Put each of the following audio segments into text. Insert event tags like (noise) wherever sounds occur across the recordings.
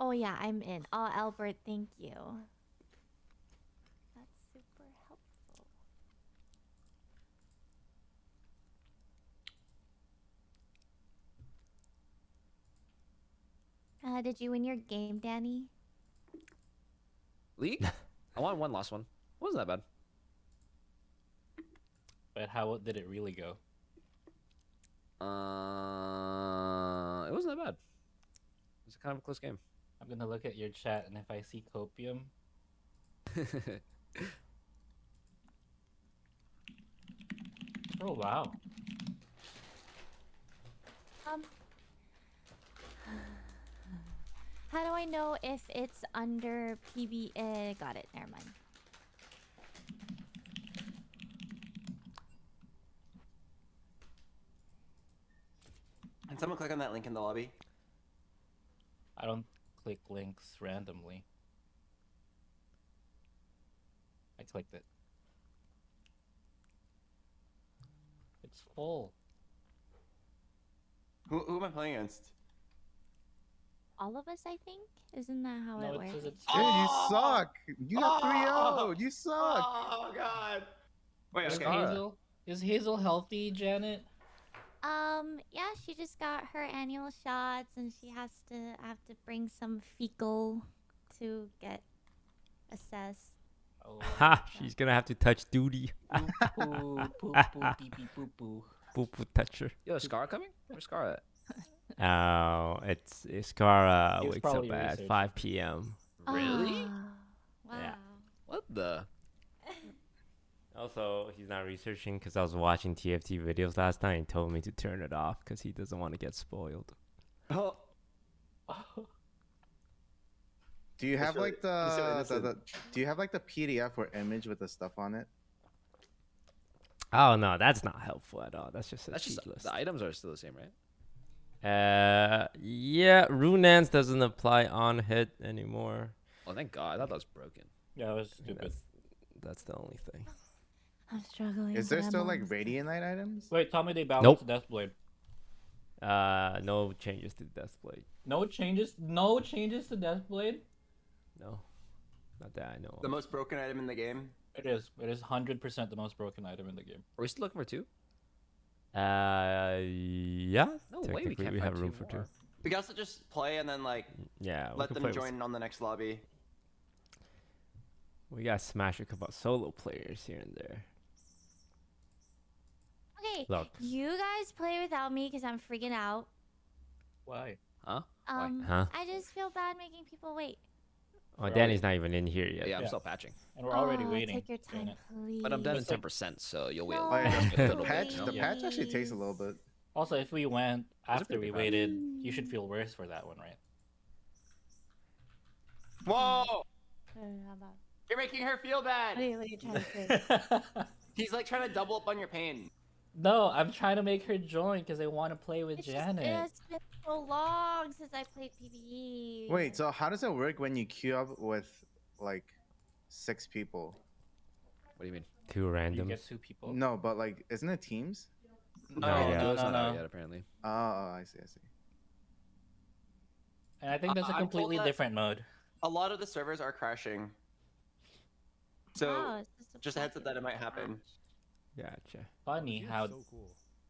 Oh yeah, I'm in. Oh, Albert, thank you. That's super helpful. Uh, did you win your game, Danny? League? (laughs) I won one last one. Wasn't that bad. But how did it really go? Uh, it wasn't that bad. It was kind of a close game. I'm gonna look at your chat, and if I see copium, (laughs) oh wow, Um. How do I know if it's under PB? Uh, got it. Never mind. Can someone click on that link in the lobby? I don't click links randomly. I clicked it. It's full. Who, who am I playing against? All of us, I think. Isn't that how No, it it works? says it's Dude, you Oh! suck. You got 3 Oh! 0. You suck. Oh god. Wait, Is okay. Scar. Hazel is Hazel healthy, Janet? Um, yeah, she just got her annual shots, and she has to have to bring some fecal to get assessed. Oh, (laughs) Ha! She's gonna have to touch duty. Poo poo (laughs) toucher. Yo, is Scar coming? Where's Scar at? (laughs) Oh, it's Iskara He was wakes up probably at researching. 5 p.m. Really? Ah, wow. Yeah. What the? Also, he's not researching because I was watching TFT videos last night and told me to turn it off because he doesn't want to get spoiled. Oh, Do you have like he's the, the, the Do you have like the PDF or image with the stuff on it? Oh no, that's not helpful at all. That's just a That's cheat just list. the items are still the same, right? Uh, yeah, Runaan's doesn't apply on hit anymore. Oh, thank God. I thought that was broken. Yeah, it was stupid. That's, that's the only thing. I'm struggling. Is there still like radiant light items? Wait, tell me they balanced Deathblade. Uh, no changes to Deathblade. No changes. No changes to Deathblade. No, not that I know. the most broken item in the game. It is. It is hundred percent the most broken item in the game. Are we still looking for two? Uh, yeah. No way. We can't we have room two for two. We can also just play and then like Yeah, let them play with- join on the next lobby. We got to smash a couple solo players here and there. Okay, Look, you guys play without me because I'm freaking out. Why? Huh? Why? Um, Huh? I just feel bad making people wait. oh, We're Danny's not even in here yet. Yeah. I'm Yeah. still patching. And we're already Oh, waiting. Take your time, please. But I'm done in 10%, so you'll wait. No, Oh, (laughs) the, a the little patch, bit, the you know? patch actually takes a little bit. Also, if we went a after pretty we big patch. waited, you should feel worse for that one, right? Whoa! How about- You're making her feel What are bad. you, what are you trying to say? (laughs) He's like trying to double up on your pain. No, I'm trying to make her join because I want to play with It's just, it has been so long since I played PvE. Wait, so how does it work when you queue up with like six people? What do you mean? Two random. You get two people. No, but like, isn't it teams? No, Oh, yeah. no, No, no, yet, apparently. Oh, oh, oh, I see, I see. And I think that's a I- I'm completely that- different mode. A lot of the servers are crashing. So Wow, it's just, just a heads up that it might happen. Gotcha. Funny how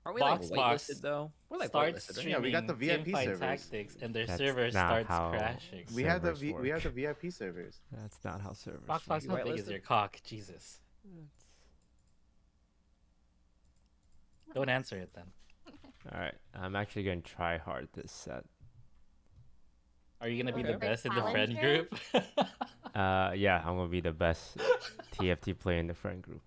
Are we like Box whitelisted though? We're like start whitelisted. Yeah, we got the VIP servers. tactics and their That's server starts crashing. We have the Servers v- we have the. VIP servers. That's not how servers. Box Box, work. how big is your cock? Jesus. Don't answer it then. (laughs) All right, I'm actually gonna try hard this set. Are you gonna be Okay. the best in the friend group? (laughs) Uh, yeah, I'm gonna be the best TFT player in the friend group.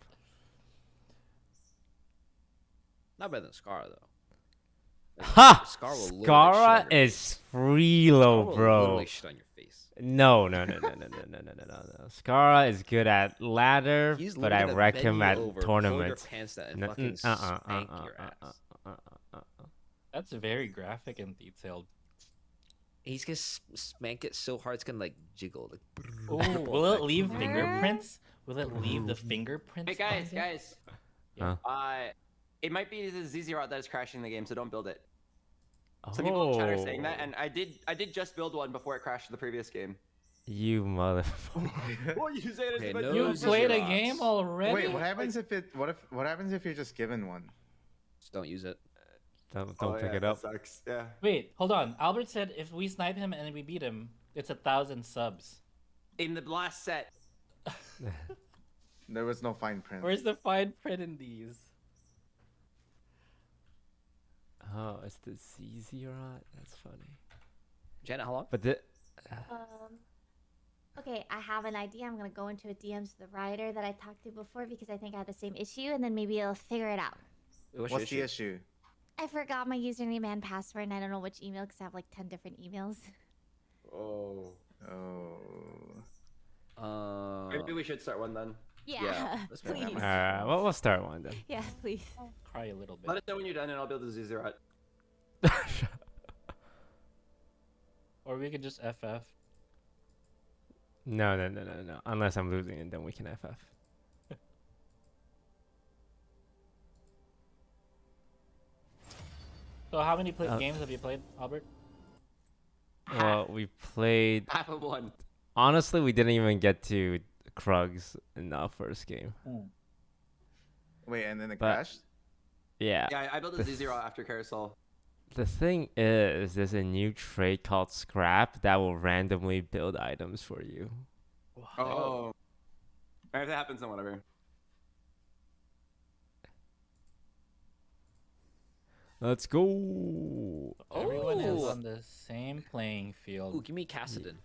Not better than Scar though. Ha! Scar will Scara shit on your is Scar Freelo, bro. shit on your face. No, no, no, no, no, no, no, no, no, no, no. Scara is good at ladder, He's but I literally wreck him at over, tournaments. pants down, No, fucking your uh-uh, uh-uh. That's very graphic and detailed. He's gonna s- smank it so hard it's gonna like jiggle. Like, Ooh, (laughs) will it leave (laughs) fingerprints? Will it leave the fingerprints? Hey guys, on it? guys. Huh? Uh, it might be the ZZ route that is crashing the game, so don't build it. Some people in chat are saying that, Oh, and I did. I did just build one before it crashed the previous game. You motherfucker. (laughs) What you say? Okay, no You played a game already? Wait, what happens if it? What if? What happens if you're just given one? Just don't use it. Don't, don't Oh, pick yeah, it that up. Sucks. Yeah. Wait, hold on. Albert said if we snipe him and we beat him, it's a thousand subs. In the last set, (laughs) There was no fine print. Where's the fine print in these? Oh, it's the ZZ rot. That's funny. Jenna, how long? But the Um. Okay, I have an idea. I'm gonna go into a DMs to the writer that I talked to before because I think I had the same issue, and then maybe it'll figure it out. What's, What's your the issue? issue? I forgot my username and password, and I don't know which email because I have like ten different emails. oh. Oh. Uh, Maybe we should start one then. Yeah, (laughs) let's please. one. Alright, well, we'll start one then. Yeah, please. Cry a little bit. Let bit. us know when you're done, and I'll build a Zuzurot. (laughs) Or we could just FF. no, no, no, no, no. Unless I'm losing it, then we can FF. (laughs) So how many play- Uh, games have you played, Albert? Well, we played. Half of one. Honestly, we didn't even get to Krugs in the first game. Hmm. Wait, and then it But- crashed. Yeah. Yeah, I built a Zuzurot (laughs) after Carousel. The thing is, there's a new trade called Scrap that will randomly build items for you. Oh. Alright, if that happens, then whatever. Let's go. Everyone is Oh. on the same playing field. Ooh, give me Cassidon.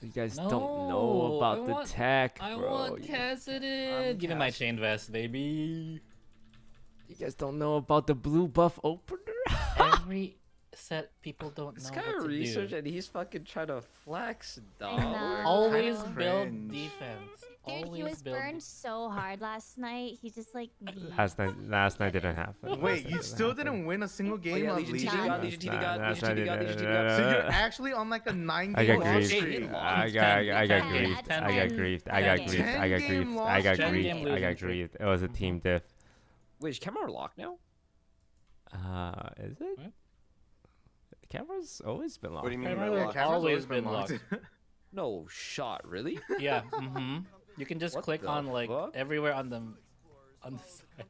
You guys don't know about I the want- tech, I bro. want You- Cassidon. Give me my chain vest, baby. You guys don't know about the blue buff opener? (laughs) Every set people don't know This what guy to research do. and he's fucking trying to flex, dog. Always build defense. Dude, he was build burned so hard last night. He just like. (laughs) Last night, last night didn't happen. Wait, Last you still happened. didn't win a single Oh, game yeah, of Legion Legion. TV God, That's Legion TD not- God, that's Legion TD God, Legion TD God. So you're actually on like a nine I game got losing griefed. streak. I got, I got Ten. griefed. I got game- griefed. I got ten griefed. I got game griefed. I got streak. griefed. I got losing streak. griefed. It was a team diff. Wait, is camera locked now? Uh, is it? What? The camera's always been locked. What do you mean by lock. lock? camera's Always been locked. (laughs) No shot, really? Yeah. Mm-hmm. You can just What click on like fuck? everywhere on the on the side.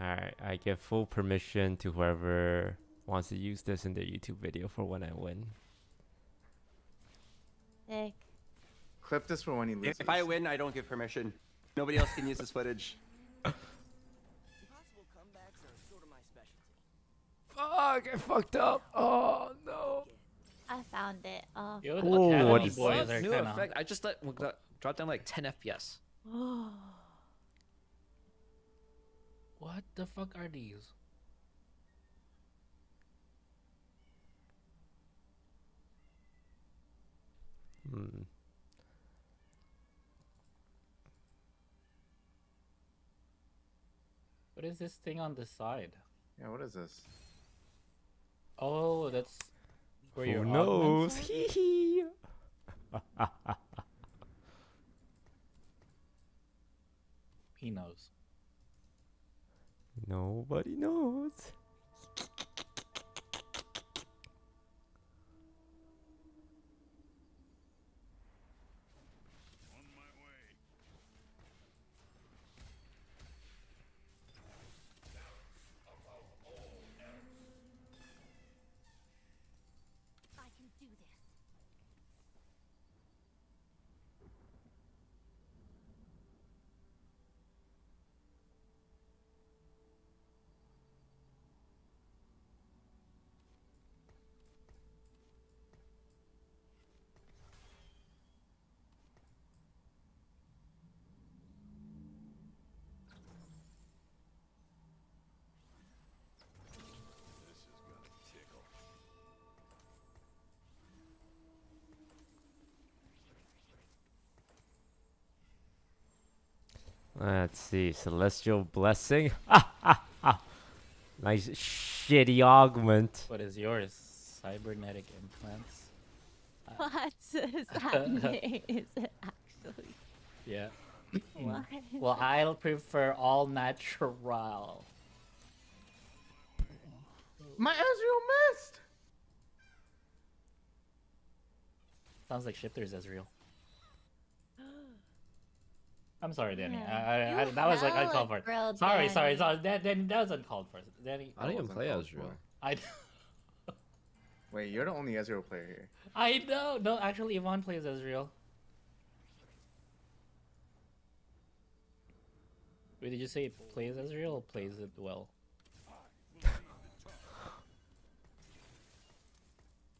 Alright, I give full permission to whoever wants to use this in their YouTube video for when I win. Sick. Clip this for when he loses. If I win, I don't give permission. Nobody else can use this footage. (laughs) Impossible comebacks are sort of my specialty. Fuck, I fucked up. Oh no. I found it. Oh. Yo, the Ooh, Academy what boys is are New kind effect. of. I just let well, drop down like 10 FPS. What the fuck are these? Hmm. What is this thing on the side? Yeah, what is this? Oh, that's where your Who knows? (laughs) Hee hee. He knows. Nobody knows. Let's see. Celestial blessing. (laughs) nice shitty augment. What is yours? Cybernetic implants. What does that mean? Is it actually? Yeah. (coughs) What? Well, I'll prefer all natural. My Ezreal missed. Sounds like Shifter's Ezreal. I'm sorry, Danny. Yeah. I, I, I, that was like hella uncalled for. grilled Sorry, sorry, Danny. sorry. That, that, that was uncalled for. Danny, I don't even play called Ezreal. I, (laughs) Wait, you're the only Ezreal player here. I know. No, actually, Yvonne plays Ezreal. Wait, did you say it plays Ezreal or plays it well? (laughs)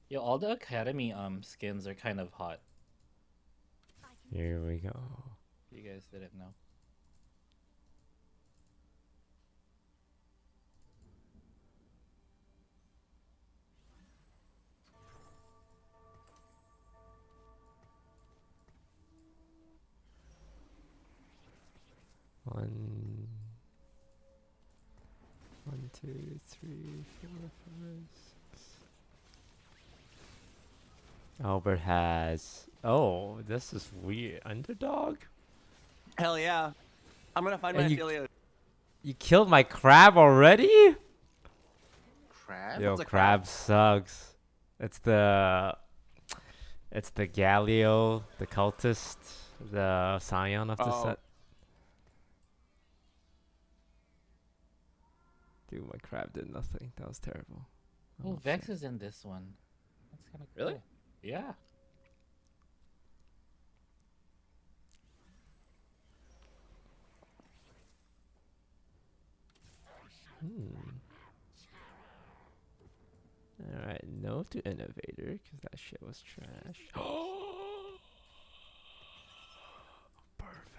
Yo, all the academy um skins are kind of hot. Here we go. You guys didn't know. One, one, two, three, four, five, six. Albert has. Oh, this is weird. Underdog. Hell yeah. I'm gonna find my And you- affiliate. You killed my crab already? Crab? Yo, crab? crab? sucks. It's the. It's the Galio, the cultist, the scion of the Oh. set. Dude, my crab did nothing. That was terrible. Oh. Vex is in this one. That's kind of Really? Yeah. Hmm. Alright, no to Innovator, because that shit was trash. (gasps) (gasps) perfect.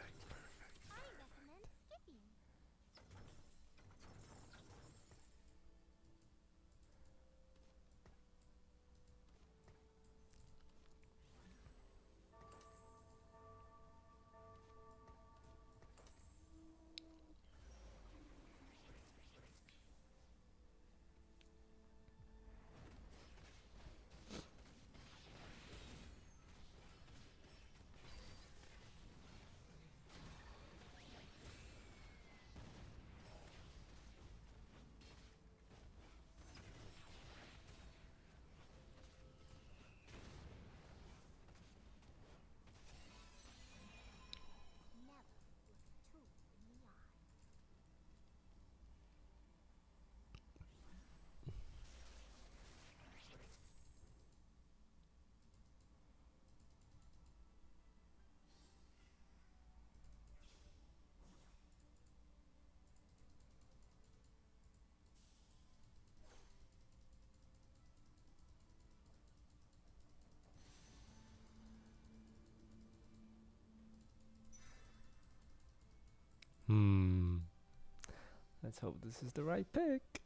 Let's hope this is the right pick.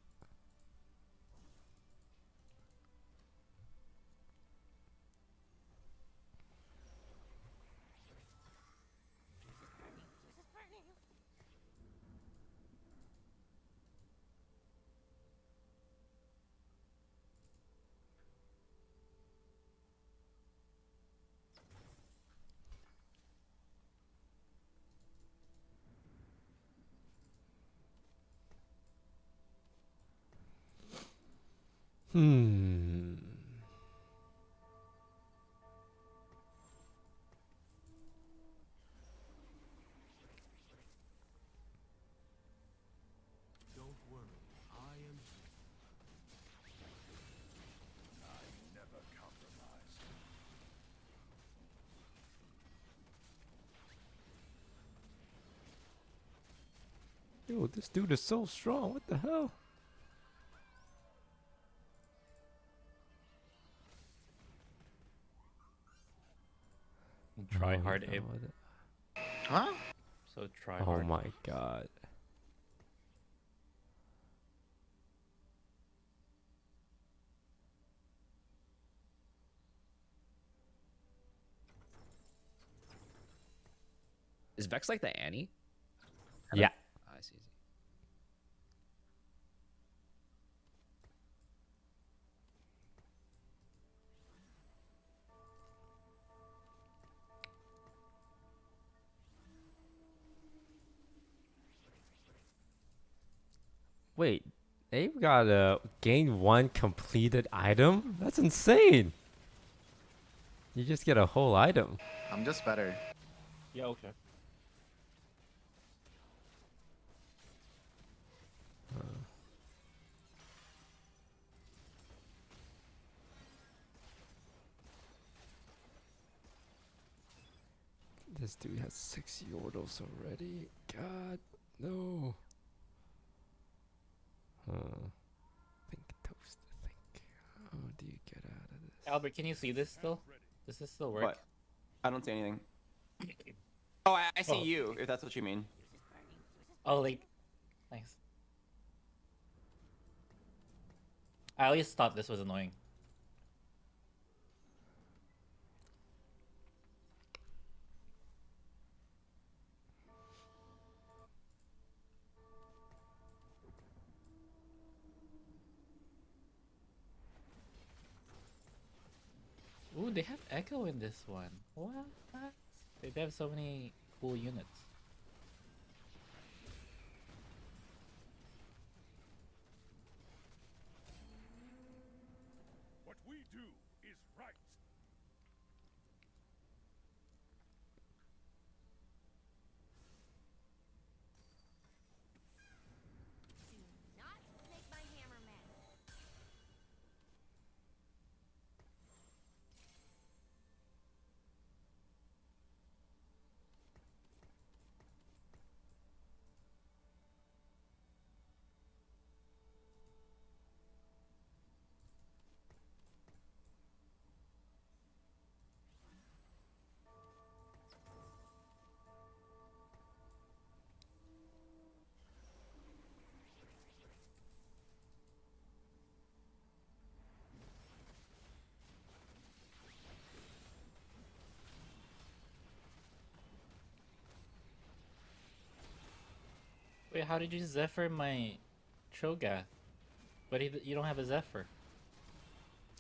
Hmm. compromise. Yo, this dude is so strong. What the hell? Try Oh, hard, no, Abe. what the- Huh? So try hard. Oh my god. Is Vex like the Annie? Yeah. Wait, They've got a gain one completed item. That's insane. You just get a whole item. I'm just better. Yeah, okay. This dude has six Yordles already. God, no. Huh. Think toast. Think. How do you get out of this? Albert, can you see this still? Does this still work? What? I don't see anything. Oh, I, I see Oh. you. If that's what you mean. Oh, like, thanks. I always thought this was annoying. Ooh, they have Ekko in this one. What? They have so many cool units. How did you Zephyr my Cho'Gath? But he, you don't have a Zephyr.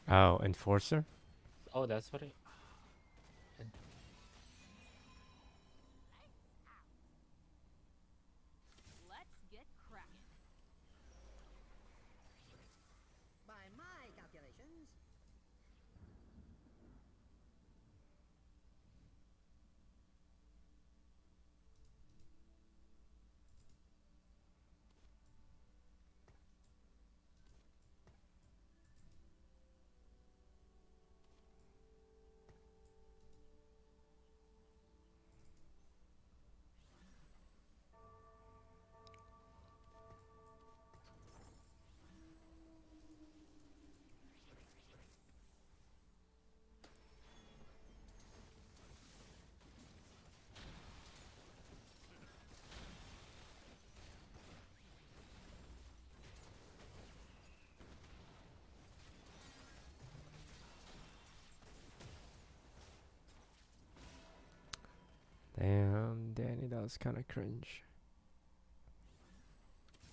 Oh, enforcer. Oh, that's what it. Danny, that was kind of cringe.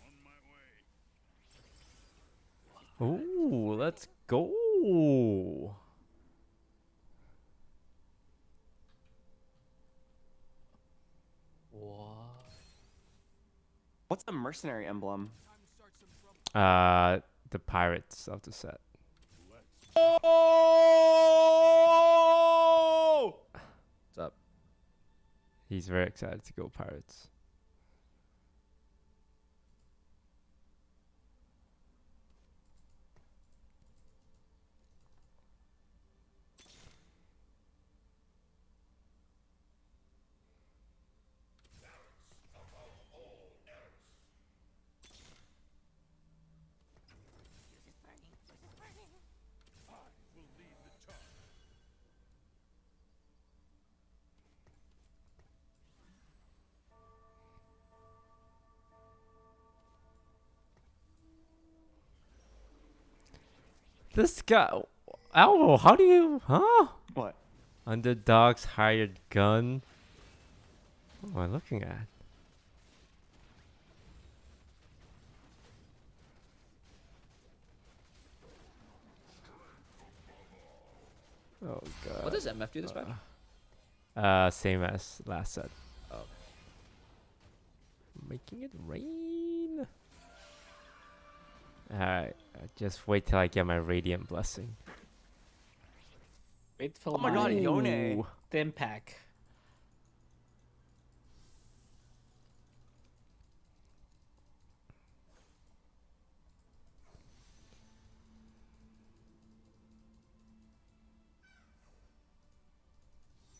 On my way. Ooh, let's go. What? What's the mercenary emblem? Uh, the pirates of the set. What's up? He's very excited to go pirates. This guy. Ow, how do you. Huh? What? Underdog's hired gun. What am I looking at? Oh god. What does MF do this match? Uh, same as last set. Oh. Making it rain. Alright, uh, just wait till I get my radiant blessing. Wait for Oh my god, Yone. Ooh. stim pack.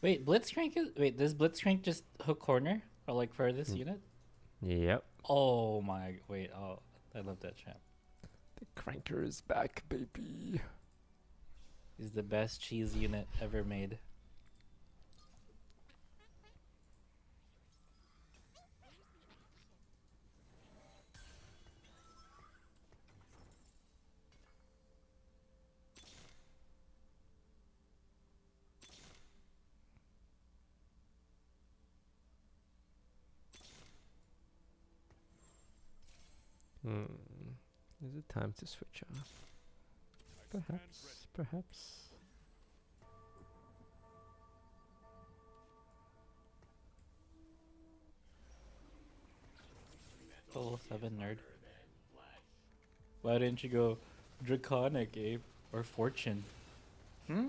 Wait, Blitzcrank is wait, does Blitzcrank just hook corner or like for this Mm. unit? Yep. Oh my wait, oh I love that champ. The cranker is back, baby. He's the best cheese unit ever made. Is it time to switch off? I stand ready. Perhaps. Perhaps. Level seven nerd. Why didn't you go Draconic, Abe? Or Fortune? Hmm?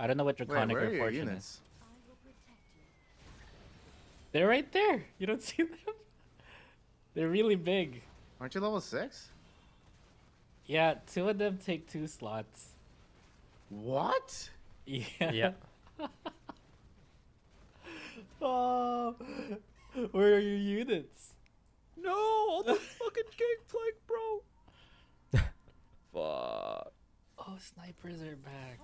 I don't know what Wait, Draconic where or are your Fortune is. units? They're right there. You don't (laughs) see them? They're really big. Aren't you level six? Yeah, two of them take two slots. What? Yeah. Yeah. (laughs) oh, where are your units? No, all the (laughs) fucking gangplank, bro. (laughs) Fuck. Oh, snipers are back.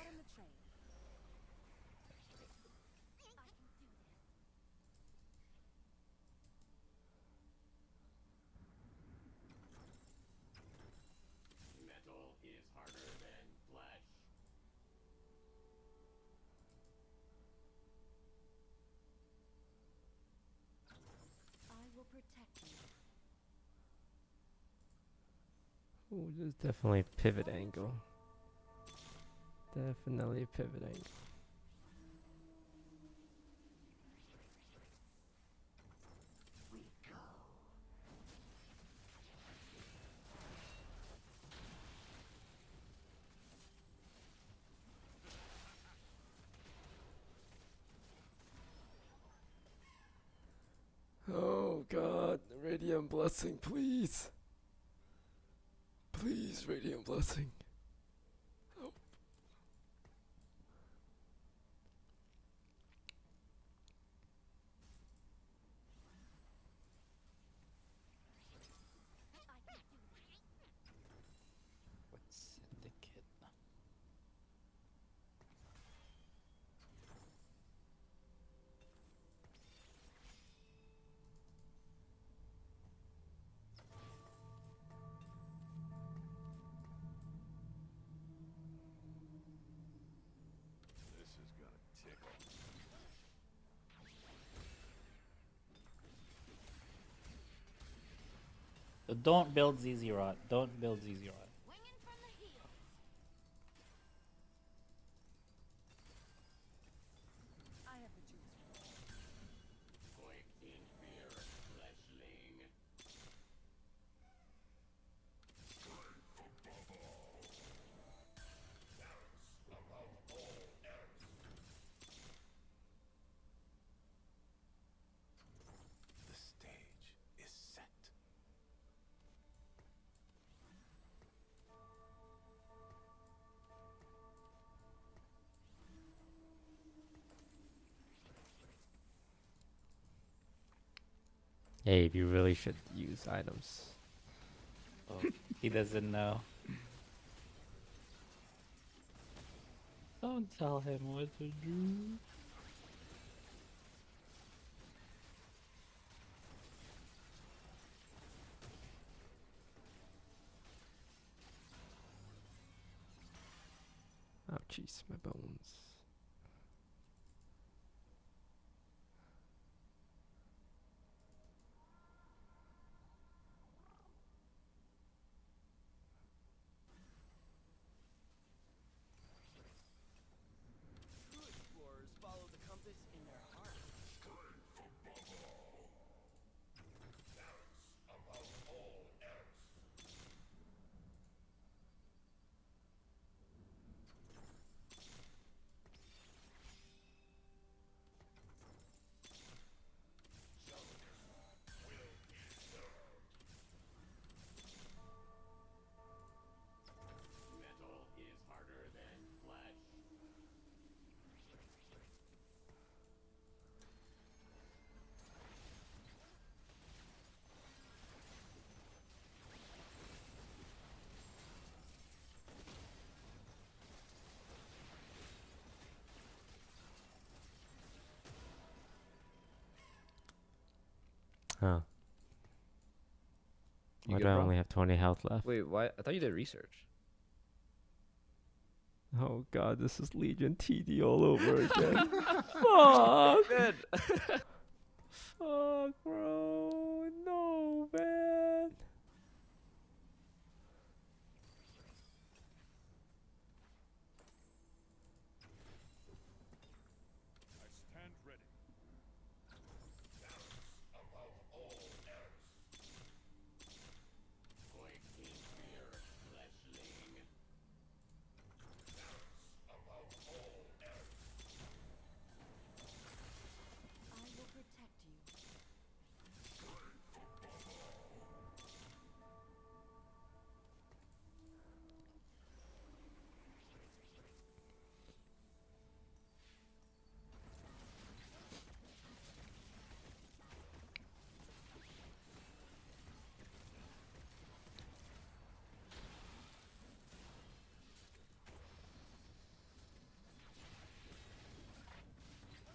I will protect you. Ooh, there's definitely a pivot angle. Definitely a pivot angle. Oh god, Radium blessing, please. Please, radiant blessing. Don't build ZZ Rot. Don't build ZZ Rot. Abe, you really should use items. Oh, he doesn't know. Don't tell him what to do. Oh, jeez, my bones. Huh. You Why do I only have 20 health left? Wait, why? I thought you did research. Oh god, this is Legion TD all over (laughs) again. Fuck! Good. (laughs) Fuck, bro.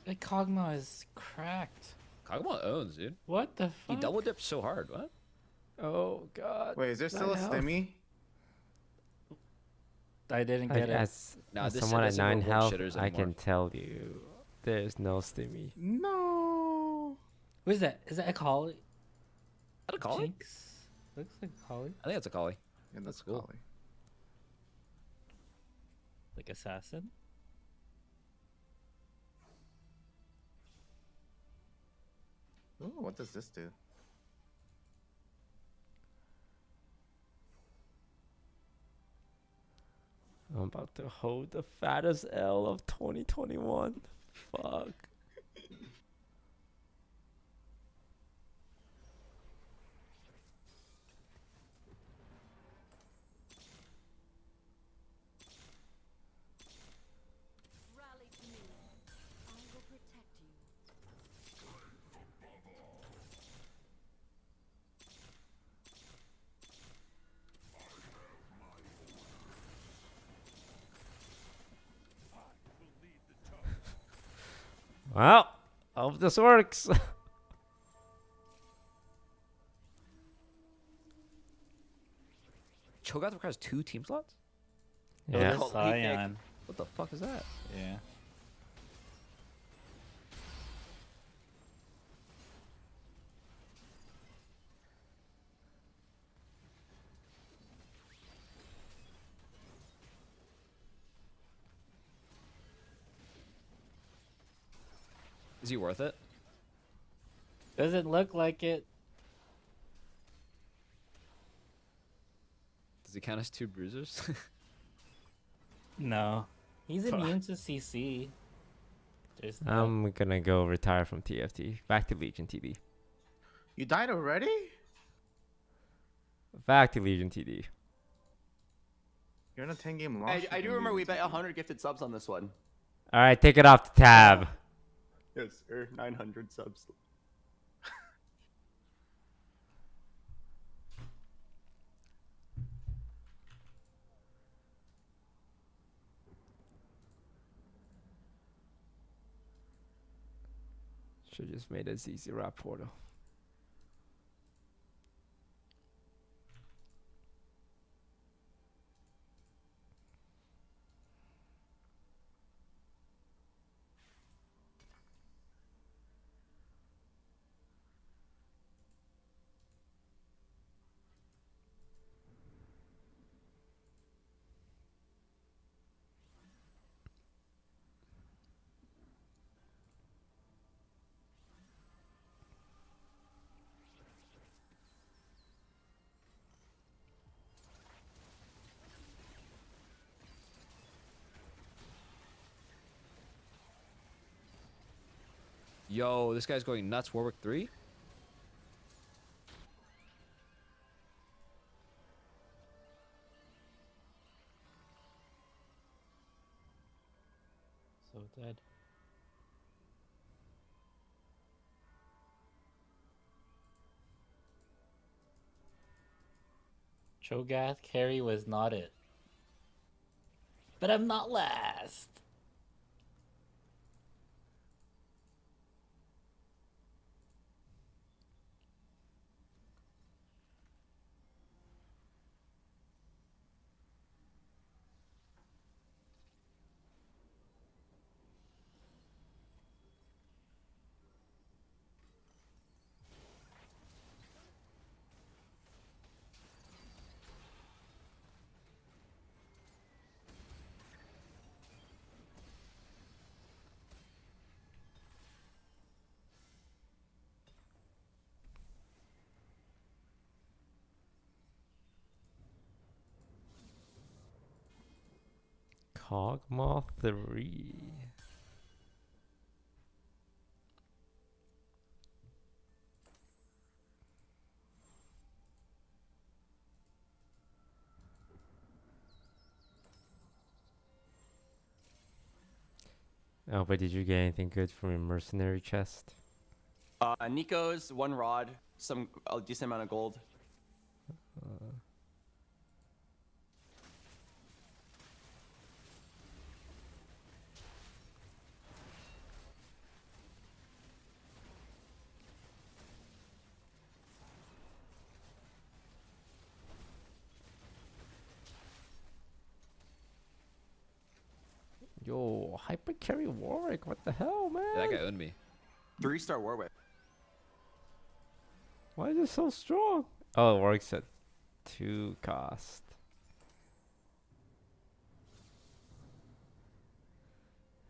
Like Kog'Maw is cracked. Kog'Maw owns, dude. What the He fuck? double dipped so hard. What? Oh god. Wait, is there still a health. stimmy? I didn't I, get it. as, Nah, as this someone at 9 health, I can tell you there's no stimmy. No. What is that? Is that a collie? Is that a collie? Jinx? Looks like a collie. I think that's a collie. Yeah, that's cool. Collie. Like assassin? Ooh, what does this do? I'm about to hold the fattest L of 2021. Fuck. Rally to me. I will protect you. Will lead the charge. Well, hope this works. (laughs) Cho'Gath requires two team slots. Yeah. that's What the fuck is that? Yeah. Is he worth it? Doesn't look like it. Does he count as two bruisers? (laughs) No. He's Fuck. immune to CC. There's I'm gonna go retire from TFT. Back to Legion TD. You died already? Back to Legion TD. You're in a 10 game loss. I, I do remember we bet TD. 100 gifted subs on this one. Alright, take it off the tab. Yes, sir. 900 subs. Should just made a ZZ rap portal. Yo, this guy's going nuts. Warwick three. So dead. Cho'Gath carry was not it. But I'm not last. Kog'Maw 3. Oh, but did you get anything good from your mercenary chest? Uh, Nico's one rod, some a decent amount of gold. Yo, hyper Warwick, what the hell, man? Yeah, that guy owned me. Three star Warwick. Why is it so strong? Oh, Warwick's at two cost.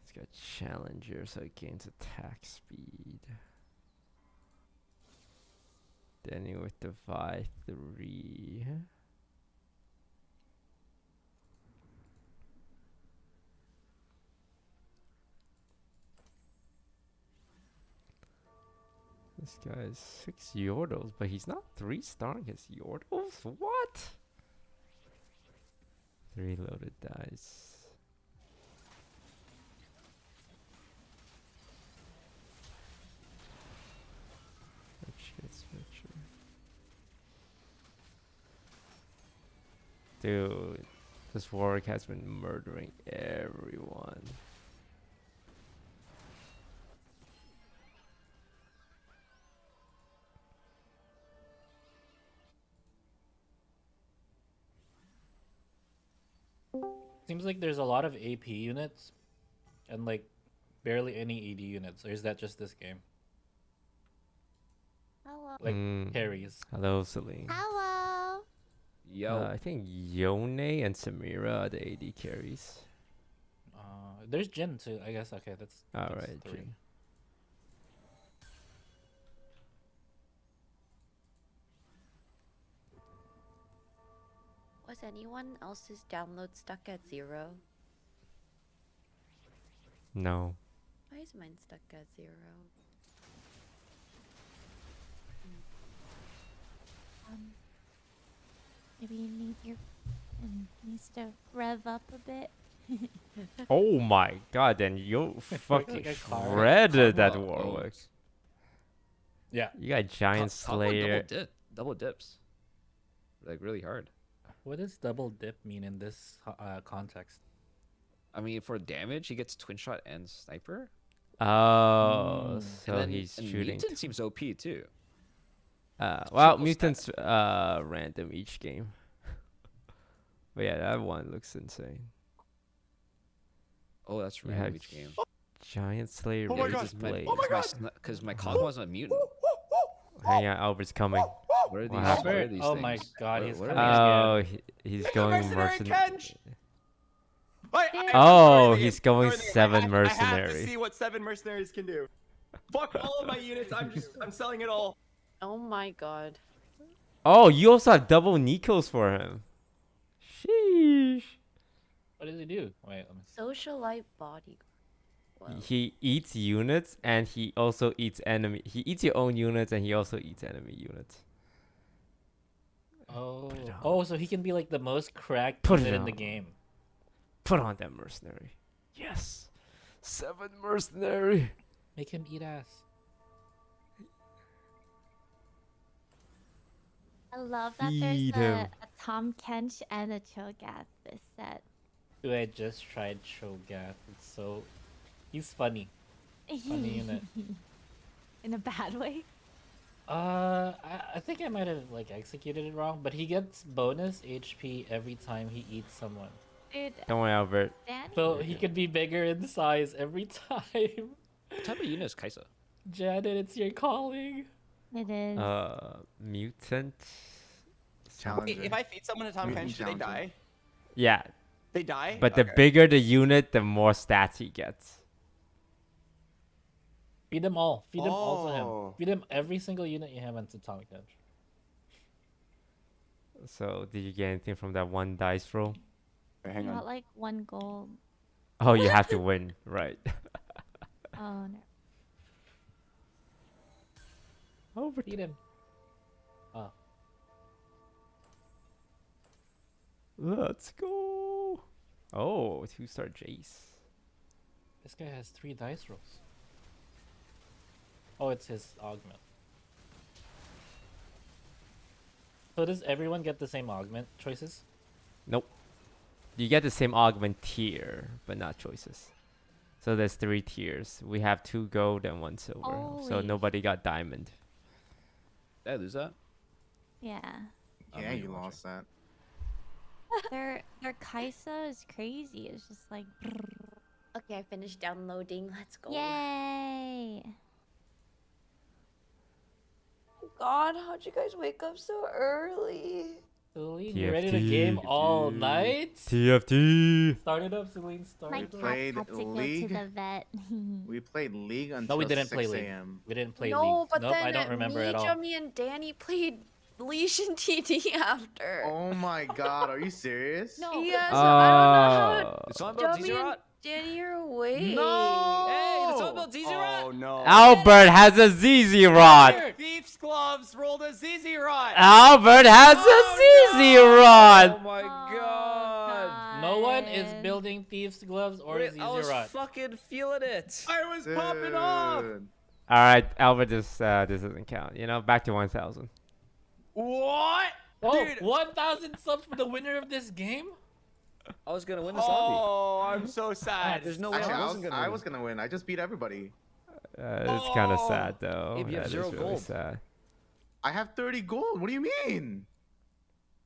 It's got Challenger, so it gains attack speed. Danny with Divide 3. This guy is six Yordles, but he's not three starring his Yordles? What? Three loaded dice. Gets richer. Dude, this Warwick has been murdering everyone. Seems like there's a lot of AP units, and like barely any AD units. Or is that just this game? Hello. Like Mm. carries. Hello, Celine. Hello. Yo, Uh, I think Yone and Samira are the AD carries. Uh, there's Jhin too. I guess. Okay, that's. that's Alright, three. Jhin. Was anyone else's download stuck at zero? No. Why is mine stuck at zero? Um, maybe you need your it needs to rev up a bit. (laughs) Oh my god, then you (laughs) fucking like shredded that Kog'Maw Warwick. Yeah. You got Giant Co- Kog'Maw Slayer. Double, dip, double dips. Like really hard. What does double dip mean in this uh, context? I mean, for damage, he gets twin shot and sniper. Oh, Mm. so and then, he's and shooting. Mutant seems OP too. Uh, well, triple mutants uh random each game. (laughs) but yeah, that one looks insane. Oh, that's random have each game. Giant Slayer Oh my Razor God. Because my, Blade. Oh my because my, because my Kog'Maw's a mutant. Hang on, Albert's coming. What are these? Wow. What are these Oh my? God, What- he's what coming. Oh, he, he's He's going mercenary, mercenary. Oh, I- I- Oh, he's going Sorry, Liam. I seven have- I have to see what seven mercenaries can do. Fuck all of my units. I'm just I'm selling it all. Oh my god. Oh, you also have double Nikos for him. Sheesh. What does he do? Wait, let me see. Socialite bodyguard. Well, He eats units and he also eats enemy. He eats your own units and he also eats enemy units. Oh, oh, so he can be like the most cracked Put it unit in the game. Put on that mercenary. Yes. Seven mercenary. Make him eat ass. I love that Feed there's a, a Tahm Kench and a Cho'Gath this set. Dude, I just tried Cho'Gath. It's so. He's funny. Funny unit. (laughs) In a bad way. Uh, I, I think I might have like executed it wrong, but he gets bonus HP every time he eats someone. Dude, Don't worry, Albert. Danny. So he could be bigger in size every (laughs) time. What type of unit is Kaisa? Janet, it's your calling. It is. Uh, mutant. Challenger. If I feed someone a Tahm Mutant Kench, do they die? Yeah, They die. but the bigger the unit, the more stats he gets. Feed them all. Feed them all to him. Oh. Feed him every single unit you have into Atomic Edge. So, did you get anything from that one dice roll? Wait, hang I on. got like one gold. Oh, you have to (laughs) win, right? Oh no. Over. Beat him. Oh. Let's go. Oh, two star Jace. This guy has three dice rolls. Oh, it's his augment. So does everyone get the same augment choices? Nope. You get the same augment tier, but not choices. So there's three tiers. We have two gold and one silver. So nobody got diamond. Did I lose that? Yeah. I'm Yeah, you even lost that. Their their Kaisa is crazy. It's just like Okay, I finished downloading. Let's go. Yay! God, how'd you guys wake up so early? Celine, you ready to game all TFT. night? TFT. Started it up, Celine. Start My cat up. played had to go to League? the vet. (laughs) We played League until No, we didn't 6 play League. We didn't play no, League. but nope, then I don't remember me, at all. Jummy, and Danny played Legion TD (laughs) after. Oh my god, are you serious? No. Yeah, so I don't know. Uh, it's how about Jummy and Zerot. Danny you're awake. No! Hey, it's all about ZZ Rot. Oh no. Albert has a ZZ Rot. Thief's gloves rolled a ZZ Rot. Albert has a ZZ Oh rod. Oh, my Oh, god. No one is building thieves' gloves or Wait, I was Zerot. fucking feeling it. I was popping off. All right, Albert, this uh, this doesn't count. You know, back to one thousand. What? Oh, Dude. 1,000 subs for the winner of this game? I was gonna win this lobby. Oh, I'm so (laughs) sad. There's no way Actually, I I wasn't was, gonna I win. was gonna win. I just beat everybody. Uh, it's kind of Oh. sad though. Abe, you have That is zero really gold. sad. I have 30 gold. What do you mean?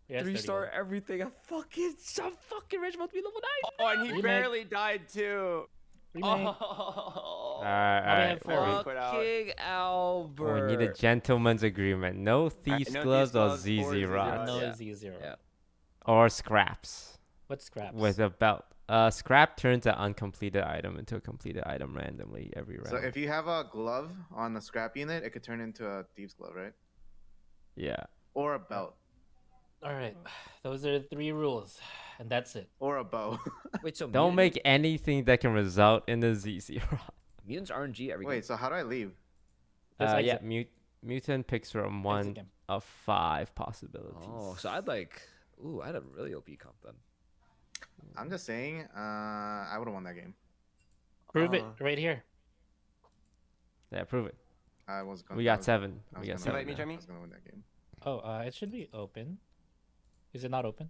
Yes, Three star gold. everything. I'm fucking so fucking rich. About to be level nine. Oh, and he Remake. barely died too. Remake. Oh. All right, all I'll right. have four. we- we put out. Fucking Albert. We need a gentleman's agreement. No thieves no gloves thieves or gloves or ZZ ZZ rods No Yeah. Z0. Yeah. or scraps What scraps? with a belt. Uh, scrap turns an uncompleted item into a completed item randomly every round. So if you have a glove on the scrap unit, it could turn into a thieves glove, right? yeah. Or a belt. All right, those are the three rules, and that's it. Or a bow. (laughs) Wait, so Don't mutant- make anything that can result in a ZZ Rot. mutants RNG every Wait, game. so how do I leave? Just Uh, yeah, exit. mut- mutant picks from one of five possibilities. Oh, so I'd like. Ooh, I had a really OP comp then. I'm just saying, uh, I would have won that game. Prove it Uh, right here. Yeah, prove it. I was gonna. We I got was- seven. I We got seven. Invite me, now. Jimmy? I was gonna win that game. Oh, uh, it should be open. Is it not open?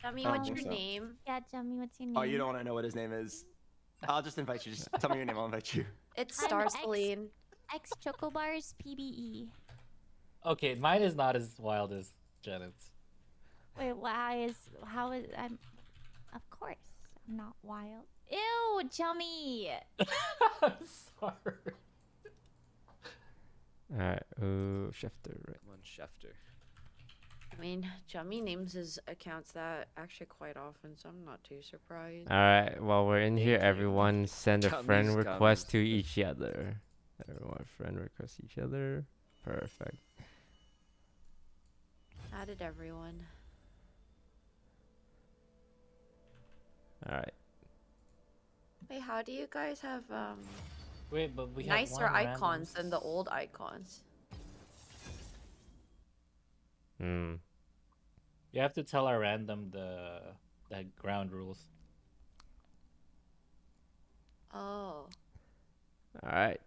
Jummy, what's your what's up? name? Yeah, Jummy, what's your name? Oh, you don't want to know what his name is? I'll just invite you. Just tell me your name. I'll invite you. (laughs) It's I'm Star X. Celine. X Chocobars PBE. Okay, mine is not as wild as Janet's. Wait, why is how is I'm? Of course, I'm not wild. Ew, Jummy. (laughs) I'm sorry. All right. Ooh, Shifter. Right. Come on, Schefter. I mean, Jummy names his accounts that actually quite often, so I'm not too surprised. All right. While we're in here, everyone send a friend request gummies. to each other. Everyone friend request each other. Perfect. Added everyone. All right. Wait, how do you guys have um Wait, but we have nicer one icons random than the old icons? Hmm. You have to tell our random the the ground rules. Oh. All right.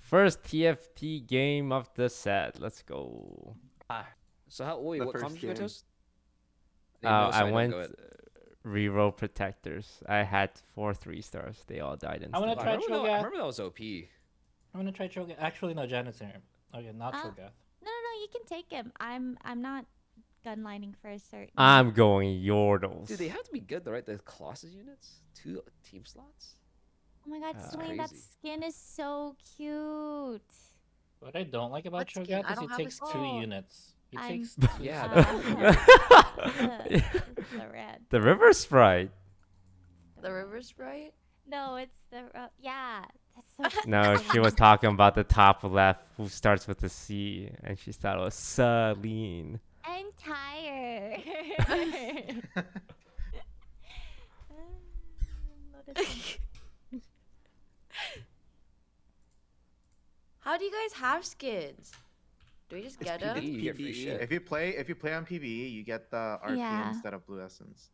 First TFT game of the set. Let's go. Ah. So how? Wait, The what first comp did you go game. Uh, I went go ahead. Reroll protectors. I had four three stars. They all died I wanna instantly. I try remember, that, I Cho'Gath. remember that was OP. I'm gonna try Cho'Gath. Actually, no, Janet's in here. Okay, not Uh, Cho'Gath. No, no, no. You can take him. I'm, I'm not gunlining for a certain. I'm going Yordles. Dude, they have to be good though, right? The Colossus units, two team slots. Oh my God, Uh, Celine, that skin is so cute. What I don't like about What skin? Cho'Gath is he don't have a takes two units. He I'm- takes (laughs) two. Yeah, Uh, Yeah. (laughs) the red. The river sprite. The river sprite? No, it's the uh, yeah. So (laughs) no, she was talking about the top left who starts with the C, and she thought it was Celine. I'm tired. (laughs) How do you guys have skins? Do we just It's get PBE, them? you get free shit. If you play if you play on PBE, you get the RP Yeah. instead of blue essence.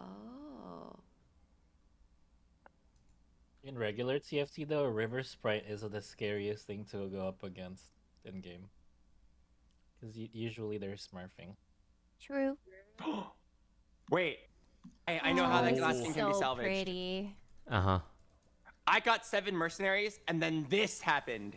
Oh. In regular TFT though, River Sprite is the scariest thing to go up against in game. Because usually they're smurfing. True. (gasps) Wait. I, I know how that Oh, glass this skin can be so salvaged. pretty. Uh huh. I got seven mercenaries, and then this happened.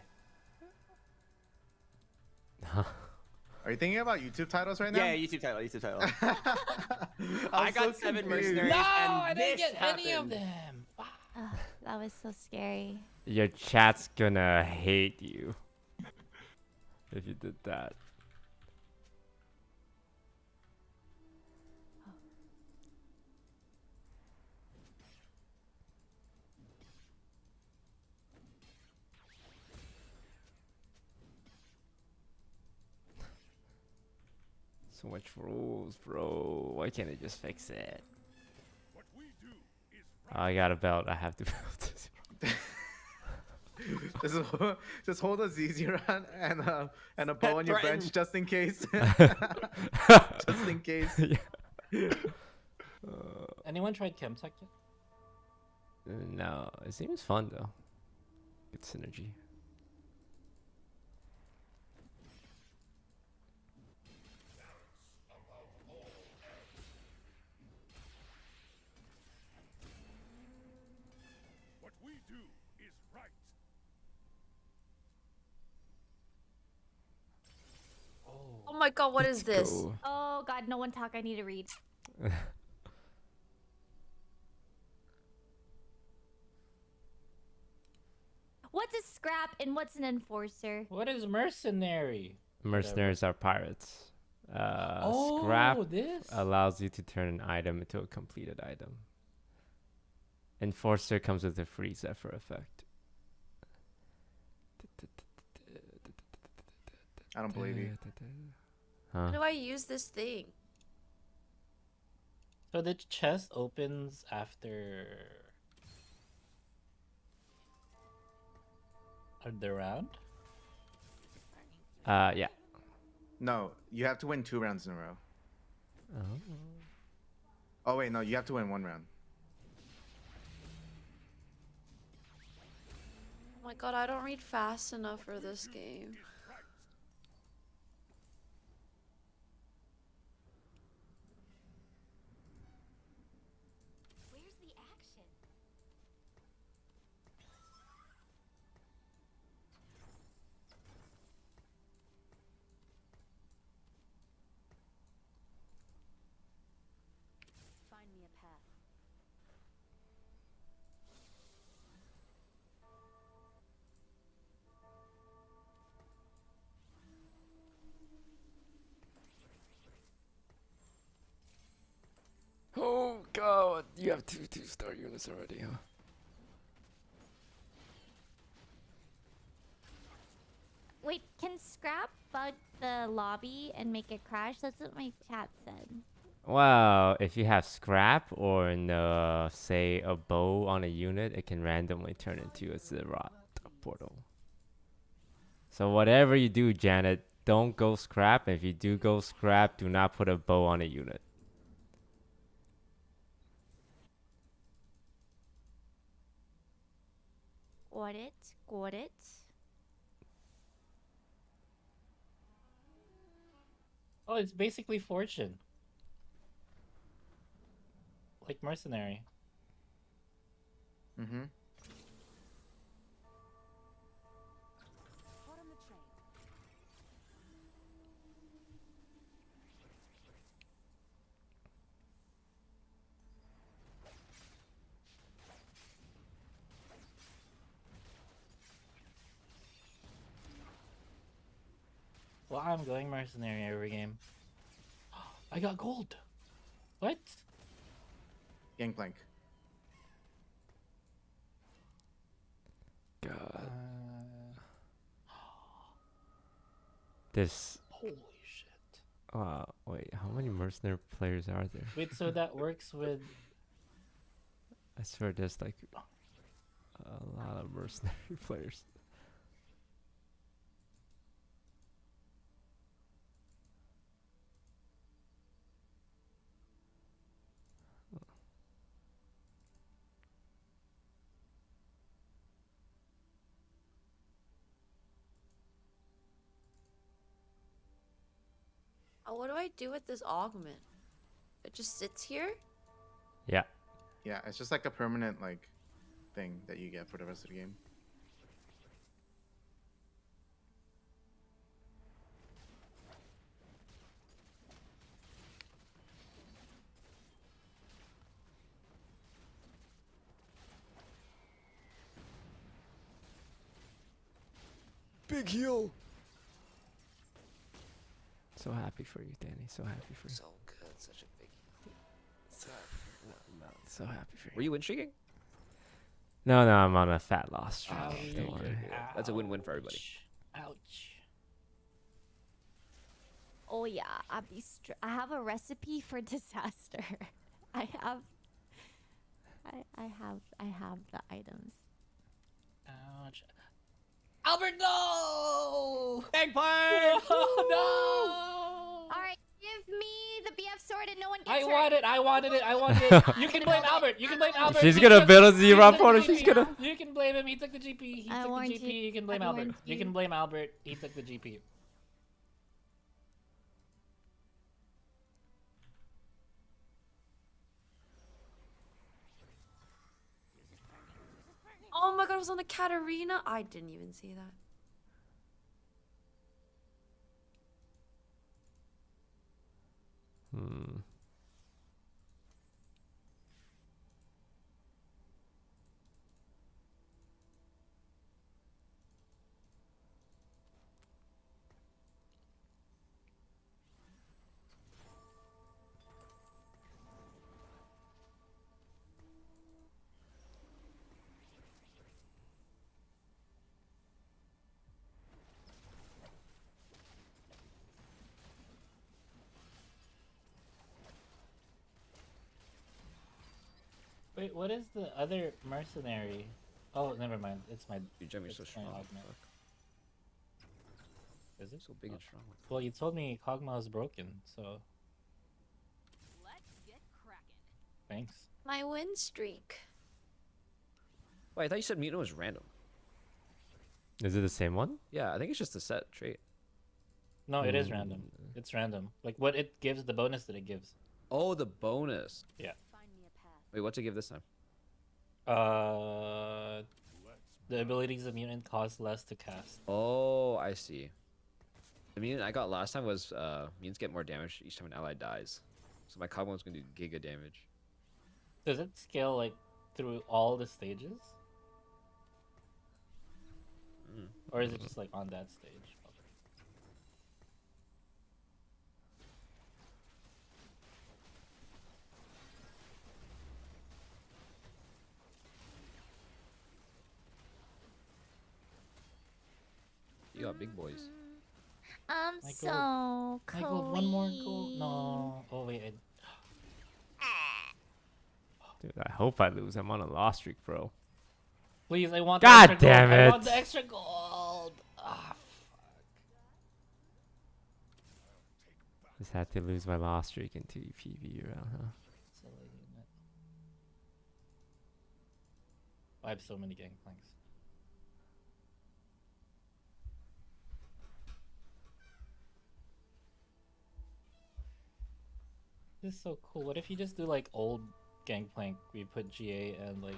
Are you thinking about YouTube titles right now? Yeah, YouTube title, YouTube title. (laughs) I I got seven confused. mercenaries. No, and I didn't this get any of them. Fuck. Ugh, that was so scary. Your chat's gonna hate you if you did that. So much rules, bro. Why can't they just fix it? What we do is I got a belt. I have to (laughs) build this. just, just hold a ZZ run and a and a bow on your bench just in case. (laughs) just in case. Yeah. (laughs) Anyone tried Chemtech yet? Uh, No, it seems fun though. Good synergy. My god, what is Let's this? go. Oh god, no one talk. I need to read. What's a scrap and what's an enforcer? What is mercenary? Mercenaries are pirates. Uh, oh, scrap this. allows you to turn an item into a completed item. Enforcer comes with a free Zephyr effect. I don't believe you. Huh? How do I use this thing? So the chest opens after uh, the round. Uh, yeah. No, you have to win two rounds in a row. Oh. Oh wait, no, you have to win one round. Oh my god, I don't read fast enough for this game. Where's the action? Find me a path. Oh god, you have two two star units already, huh? Wait, can scrap bug the lobby and make it crash? That's what my chat said. Well, if you have scrap or in, uh, say a bow on a unit, it can randomly turn into a Zerat portal. So whatever you do, Janet, don't go scrap. If you do go scrap, do not put a bow on a unit. Got it. Got it. Oh, it's basically fortune. Like mercenary. Mm-hmm. Well, I'm going mercenary every game. (gasps) I got gold. What? Gangplank. God. Uh, This. holy shit. Uh, wait, how many mercenary players are there? Wait, so that works with (laughs) I swear there's like a lot of mercenary (laughs) players. What do I do with this augment? It just sits here? Yeah. Yeah, it's just like a permanent like thing that you get for the rest of the game. Big heal. So happy for you, Danny. So happy for you. So good, such a big. So, so happy for you. Were you win streaking? No, no, I'm on a fat loss oh, streak. Ouch. Don't worry. That's a win-win for everybody. Ouch. Oh yeah, I be str- I have a recipe for (laughs) disaster. I have. I I have I have the items. Ouch. Albert, no! Gangplank! (laughs) no! All right, give me the BF sword and no one gets I hurt. want it. I wanted it. I wanted it. (laughs) You can blame Albert. You can blame Albert. She's gonna took- build a he zero took portal, she's gonna- You can blame him. He took the GP. He I took the GP. you. You can I blame Albert. You you. can blame Albert. He took the GP. Oh my god, it was on the Katarina? I didn't even see that. Hmm. Wait, what is the other mercenary? Oh, never mind. It's my. Dude, Jeremy's so strong. augment. Is it So big and oh. strong. Well, you told me Kog'Maw is broken, so Let's get cracking. thanks. My win streak. Wait, I thought you said mutant was random. Is it the same one? Yeah, I think it's just a set trait. No, it is random. Hmm. It's random. Like what it gives, the bonus that it gives. Oh, the bonus. Yeah. Find me a path. Wait, what's it give this time? Uh, the abilities of mutant cost less to cast. Oh, I see. The mutant I got last time was uh mutants get more damage each time an ally dies. So my Kog'Maw's gonna do giga damage. Does it scale like through all the stages, Mm. or is it just like on that stage? You got big boys. I'm My so gold. cool. My gold, one more gold. No. Oh wait, I, (gasps) Dude, I hope I lose. I'm on a loss streak, bro. please, I want. God the extra damn gold. I want the extra gold. Ah, fuck. Just had to lose my loss streak into PV round, huh? I have so many gangplanks. This is so cool. What if you just do like old gangplank? We put GA and like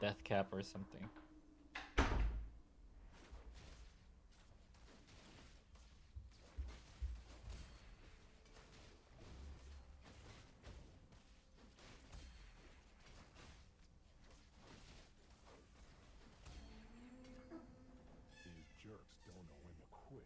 death cap or something. These jerks don't know when to quit.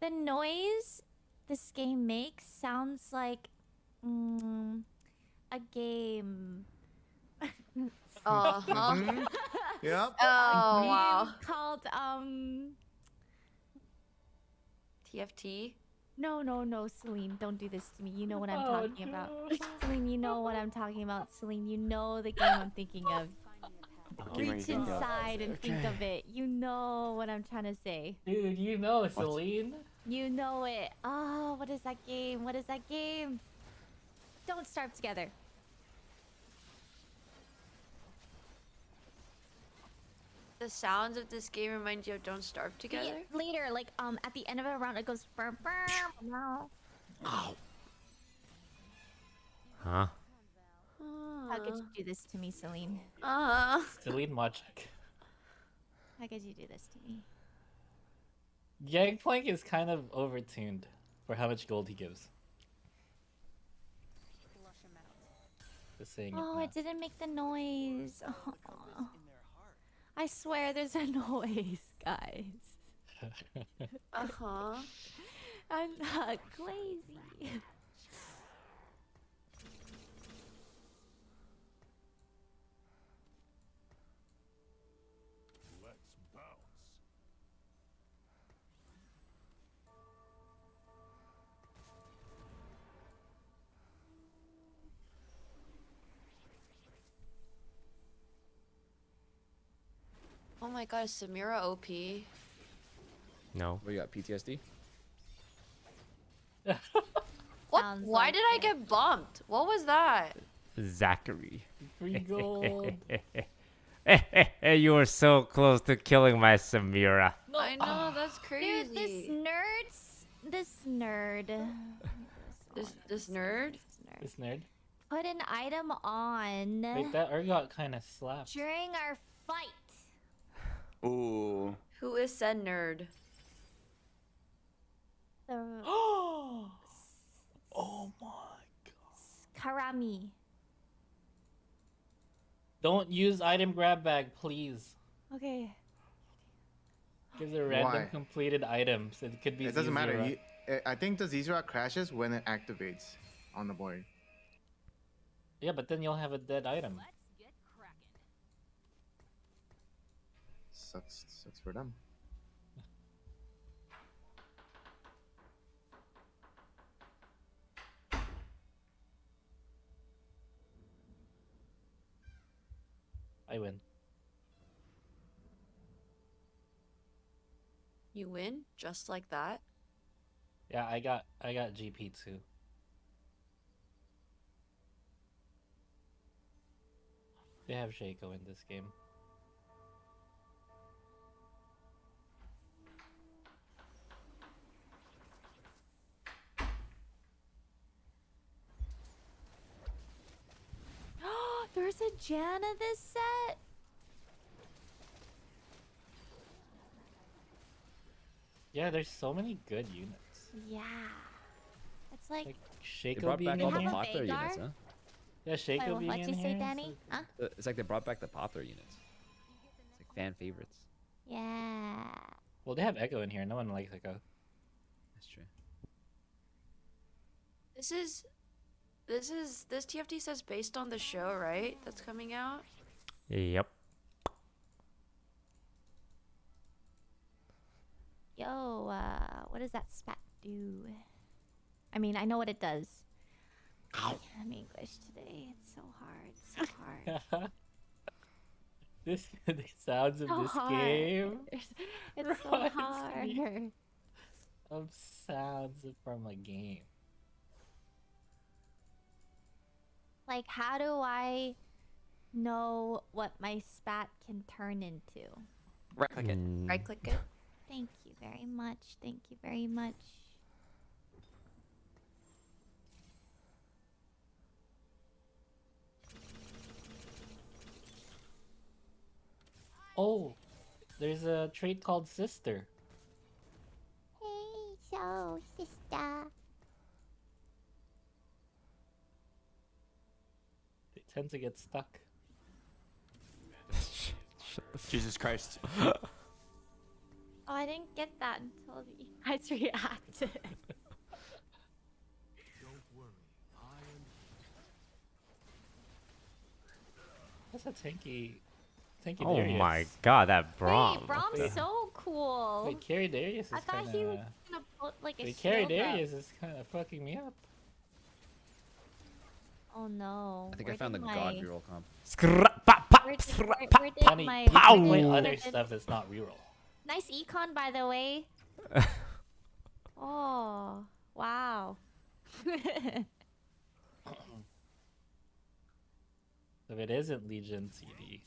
The noise this game makes sounds like mm, a game. Uh huh. Mhm. Yep. Oh game wow. Called um. TFT. No, no, no, Celine, don't do this to me. You know what I'm Oh, talking about. no. Celine, you know what I'm talking about. Celine, you know the game I'm thinking of. Game Reach inside and think of it. You know what I'm trying to say. Dude, you know Celine. You know it. Oh, what is that game? What is that game? Don't starve together. The sounds of this game remind you of Don't Starve Yeah, Together. later, like um, at the end of a round, it goes. Burr, burr, (laughs) no. Huh? How could you do this to me, Celine? Uh, Celine Machek. How could you do this to me? Gangplank is kind of overtuned for how much gold he gives. Just saying it Oh, now. it didn't make the noise. Oh, compass (laughs) in their heart. I swear there's a (laughs) noise, guys. (laughs) uh huh. I'm not crazy. My god, is Samira OP? No. What you got? PTSD? (laughs) What? Sounds Why like did I get bumped? What was that? Zachary. Free gold. (laughs) you were so close to killing my Samira. I know, ah. that's crazy. Dude, this nerd's this nerd. This this nerd? this nerd this nerd. put an item on Wait, that Urgot kind of slapped. during our fight. Ooh. Who is said nerd? The (gasps) oh my god. Karami. Don't use item grab bag, please. Okay. Gives a random Why? completed items. It could be It doesn't matter. You, I- I think the Zizura crashes when it activates on the board. Yeah, but then you'll have a dead item. Let's get cracking. Sucks. Sucks for them. I win. You win just like that? Yeah, I got I got GP too. They have Shaco in this game. There's a Janna this set. Yeah, there's so many good units. Yeah. It's like, Like They Shaco brought being back all the have here. a popular units, huh? Yeah, Shaco wait, being what'd in you say, here. Danny? it's Huh? Uh, It's like they brought back the popular units. It's like fan favorites. Yeah. Well, they have Ekko in here. No one likes Ekko. That's true. This is this is this TFT says based on the show, right? That's coming out? Yep. Yo, uh, what does that spat do? I mean, I know what it does. I'm English today. It's so hard. So hard. (laughs) this the sounds of so this hard. game (laughs) It's so (laughs) hard. of sounds from a game. Like, how do I know what my spat can turn into? Right click it. Mm, Right click it. Thank you very much. Thank you very much. Oh, there's a trait called Sister. Hey, so sister. Tend to get stuck. (laughs) Jesus Christ. Oh, I didn't get that until you (laughs) guys reacted. Don't worry. I am That's a tanky, tanky Oh Darius. my god, that Braum. Wait, Braum's Wait. so cool. Wait, Carry Darius is I thought kind he was of. gonna put like a Wait, Carry shield up. Darius is kind of fucking me up. Oh no. I think Where I found the did god reroll comp. Scrap, pop, pop, Where did, scrap, where, pop. where did Danny, my you can Pow! play other stuff that's not reroll. Nice econ, by the way. (laughs) Oh, wow. If it isn't Legion TD,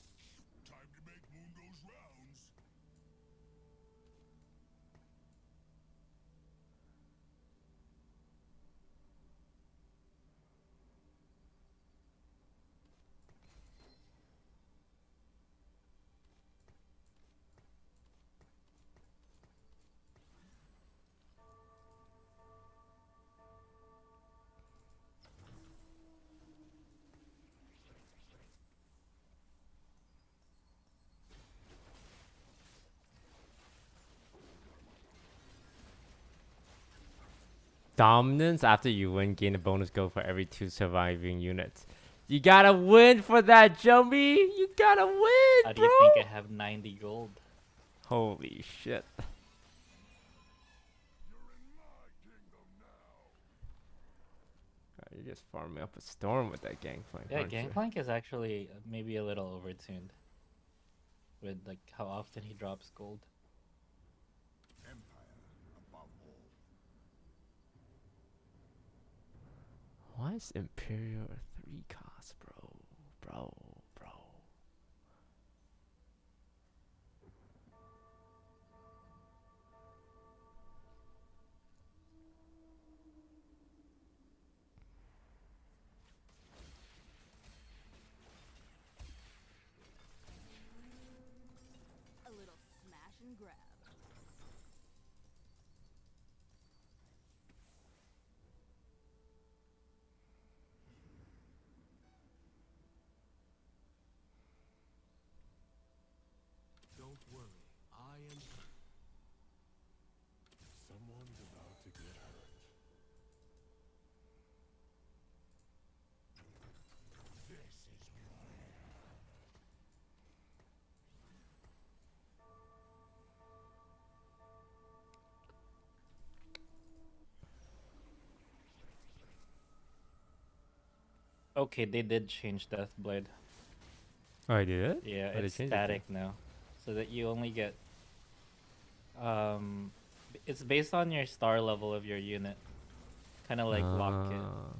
Dominance after you win, gain a bonus gold for every two surviving units. You gotta win for that, Jumby. You gotta win, how do bro. you think I have 90 gold? Holy shit. You're just farming up a storm with that gangplank. Yeah, aren't you? Gangplank is actually maybe a little overtuned. With like how often he drops gold. Why is Imperial 3 cost, bro? Bro, Okay, they did change Deathblade. Oh, I did it? Yeah, What it's change it static now, so that you only get. Um, it's based on your star level of your unit, kind of like Locket. Ah.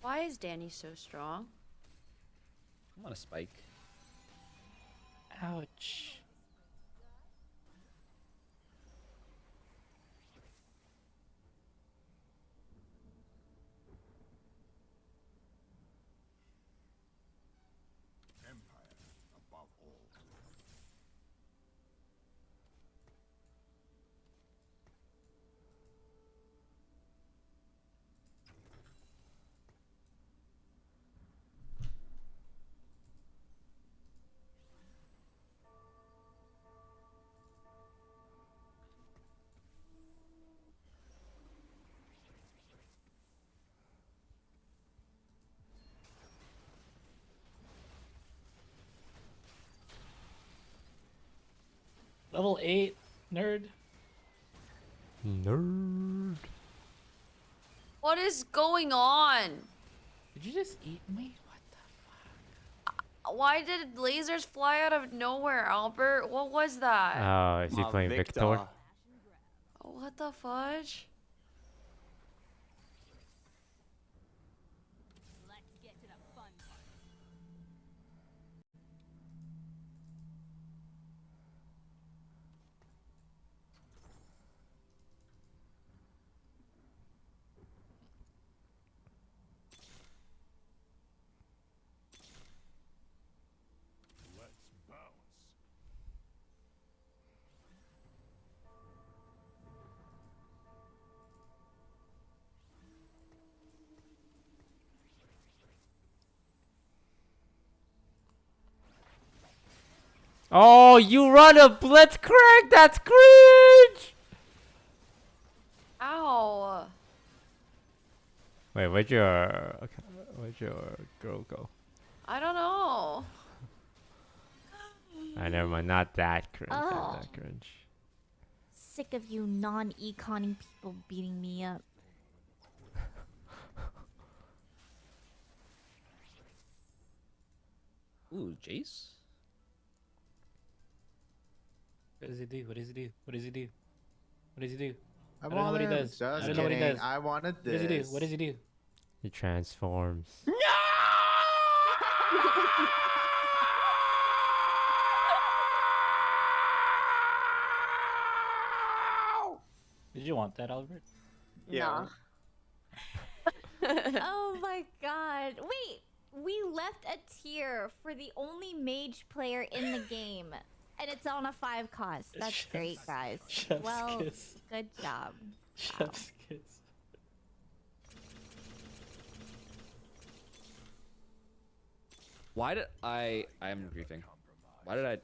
Why is Danny so strong? I'm on a spike. Ouch. Level eight, nerd. Nerd. What is going on? Did you just eat me? What the? fuck? Why did lasers fly out of nowhere, Albert? What was that? Oh, is he Ma playing Viktor? what the fudge? Oh, you run a blitzcrank? That's cringe! Ow. Wait, where'd your okay, where'd your girl go? I don't know. Ah, never mind. Not that cringe. Oh. Not that cringe. Sick of you non-econing people beating me up. Ooh, Jace. What does he do? What does he do? What does he do? What does he do? I, I don't know what he does. Just I don't know what he does. I wanted What this. does he do? What does he do? He transforms. (laughs) No! Did you want that, Albert? Yeah. (laughs) (laughs) oh my god. Wait, we left a tier for the only mage player in the game. And it's on a five cost. That's great, guys. chef's well, kiss. good job. Chef's kiss. Why did I? I am griefing. Why did I?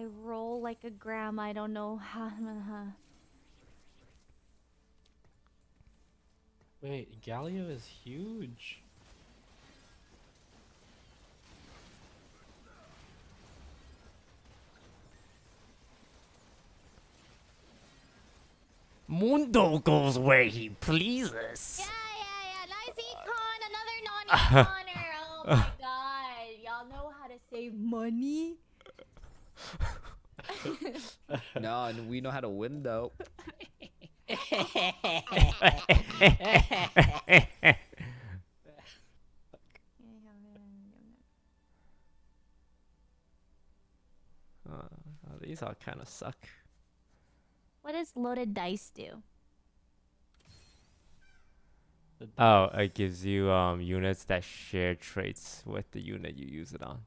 I roll like a gram. I don't know (laughs) how. Wait, Galio is huge. Mundo goes where he pleases. Yeah, yeah, yeah. Nice uh, econ. Another (laughs) non econer. Oh my (laughs) god. Y'all know how to save money? (laughs) No, and we know how to win though. (laughs) Uh, oh, these all kind of suck. What does loaded dice do? Oh, it gives you um units that share traits with the unit you use it on.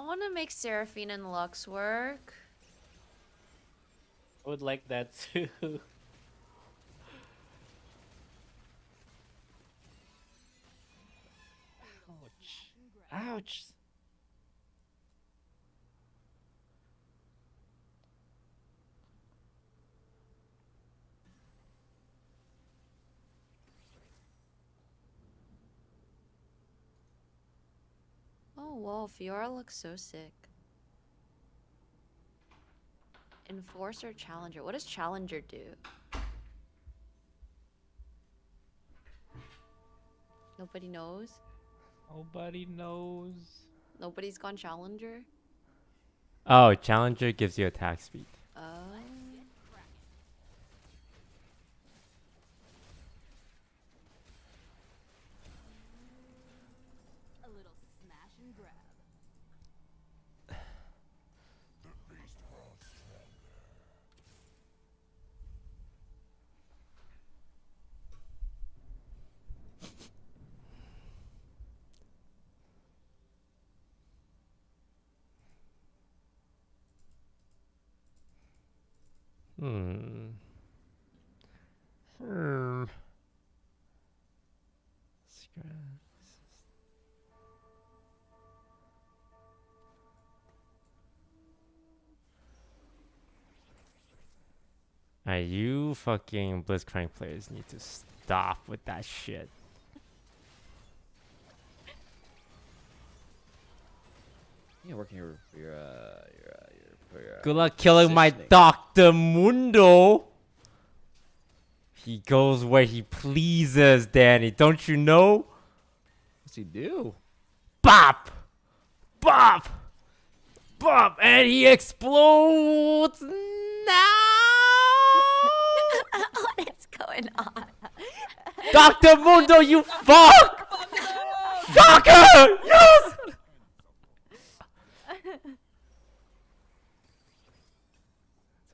I want to make Seraphine and Lux work. I would like that (laughs) too. Ouch. Ouch. Oh, whoa, Fiora looks so sick. Enforcer Challenger. What does Challenger do? Nobody knows? Nobody knows. Nobody's gone Challenger? Oh, Challenger gives you attack speed. Oh. A little smash and grab. Hmm. Hmm. Scra- Alright, you fucking Blitzcrank players need to stop with that shit. Yeah, working your your uh your uh, your, your uh, Good luck killing my. Dr. Mundo. He goes where he pleases, Danny. Don't you know? What's he do? Bop! Bop! Bop! And he explodes now! What is going on? Dr. Mundo, you fuck! Shocker! Yes!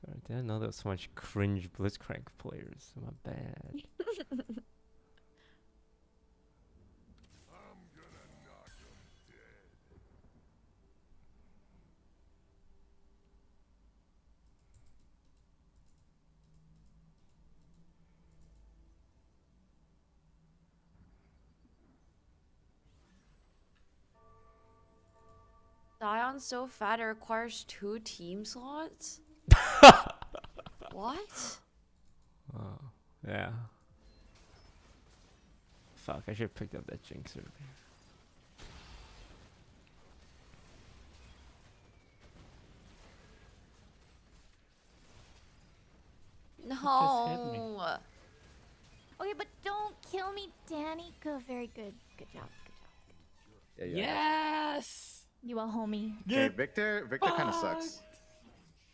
Sorry, I didn't know there was so much cringe Blitzcrank players. My bad. (laughs) Dion's so fat it requires two team slots? (laughs) what? Oh, yeah. Fuck, I should have picked up that Jinx earlier. No. Okay, but don't kill me, Danny. Go. very good. Good job. Good job. Yeah, yeah. Yes. You a homie. Okay, Viktor. Viktor kind of sucks.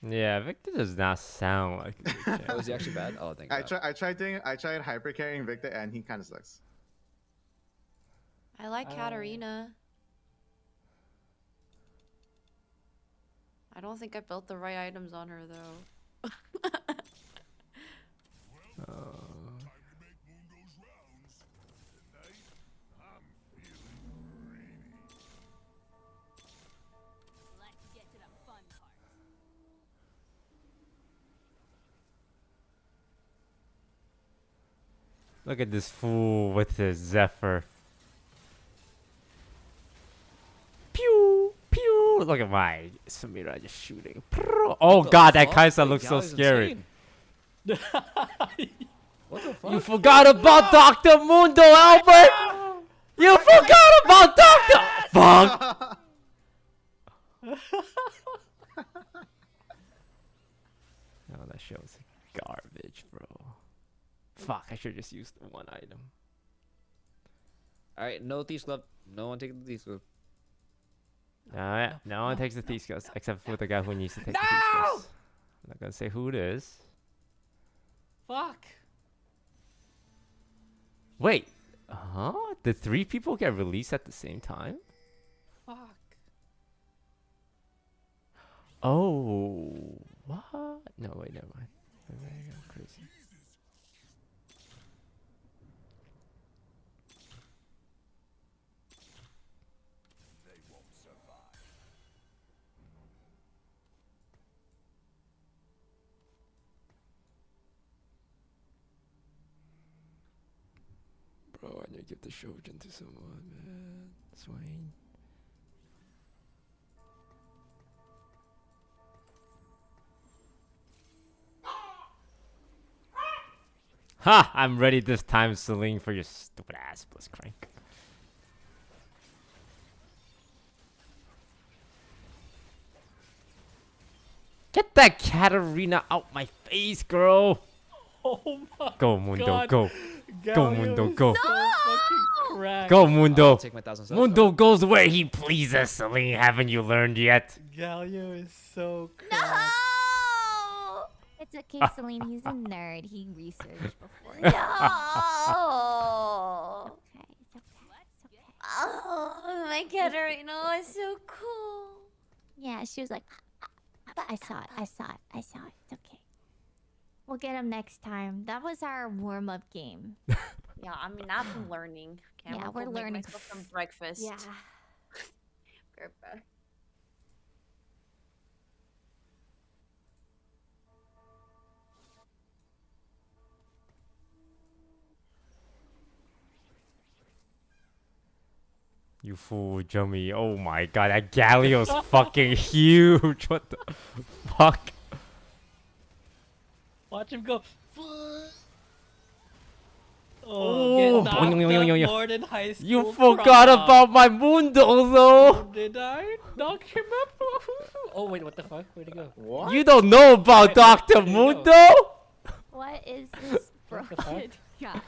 Yeah, Viktor does not sound like a good Oh, champ. is he actually bad? Oh, thank I God. try. I tried doing. I tried hyper carrying Viktor, and he kind of sucks. I like Uh, Katarina. I don't think I built the right items on her though. Uh, (laughs) look at this fool with his Zephyr. Pew! Pew! Look at my Samira just shooting. Oh god, that? Kai'Sa looks so scary. (laughs) What the fuck? You forgot about Dr. Mundo, Albert! You forgot about Dr. Fuck! (laughs) Oh, that show's garbage, bro. Fuck, I should just use the one item. All right, no thieves club. No one taking the thieves club. Alright, no one takes the Thescos except for the guy who needs to take the Thieves Thescos. I'm not gonna say who it is. Fuck. Wait, huh? Did three people get released at the same time? Fuck. Oh, what? No, wait, never mind. Bro, I need to give the Shojin to someone, man. Swain. Ha! I'm ready this time, Celine, for your stupid ass Blitzcrank. Get that Katarina out my face, girl! Oh my Go, Mundo, God. go. Go, Mundo, go. So fucking cracked. Go, I'll Mundo! take my thousand subs. Mundo goes where he pleases, Celine. Haven't you learned yet? Galio is so cracked. No! It's okay, (laughs) Celine. He's a nerd. He researched before. (laughs) No! okay, it's okay. It's okay. Oh, my Katarina is so cool. Yeah, she was like, but I saw it. I saw it. I saw it. It's okay. We'll get him next time. That was our warm up game. (laughs) Yeah, I mean, I've been (sighs) learning. Can't Yeah, we're learning. From breakfast. Yeah. Be right back. You fool, Jummy. Oh my god, that Galio's fucking (laughs) huge. What the fuck? Watch him go. Oh, Oh, get knocked boing, boing, boing, boing. up more high school You forgot prom. about my Mundo, Oh, though! did I knock him up? (laughs) oh wait, what the fuck? Where'd he go? What? You don't know about Wait, Dr. where did? Mundo? What is (laughs) this What the fuck? broad guy?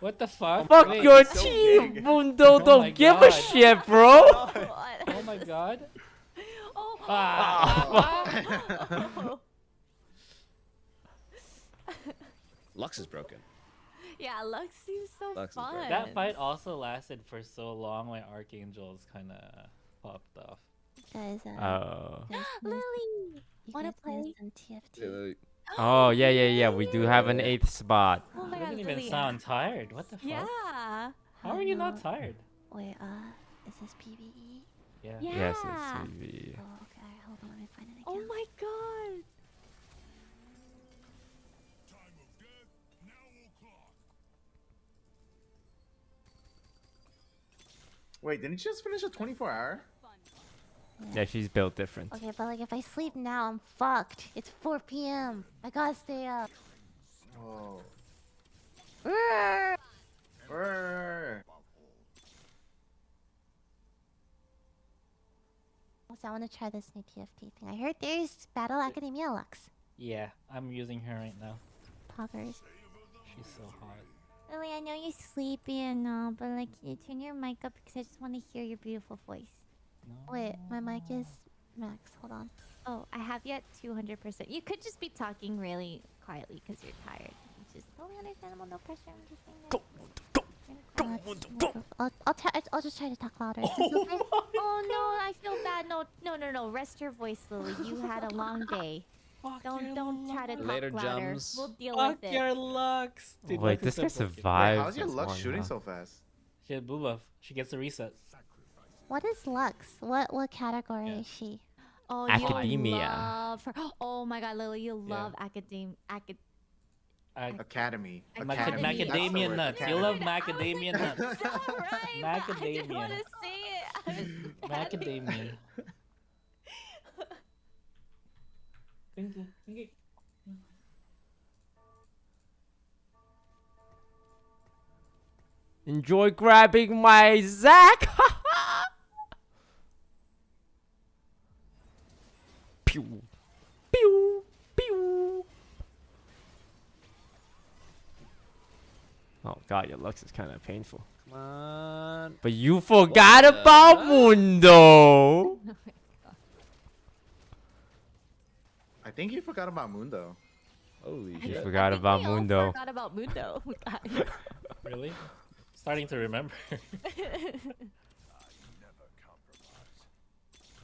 What the fuck? Fuck Wait, your so team, big. Mundo. Oh don't give a God. shit, bro. (laughs) Oh my god. Oh, Ah. Lux is broken. Yeah, Lux seems so Lux fun. That fight also lasted for so long when Archangels kind of popped off. (gasps) Guys, uh, Oh. Lily, wanna play? some TFT? Dude, Oh yeah, yeah, yeah. We do have an eighth spot. Oh my You god, doesn't even Lily. sound tired. What the fuck? Yeah. How are you not tired? Wait, uh, is this PBE? Yeah. Yeah. Yes, it's CV. Oh, okay. Hold on, let me find an account. Oh my god. Wait, didn't she just finish a 24 hour? Yeah, she's built different. Okay, but like if I sleep now, I'm fucked. It's 4 p.m. I gotta stay up. Oh. Urgh. Brr. Also, I want to try this new TFT thing. I heard there's Battle Academia Lux. Yeah, I'm using her right now. Poggers. She's so hot. Lily, I know you're sleepy and all, but like, can you turn your mic up because I just want to hear your beautiful voice. Wait, my mic is max. Hold on. Oh, I have you at 200%. You could just be talking really quietly because you're tired. It's just totally understandable, no pressure. I'm just saying. Go, Uh, I'll, I'll, ta- I'll just try to talk louder. This okay? (laughs) Oh no, I feel bad. No, no, no, no. Rest your voice, Lily. You had a long day. Don't, don't try to talk Later, louder. Jums. We'll deal Fuck with it. Fuck your Lux. Dude, Wait, this guy so broken. Wait, survived. how's your this luck shooting huh? so fast? She had blue buff. She gets a reset. What is Lux? What what category Yeah. is she? Oh, Academia. You love her. (gasps) Oh my God, Lily, you love academia. Acad- I, Academy. Maca- Maca- Academy. That's the macadamia word, nuts. You love macadamia nuts. It's not right, but I didn't want to say it. (laughs) I was sadly- Macadamia. Thank you. Thank you. Enjoy grabbing my Zack. (laughs) pew, pew, pew. Oh god, your looks is kind of painful. Come on. But you forgot the about fuck? Mundo. (laughs) I think you forgot about Mundo. Holy You shit. forgot I think about we all Mundo. Forgot about Mundo. (laughs) guys. Really? Starting to remember. (laughs)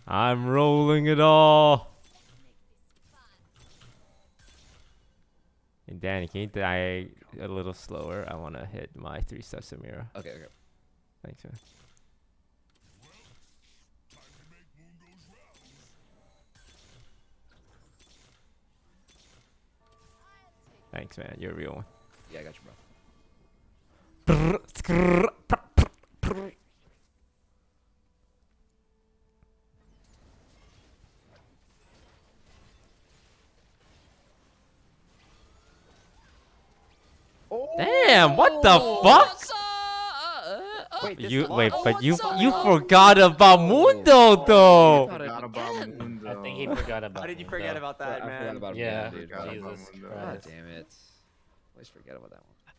I'm rolling it all. Hey Danny, can you die a little slower? I want to hit my three step Samira. Okay, okay. Thanks, man. Thanks, man. You're a real one. Yeah, I got you, bro. Damn! What the oh, fuck? Wait, You wait, live? but you you forgot about Mundo oh, though. Forgot about Mundo. I think he forgot about How did you forget about that, I man? forgot about Yeah, Mundo, dude. Forgot about Jesus Mundo. God damn it. Always forget about that one.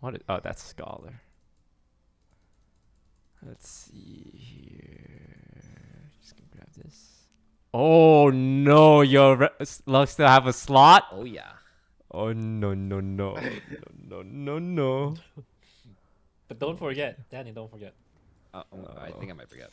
What? Is, oh, that's Scholar. Let's see here. Just gonna grab this. Oh no, your re- s- still have a slot. Oh yeah. Oh no no no no (laughs) no no no. But don't forget, Danny, don't forget. Uh, um, I think I might forget.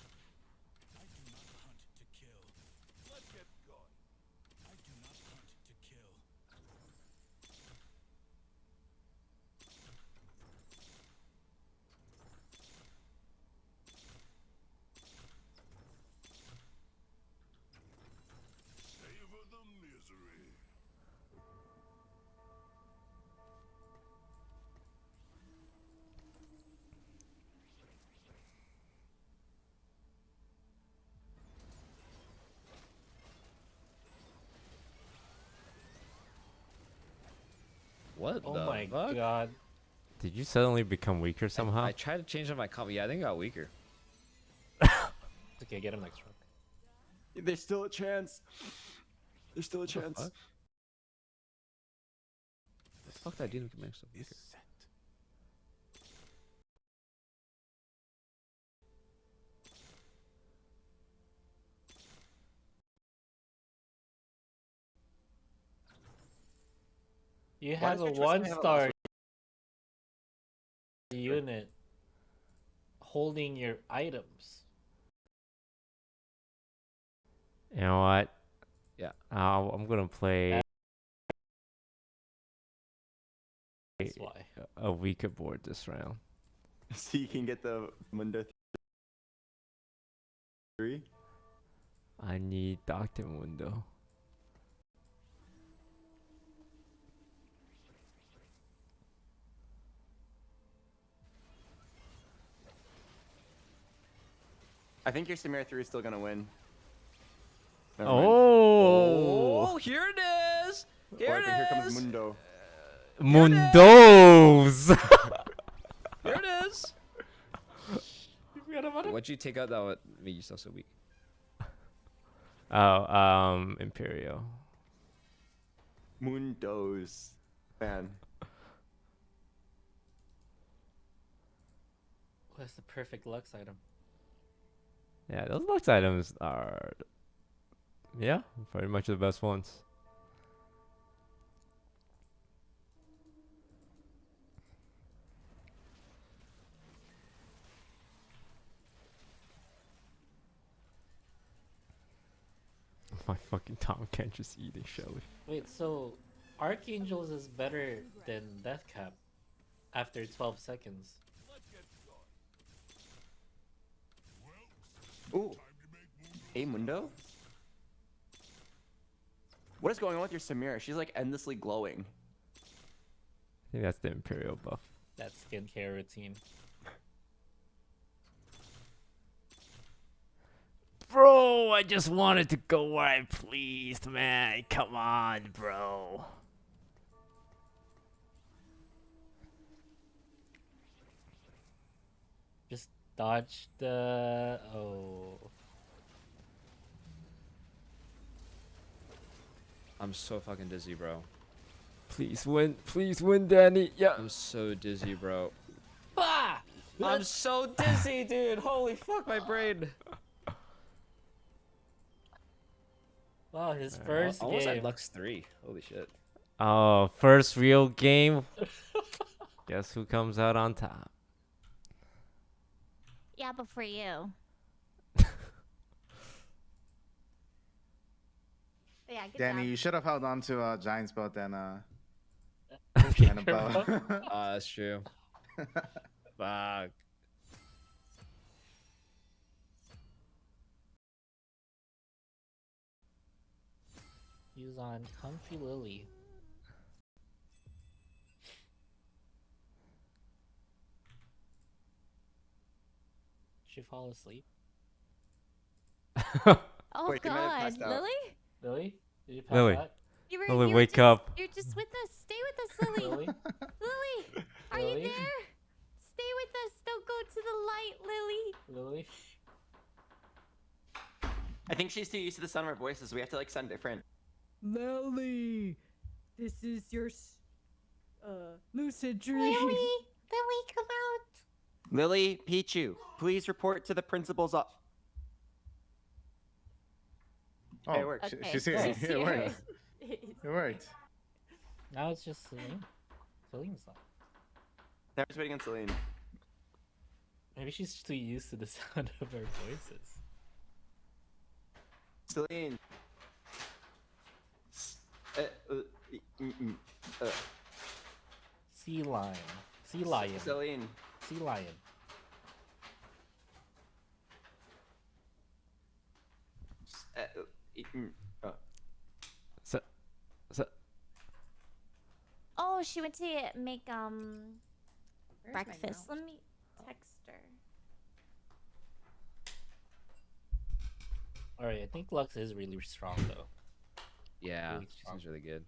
What Oh the my fuck? god. Did you suddenly become weaker somehow? I tried to change up my comp. Yeah, I think I got weaker. (laughs) Okay, get him next round. There's still a chance. There's still a What the chance. fuck? The fuck did I do to make myself weaker? You Why have a one have a star unit holding your items. You know what? Yeah. Uh, I'm gonna play That's why. a weaker board this round. (laughs) so you can get the Mundo three. I need Doctor Mundo. I think your Samira three is still gonna win. Never mind. Oh, Oh, here it is. Here I it here comes is. Mundo. Mundos. (laughs) Here it is. You forgot? What'd you take out that would make you so weak? oh, um, Imperial. Mundos. Man. What's the perfect Lux item? Yeah, those Lux items are, yeah, pretty much the best ones. (laughs) My fucking Tahm can't just eat eating Shelly. Wait, so Archangels is better than Deathcap after 12 seconds. Ooh. A Mundo? What is going on with your Samira? She's like endlessly glowing. I think that's the Imperial buff. That skincare routine. Bro, I just wanted to go where I pleased, man. Come on, bro. Dodge the. Oh. I'm so fucking dizzy, bro. Please win. Please win, Danny. Yeah. I'm so dizzy, bro. Bah! I'm so dizzy, dude. Holy fuck, my brain. (laughs) Wow, his Alright, first Almost game. at Lux three. Holy shit. Oh, first real game. (laughs) Guess who comes out on top? Yeah, but for you. (laughs) yeah, Danny, job. you should have held on to uh, Giant's boat and uh, Okay, and a bow. Ah, that's true. (laughs) Fuck. Use on Comfy Lily. She fall asleep. (laughs) Oh Wait, they might have God. Lily, Lily? Did you pass Lily. out? you were. Lily, you wake just, up. You're just with us. Stay with us, Lily. Lily? (laughs) Lily, are Lily? you there? Stay with us. Don't go to the light, Lily. Lily? I think she's too used to the sound of our voices. We have to like sound different. Lily, this is your uh lucid dream. Lily, Lily, come out. Lily Pichu, please report to the principal's office. Oh, it worked. she- Okay, she's here. she's (laughs) It here. worked. It worked. Now it's just Celine. Celine's not. I was waiting on Celine. Maybe she's too used to the (laughs) sound of our voices. Celine. S- Uh, uh, e- mm, mm, uh, Sea lion. Sea lion. Celine. Sea lion. S- uh, mm, uh. So, so, Oh, she went to make um Where's breakfast. Let me text her. Alright, I think Lux is really strong though. Yeah, Really she strong. seems really good.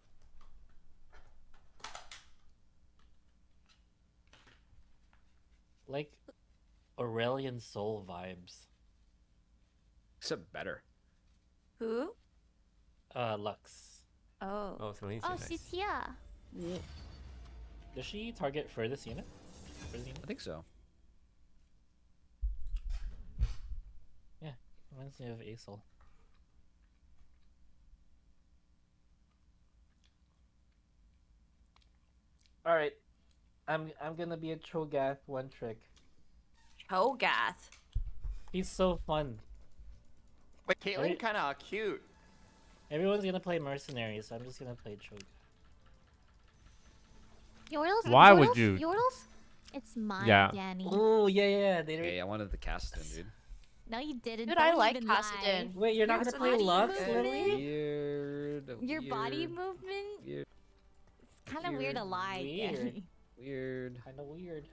Like Aurelion Sol vibes. Except better. Who? Uh, Lux. Oh. oh, Celine's Oh, here, nice. she's here. Does she target furthest unit? Furthest unit? I think so. Yeah, reminds me of Aesol. I'm I'm gonna be a Cho'Gath one trick. Cho'Gath. He's so fun. But Caitlyn Right. kind of cute. Everyone's gonna play mercenaries, so I'm just gonna play Cho'Gath. Yordles? Why Yordles? would you- Yordles? It's mine, Yeah. Danny. Oh yeah, yeah. They Hey, I wanted the Kassadin, dude. No, you didn't. Dude, I Don't like even lie. Kassadin. Wait, you're not Yours gonna play Lux, even Lily? Weird. Your body movement? Weird. It's kind of weird to lie, Weird. Weird. Kinda weird.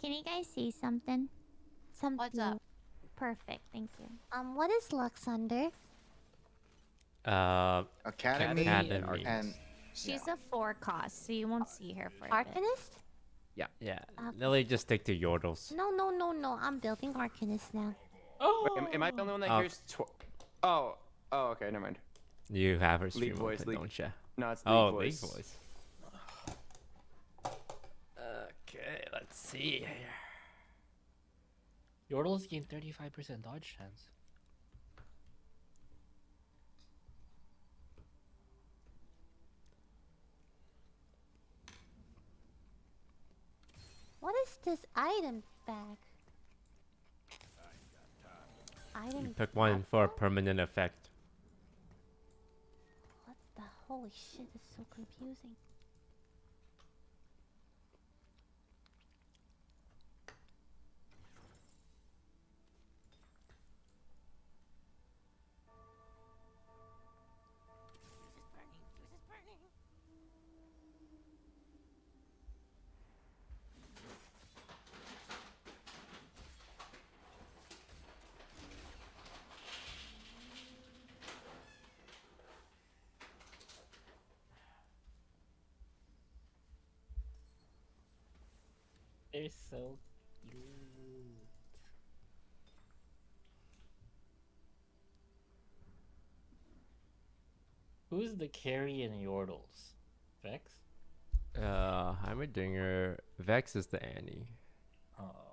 Can you guys see something? Something. What's up? Perfect. Thank you. Um, what is Lux under? Uh, Academy, Academy. and She's a four cost, so you won't see her for a bit. Arcanist? yeah. Okay. Lily, just stick to Yordles. No, no, no, no. I'm building Arcanist now. Oh. Wait, am, am I the only one that Oh. hears? Tw- oh, oh, okay, never mind. You have her stream voice, open, don't you? No, it's League Oh, voice. League voice. Okay, let's see here. Yordles gain 35% dodge chance. What is this item bag? Item. Pick one for a permanent effect. What the holy shit is so confusing. They're so cute. Who's the carry in Yordles? Vex? Uh, Heimerdinger. Vex is the Annie. Oh.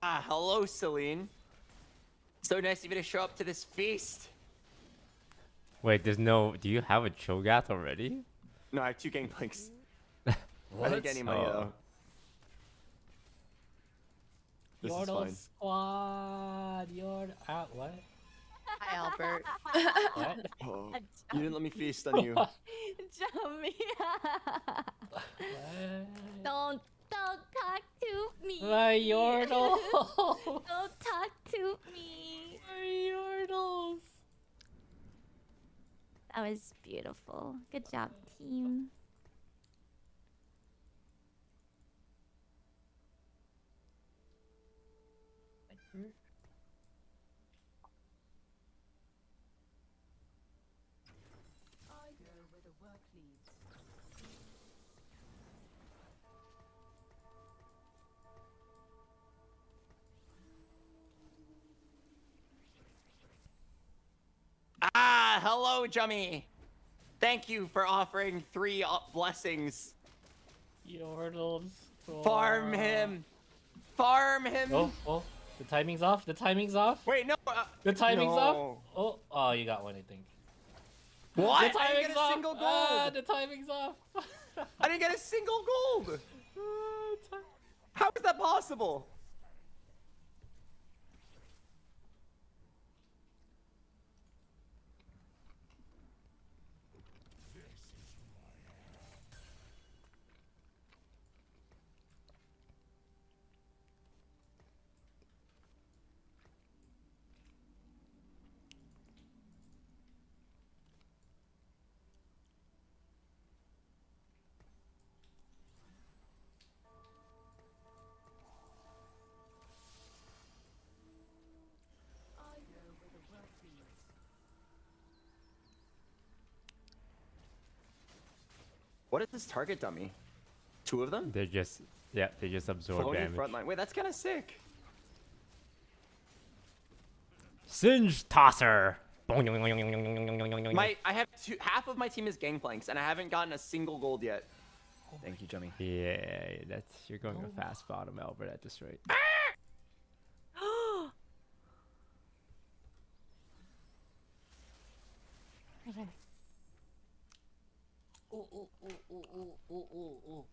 Ah, hello, Celine. So nice of you to show up to this feast. Wait, there's no. Do you have a Cho'Gath already? No, I have two gangplanks. (laughs) I didn't get any money Oh. though. This is Yordle fine. squad! Yord. Ah, what? Hi, Albert. What? (laughs) Oh, you didn't let me feast on you. (laughs) Jummy. What? don't don't talk to me. My Yordle! Don't talk to me. My Yordles! That was beautiful. Good job, team. Ah, hello, Jummy. Thank you for offering three uh, blessings. Yordles. Farm him. Farm him. Oh, oh. The timing's off. The timing's off. Wait, no. Uh, The timing's off. Oh, oh, you got one, I think. What? The I timing's didn't get a off. single gold. Ah, the timing's off. I didn't get a single gold. (laughs) Ah, How is that possible? What is this target dummy? Two of them? They're just yeah, they just absorb Floating damage. front line. Wait, that's kind of sick. Singe tosser. My I have two, half of my team is gangplanks, and I haven't gotten a single gold yet. Thank you, Jummy. Yeah, that's you're going a fast bottom, Albert, at this rate. Ah! Ooh, ooh, ooh, ooh, ooh, ooh, ooh, ooh.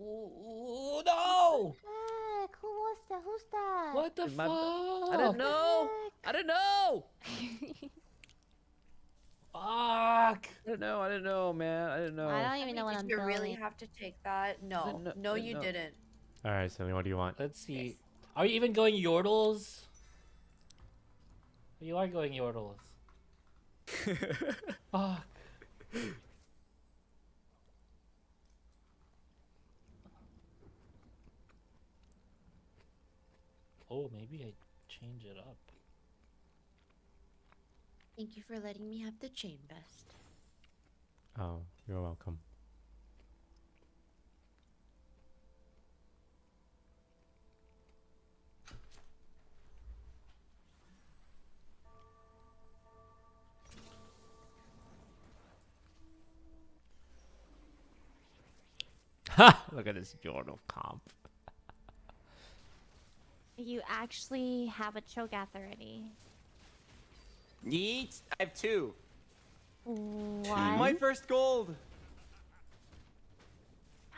Ooh, ooh, no! Heck, who was that? Who's that? What the My- (laughs) fuck? I don't know. I don't know. Fuck! I don't know. I didn't know, man. I don't know. I don't even know what Did I'm doing. you really have to take that? No, Didn't no, you know. didn't. All right, so what do you want? Let's see. Are you even going yordles? You are going yordles. (laughs) Fuck. Oh, maybe I change it up. Thank you for letting me have the chain vest. Oh, you're welcome. Ha! Look at this Jordan comp. You actually have a Cho'Gath already. Yeet! I have two. What? My first gold.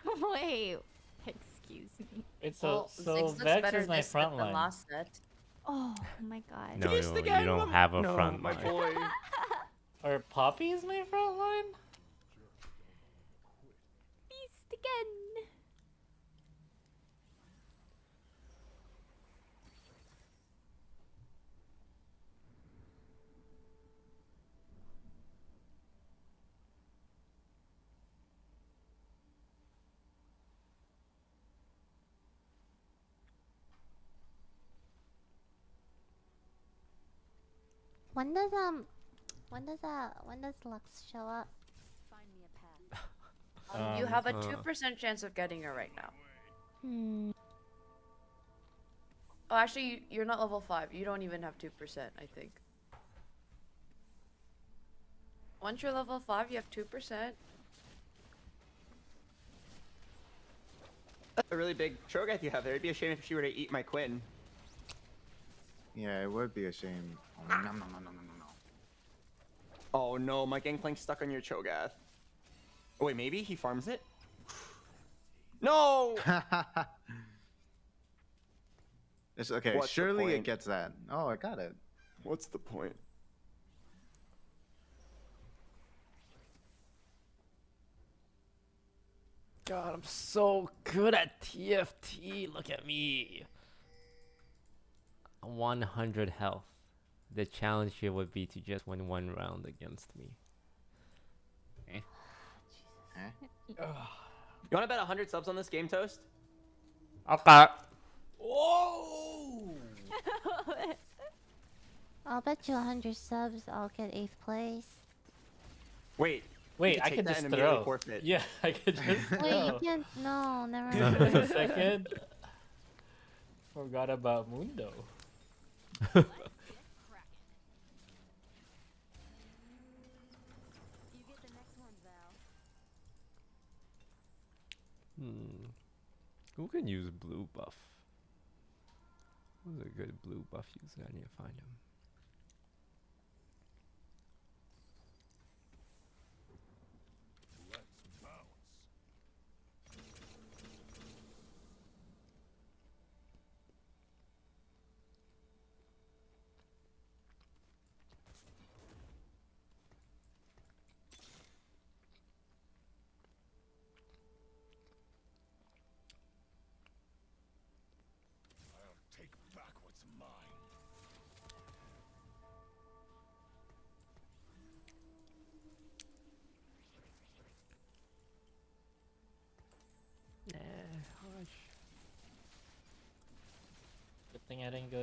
(laughs) Wait. Excuse me. It's well, so so Ziggs Vex better is my front line. last set. Oh my god. No, Feast you, you don't have a no, front my line. (laughs) boy. Are Poppy's my front line? Beast again. When does um, when does uh, when does Lux show up? Find me a (laughs) Um, you have a uh. two percent chance of getting her right now. Hmm. Oh, actually, you, you're not level five. You don't even have two percent. I think. Once you're level five, you have two percent. That's a really big Cho'Gath you have there. It'd be a shame if she were to eat my Quinn. Yeah, it would be a shame. Oh, no, no, no, no, no, no, Oh no, my gangplank's stuck on your Cho'Gath. Oh wait, maybe he farms it? (sighs) No! (laughs) no. it's okay. What's surely it gets that. Oh, I got it. What's the point? God, I'm so good at TFT. Look at me. 100 health. The challenge here would be to just win one round against me. Eh? You wanna bet 100 subs on this game, Toast? Okay. Whoa! (laughs) I'll bet you 100 subs. I'll get eighth place. Wait. Wait, I take could just and immediately throw. forfeit. Yeah, (laughs) I could just Wait, you can't. No, never (laughs) Wait mind. a second. Forgot about Mundo. You get the next one, Val. Hmm. Who can use blue buff? Who's a good blue buff user? I need to find him. I didn't go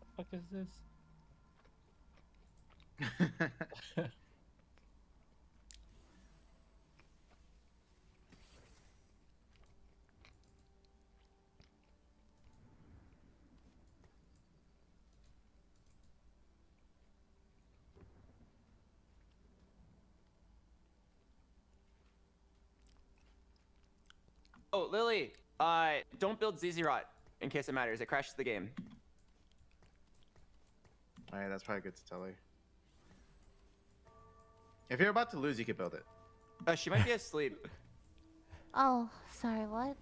the fuck is this? (laughs) Oh, Lily, uh, don't build ZZ Rot in case it matters. It crashes the game. Alright, that's probably good to tell her. If you're about to lose, you can build it. Uh, she might be asleep. (laughs) Oh, sorry, what?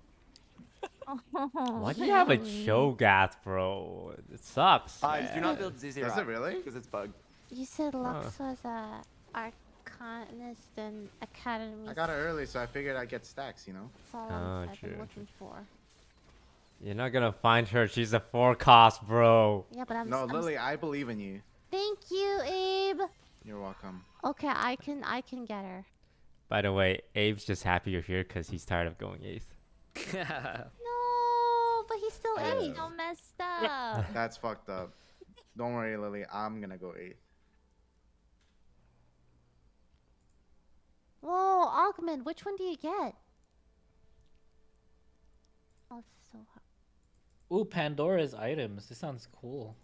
(laughs) Why do you have a Really? Cho'Gath, bro? It sucks. Uh, do not build ZZ Does Rot. it really? Because it's bugged. You said Huh. Lux was a arcanist and academy. I got it early, so I figured I'd get stacks, you know? That's all Oh, I'm, I've true, been looking for. You're not gonna find her. She's a forecast, bro. Yeah, but I'm. No, I'm Lily, I believe in you. Thank you, Abe. You're welcome. Okay, I can I can get her. By the way, Abe's just happy you're here because he's tired of going eighth. (laughs) No, but he's still That's eight. so messed (laughs) up. That's fucked up. Don't worry, Lily. I'm gonna go eighth. Whoa, Augment, which one do you get? Oh, this is so hard. Ooh, Pandora's items. This sounds cool.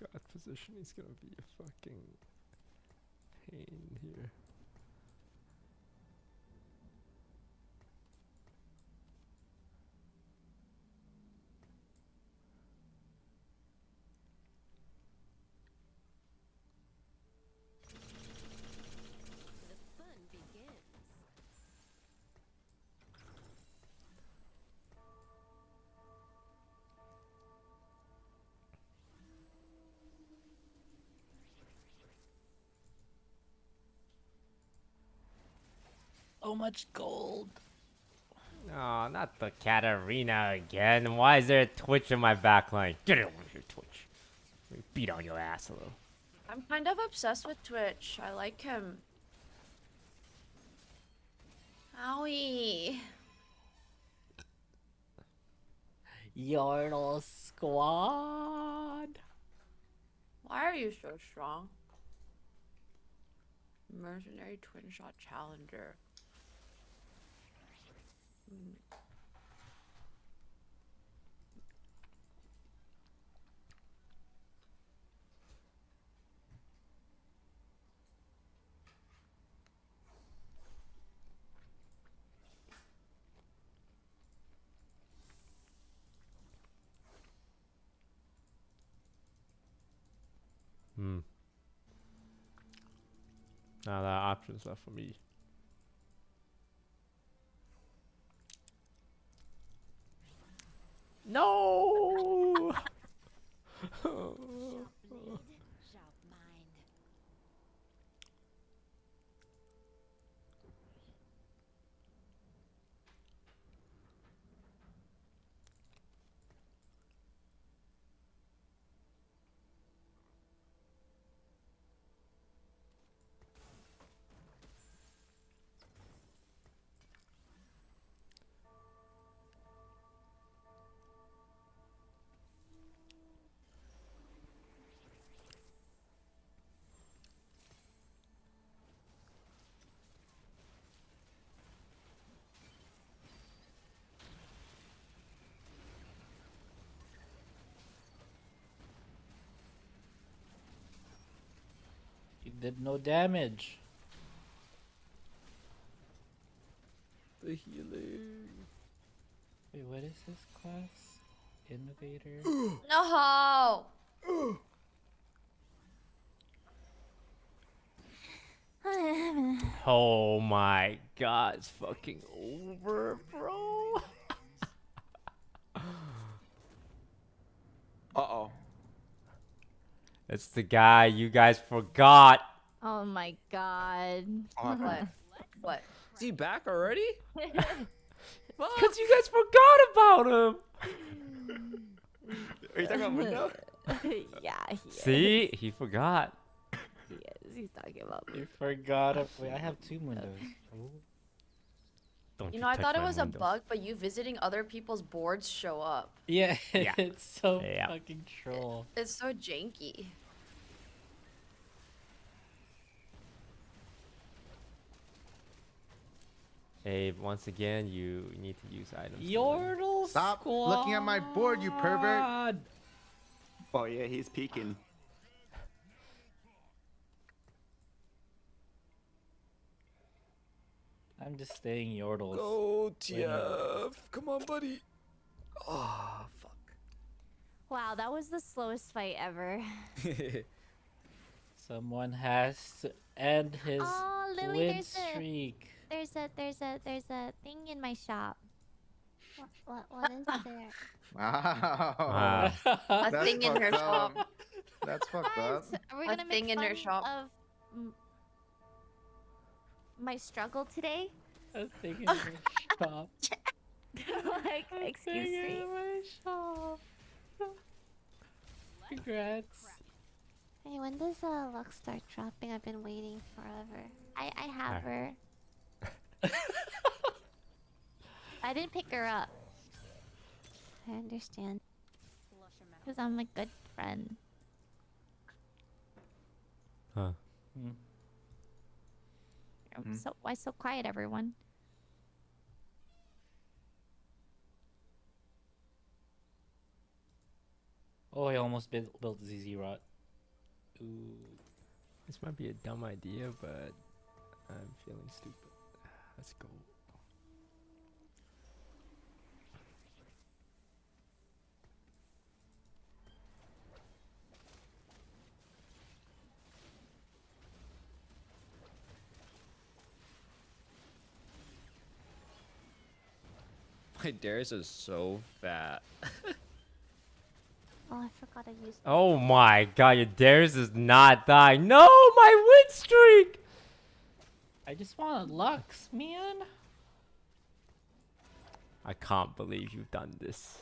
God, position is gonna be a fucking pain here. So much gold. No, not the Katarina again. Why is there a Twitch in my backline? Get over here, Twitch. Beat on your ass a little. I'm kind of obsessed with Twitch. I like him. Owie. Yordle squad. Why are you so strong? Mercenary twin shot challenger. Hmm. Hmm. Not a lot of options left for me. No. (laughs) did no damage. The healing. Wait, what is this class? Innovator. (gasps) No! (sighs) Oh my god, it's fucking over, bro. (laughs) Uh-oh. It's the guy you guys forgot. Oh my god. What? What? Is he back already? (laughs) Because you guys forgot about him. Are you talking about Mundo? (laughs) yeah, he See, he forgot. He is. he's talking about. me. You forgot. Of, wait, I have two windows. Don't You know, I thought it was windows. a bug, but you visiting other people's boards show up. Yeah, (laughs) Yeah. it's so Yeah. fucking troll. It's so janky. Hey, once again, you need to use items. to win. Yordle Stop looking at my board, you pervert. Oh yeah, he's peeking. I'm just staying Yordles. Go Wait. TF. Come on, buddy. Oh, fuck. Wow, that was the slowest fight ever. (laughs) Someone has to end his Oh, Lily, win there's a- streak. There's a there's a there's a thing in my shop. What, what, what is (laughs) there? Wow. Wow. A That's thing in her fucked shop. That's fucked up. What? Are we A gonna make thing in her shop. of my struggle today? A thing in her (laughs) shop. (laughs) like, A excuse thing me. in my shop. Congrats. Hey, when does uh, Lux start dropping? I've been waiting forever. I I have Alright. her. (laughs) I didn't pick her up I understand. because I'm a good friend. Huh. Um, Hmm. So why so quiet, everyone? Oh, I almost built, built ZZ Rot. Ooh. This might be a dumb idea, but I'm feeling stupid. Let's go. (laughs) My Darius is so fat. Oh, I forgot I used. Oh my god, your Darius is not dying. No, my win streak! I just want Lux, man. I can't believe you've done this.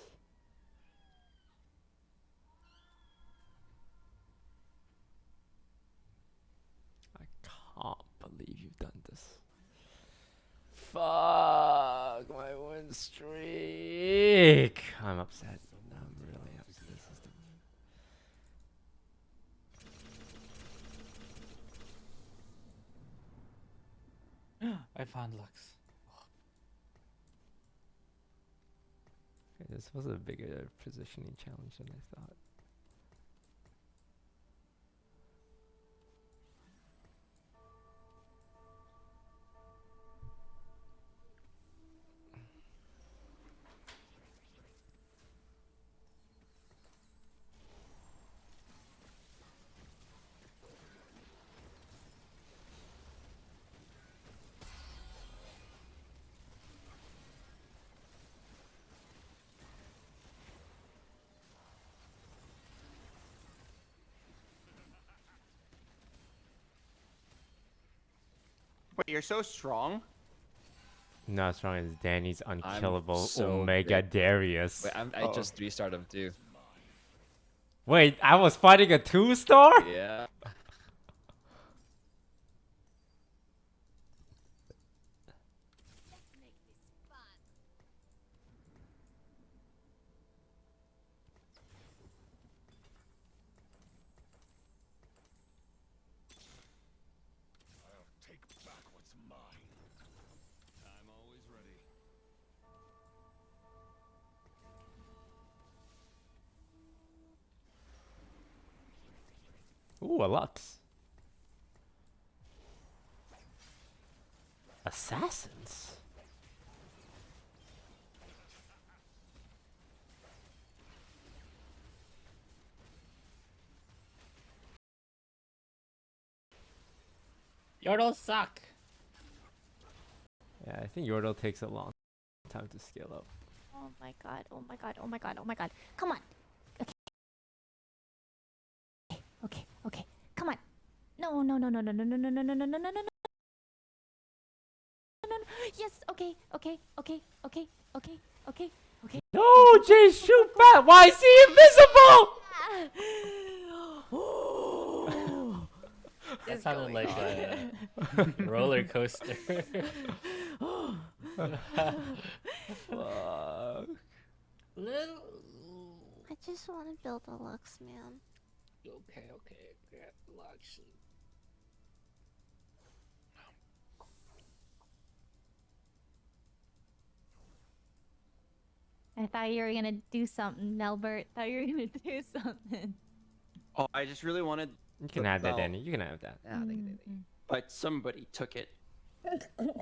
I can't believe you've done this. Fuck my win streak. I'm upset. I'm really upset. This is the (gasps) I found Lux. Okay, this was a bigger positioning challenge than I thought. You're so strong. Not as strong as Danny's unkillable so Omega big. Darius. Wait, I'm, I Uh-oh. just oh. three starred him too. Wait, I was fighting a two star? Yeah. Yordles suck. Yeah, I think Yordle takes a long time to scale up. Oh my god! Oh my god! Oh my god! Oh my god! Come on. Okay. Okay. Okay. Come on. No. No. No. No. No. No. No. No. No. No. No. No. No. No. No. No. Yes. Okay. Okay. Okay. Okay. Okay. Okay. Okay. No, Jay, shoot back! Why is he invisible? That is sounded going like on? a (laughs) roller coaster. (laughs) Little. I just want to build a Lux, man. Okay, okay, okay. Lux. I thought you were gonna do something, Melbert. Thought you were gonna do something. Oh, I just really wanted. You can the have that, belt, Danny. You can have that. Yeah, thank you, thank. Mm-mm. But somebody took it. Let's bounce.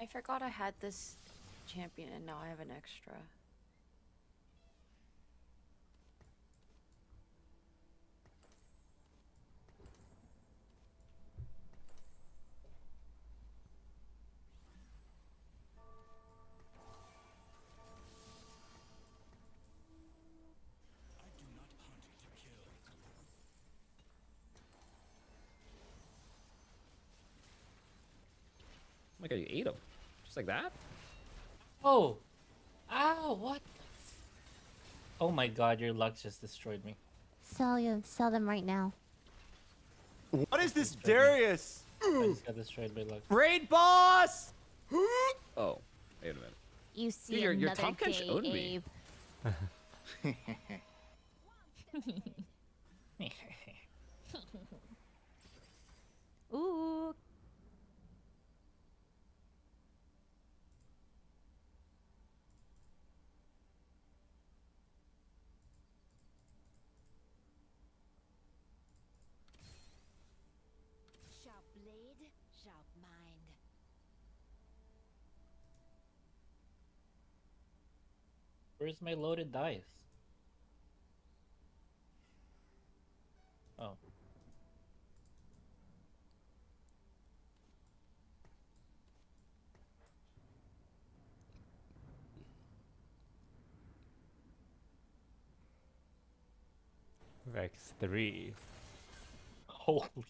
I forgot I had this champion and now I have an extra. My god, you ate him. Just like that? Oh! Ow! What? Oh my god, your luck just destroyed me. Sell you, sell them right now. What is this, Darius? I just got destroyed by luck. Raid boss! Oh, wait a minute. You see your- your another Tahm Kench day, owned me. (laughs) Ooh. Sharp blade, sharp mind. Where's my loaded dice? Oh. Vex 3. Holy shit.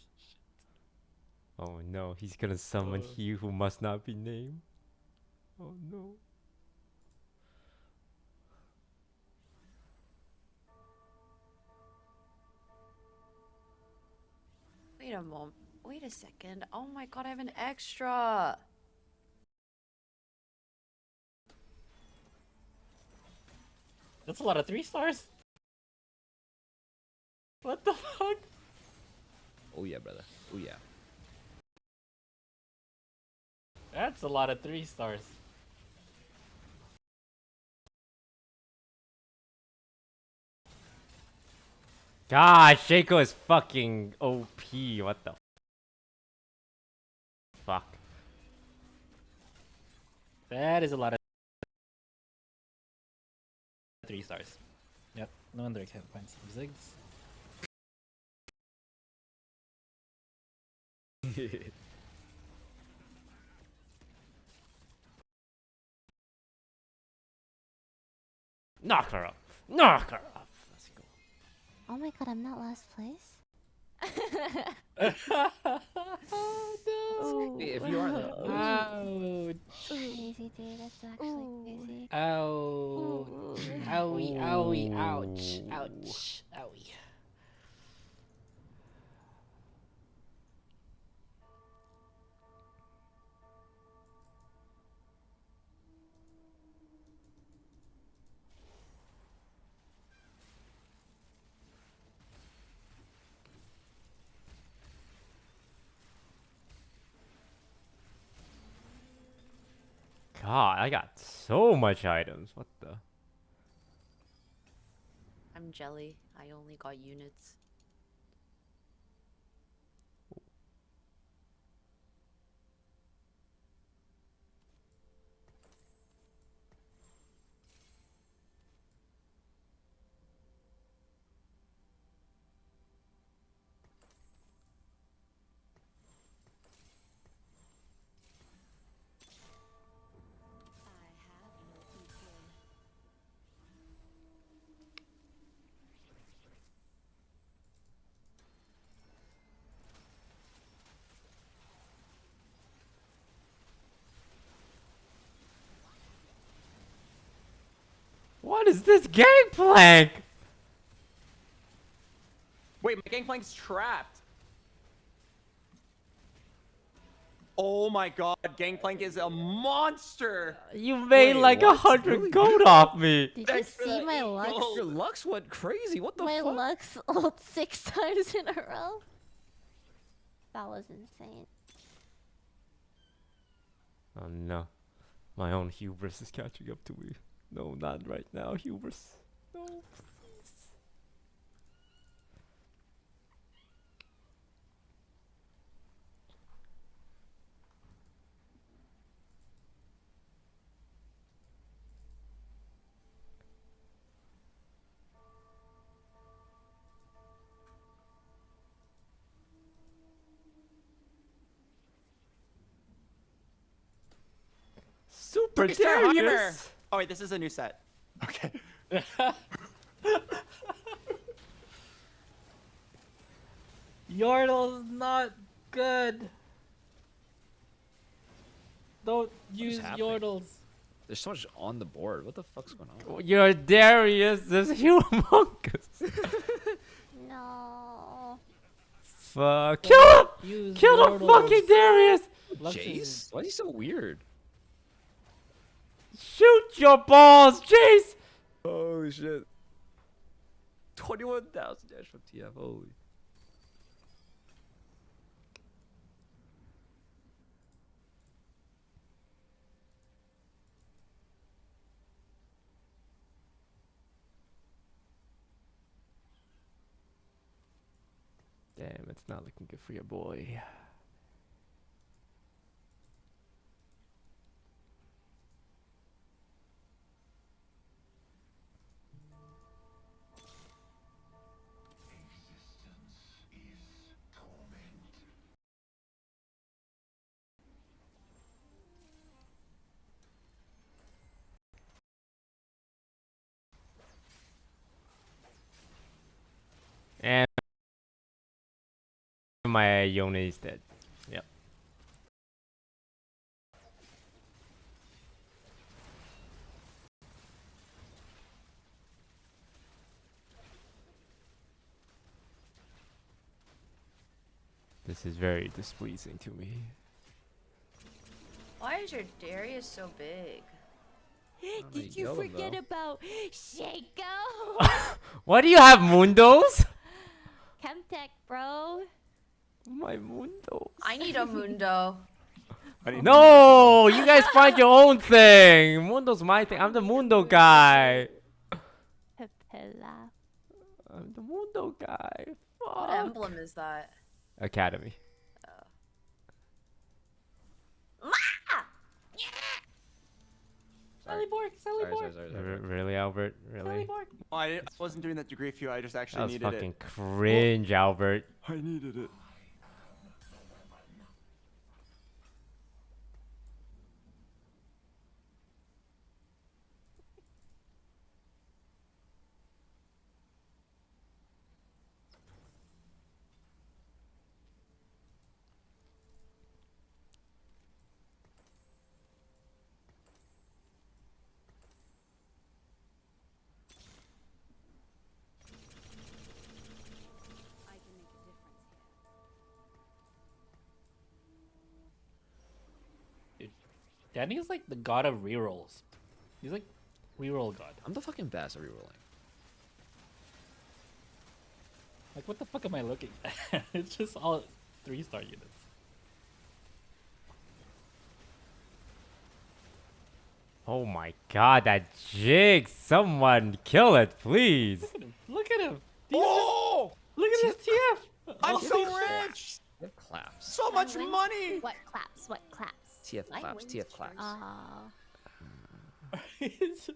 Oh no, he's gonna summon Uh. he who must not be named. Oh no. Wait a moment. Wait a second. Oh my god, I have an extra. That's a lot of three stars. What the fuck? Oh yeah, brother. Oh yeah. That's a lot of three stars. God, Shaco is fucking OP. What the fuck? That is a lot of three stars. Yep, no wonder I can't find some zigs. (laughs) Knock her up. Knock her up. Let's go. Oh my god, I'm not last place. (laughs) oh Hey, if you are the no! Ouch! Crazy, dude. That's actually crazy. Ouch! Owie! Owie! Ouch! Ouch! Owie! God, I got so much items. What the? I'm jelly. I only got units. Is this gangplank? Wait, my gangplank's trapped. Oh my god, Gangplank is a monster! You made Wait, like a hundred Really? gold off me. Did you Thanks for see my eight Lux? Your Lux went crazy. What the My fuck? Lux ult six (laughs) times in a row. That was insane. Oh no. My own hubris is catching up to me. No, not right now, hubris. No, please. Super Three! Darius! Oh wait, this is a new set. Okay. (laughs) Yordle's not good. Don't use? Yordles. There's so much on the board. What the fuck's going on? Your Darius is humongous. (laughs) No. Fuck. Kill him! Use Kill the fucking Darius! Lux Jayce? Why is he so weird? Shoot your balls, jeez! Holy shit. 21,000 dash from TF. Holy. Damn, it's not looking good for your boy. Yone is dead. Yep. This is very displeasing to me. Why is your Darius so big? Did you yellow, forget though. about Shaco? (laughs) Why do you have Mundos? Chemtech, bro. My mundo. I need a Mundo. No, you guys find your own thing. Mundo's my thing. I'm the Mundo guy. Pepela. I'm the Mundo guy. What emblem is that? Academy. Oh. Ah! Sally Bork, Sally Sorry, Bork. sorry, sorry, sorry. R- really, Albert? Sally Really? Bork. Oh, I, I wasn't doing that degree grief you. I just actually needed it. That was fucking it. cringe, Albert. I needed it. Danny is like the god of rerolls. He's like reroll god. I'm the fucking best at rerolling. Like what the fuck am I looking at? (laughs) it's just all three star units. Oh my god, that jig! Someone kill it, please! Look at him. Look at him. He's Oh! just- look at his TF. I'm Holy so rich! TF claps. So much money! What claps? What claps? TF claps. TF claps. He's-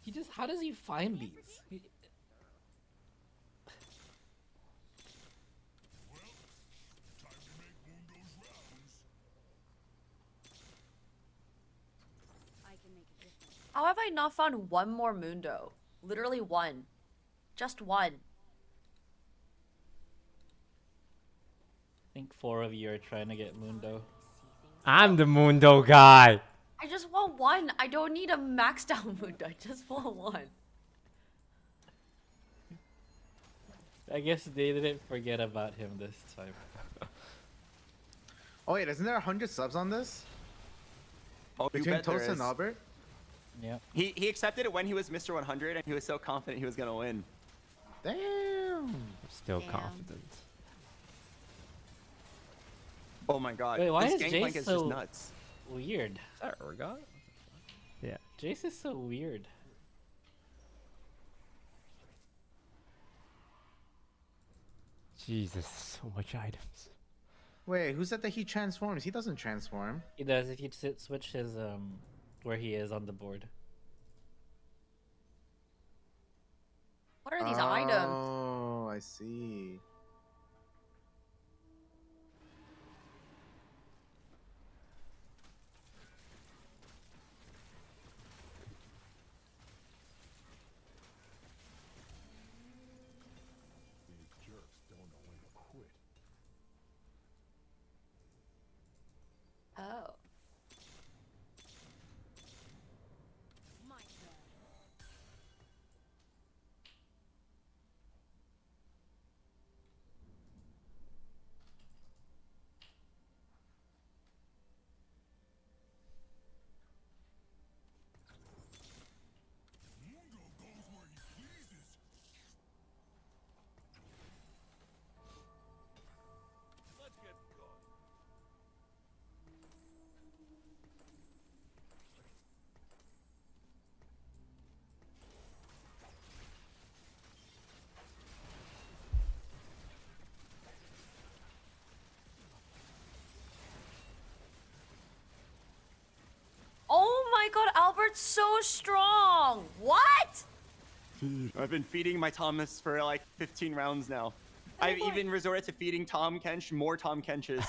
he just how does he find these? He- How have I not found one more Mundo? Literally one. Just one. Think four of you are trying to get Mundo. I'm the Mundo guy. I just want one. I don't need a maxed (laughs) out Mundo. I just want one. I guess they didn't forget about him this time. Oh wait, isn't there hundred subs on this Oh, you between bet there Toast and. Albert? Yeah. He he accepted it when he was Mr. 100, and he was so confident he was gonna win. Damn. I'm Still Damn. confident. Oh my god. Wait, why this is gangplank Jayce is so- just nuts. Weird. Is that Urgot? Yeah. Jayce is so weird. Jesus, so much items. Wait, who said that he transforms? He doesn't transform. He does if you sit, switch his um where he is on the board. What are these items? Oh, I see. These jerks don't know when to quit. Oh. God, Albert's so strong. What? (laughs) I've been feeding my Thomas for like 15 rounds now. I've even resorted to feeding Tahm Kench more Tahm Kenches.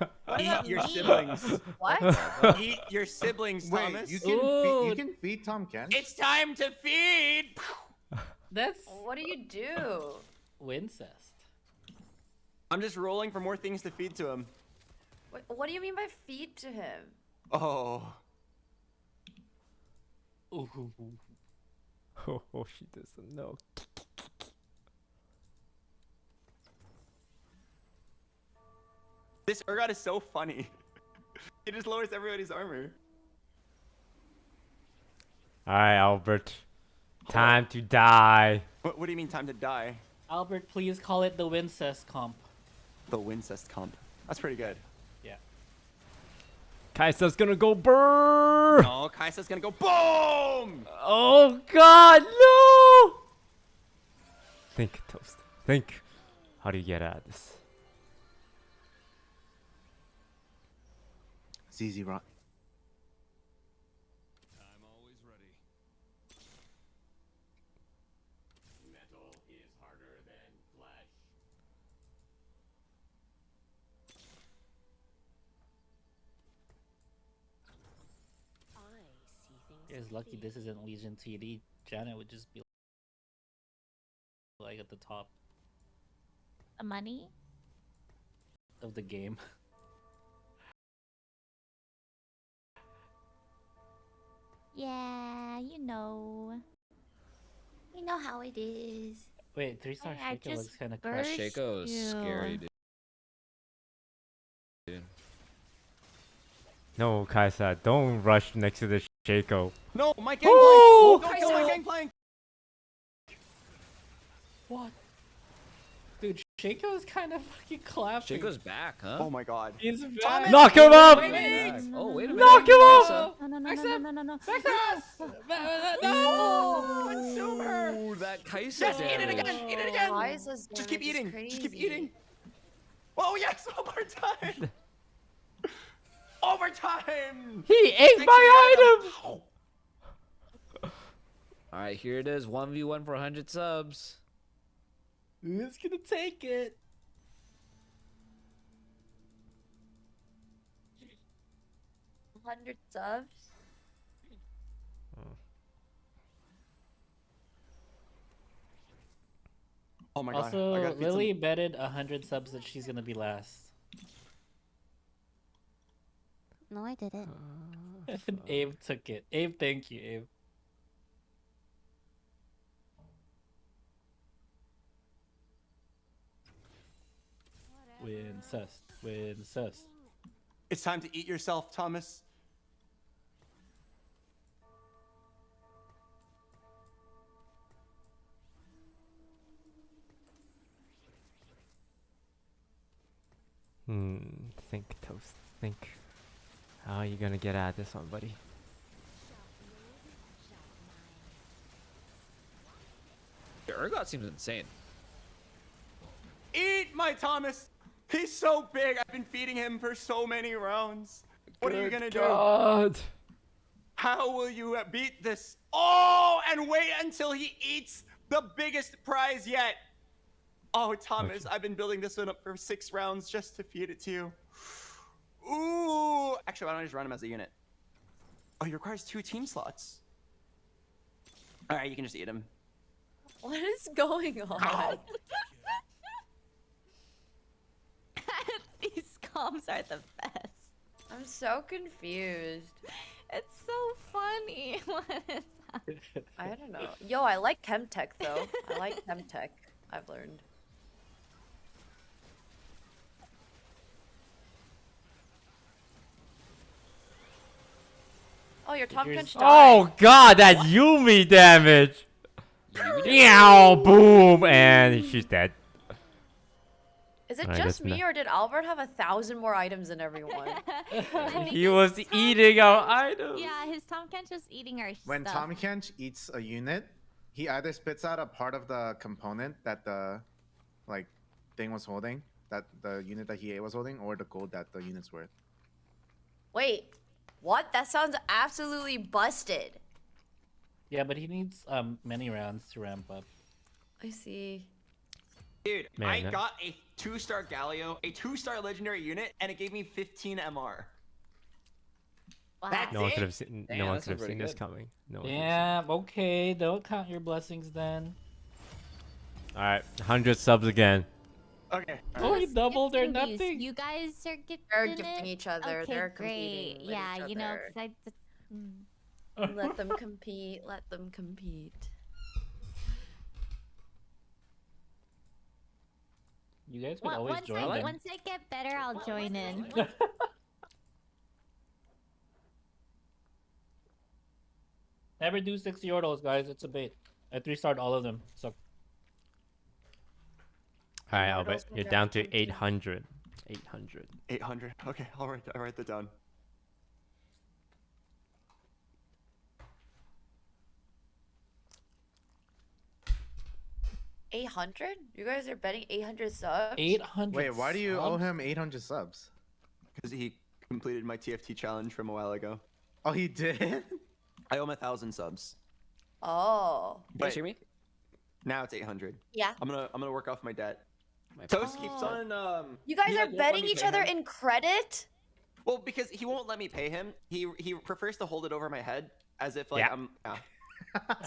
(laughs) Eat your siblings. What? (laughs) Eat your siblings, Wait, Thomas. you can feed, you can feed Tahm Kench? It's time to feed. That's What do you do? Wincest. I'm just rolling for more things to feed to him. What, what do you mean by feed to him? Oh. Ooh. (laughs) Oh, she doesn't know. This Urgot is so funny. (laughs) it just lowers everybody's armor. Alright, Albert. Time to die. What, what do you mean time to die? Albert, please call it the Wincest comp. The Wincest comp. That's pretty good. Yeah. Kai'Sa's gonna go burr. Oh, Kai'Sa's gonna go boom! Oh god, no! Think, Toast. Think. How do you get out of this? ZZ Rot. I'm always ready. I see things. It's lucky this isn't Legion TD. Janet would just be like at the top The money? of the game. (laughs) Yeah, you know. You know how it is. Wait, three star Hey, I Shaco just looks kind of burst- crushed. Shaco is you. scary, dude. dude. No, Kai'Sa, don't rush next to the Shaco. No, my gangplank! Ooh! Don't kill my Kai'Sa! gangplank! What? Dude, Shaco is kind of fucking clapping. Shaco's back, huh? Oh my god. He's back. Knock him up! Wait, Wait, Back. no, Oh, no, wait a no, minute. Knock him up! Kai'Sa. No, no, no, Back no, up! no, no, no. Back up! Ba- No! Consume her! Ooh, that Kai'Sa Yes, eat it damage. again! Eat it again! Liza's Just keep damage is eating! Just keep crazy. eating! Oh yes! Overtime! Overtime! He ate my for the item! Alright, here it is. 1v1 for 100 subs. Who's gonna take it? Hundred subs. Oh my god. I Also, gotta Lily some- betted 100 subs that she's gonna be last. No, I didn't. (laughs) Abe took it. Abe, thank you, Abe. We incest. Wincest. Wincest. It's time to eat yourself, Thomas. Hmm. Think, Toast. Think. How are you gonna get out of this one, buddy? Yeah, Urgot seems insane. Eat my Thomas. He's so big. I've been feeding him for so many rounds. What are you gonna do? God. How will you uh, beat this? Oh, and wait until he eats the biggest prize yet. Oh, Thomas, I've been building this one up for six rounds just to feed it to you. Ooh. Actually, why don't I just run him as a unit? Oh, he requires two team slots. All right, you can just eat him. What is going on? (laughs) These comms are the best. I'm so confused. It's so funny. (laughs) What is that? I don't know. Yo, I like Chemtech though. I like Chemtech. I've learned. Oh, your Tom Here's- Kench died. Oh god, that Yuumi damage! Meow, boom, and she's dead. Is it Alright, just me, or did Albert have a thousand more items than everyone? (laughs) He was Tom- eating our items. Yeah, his Tahm Kench was eating our shit. When stuff. Tommy Kench eats a unit, he either spits out a part of the component that the like thing was holding, that the unit that he ate was holding, or the gold that the unit's worth. Wait, what? That sounds absolutely busted. Yeah, but he needs um many rounds to ramp up. I see. Dude, Man, I that- got a two-star Galio, a two-star legendary unit, and it gave me 15 MR. Wow. That's No one it? could have seen. Damn, No one could have pretty seen this coming. No one. Yeah, okay. Don't count your blessings then. All right, hundred subs again. Okay. Oh, you Who's doubled or gifting nothing. You guys are gifting They're it? each other. Okay, They're great. competing with Yeah, each you know, other. 'cause I just. Mm. (laughs) Let them compete. Let them compete. You guys could Wa- always once join I them. once I get better, I'll join in. (laughs) Never do 60 orders, guys. It's a bait. I three starred all of them. So All right, what Albert, you're down to 800. 800. 800. (laughs) Okay, I'll write, I'll write that down. Eight hundred? You guys are betting eight hundred subs? 800. Wait, why do you owe him 800 subs? Because he completed my TFT challenge from a while ago. Oh, he did. (laughs) I owe him a thousand subs. Oh. You But hear me? now it's 800. Yeah. I'm gonna I'm gonna work off my debt. My Toast keeps Oh. on um. You guys are like, won't let betting each other him. in credit? Well, because he won't let me pay him. He he prefers to hold it over my head as if like Yeah. I'm. Yeah. (laughs)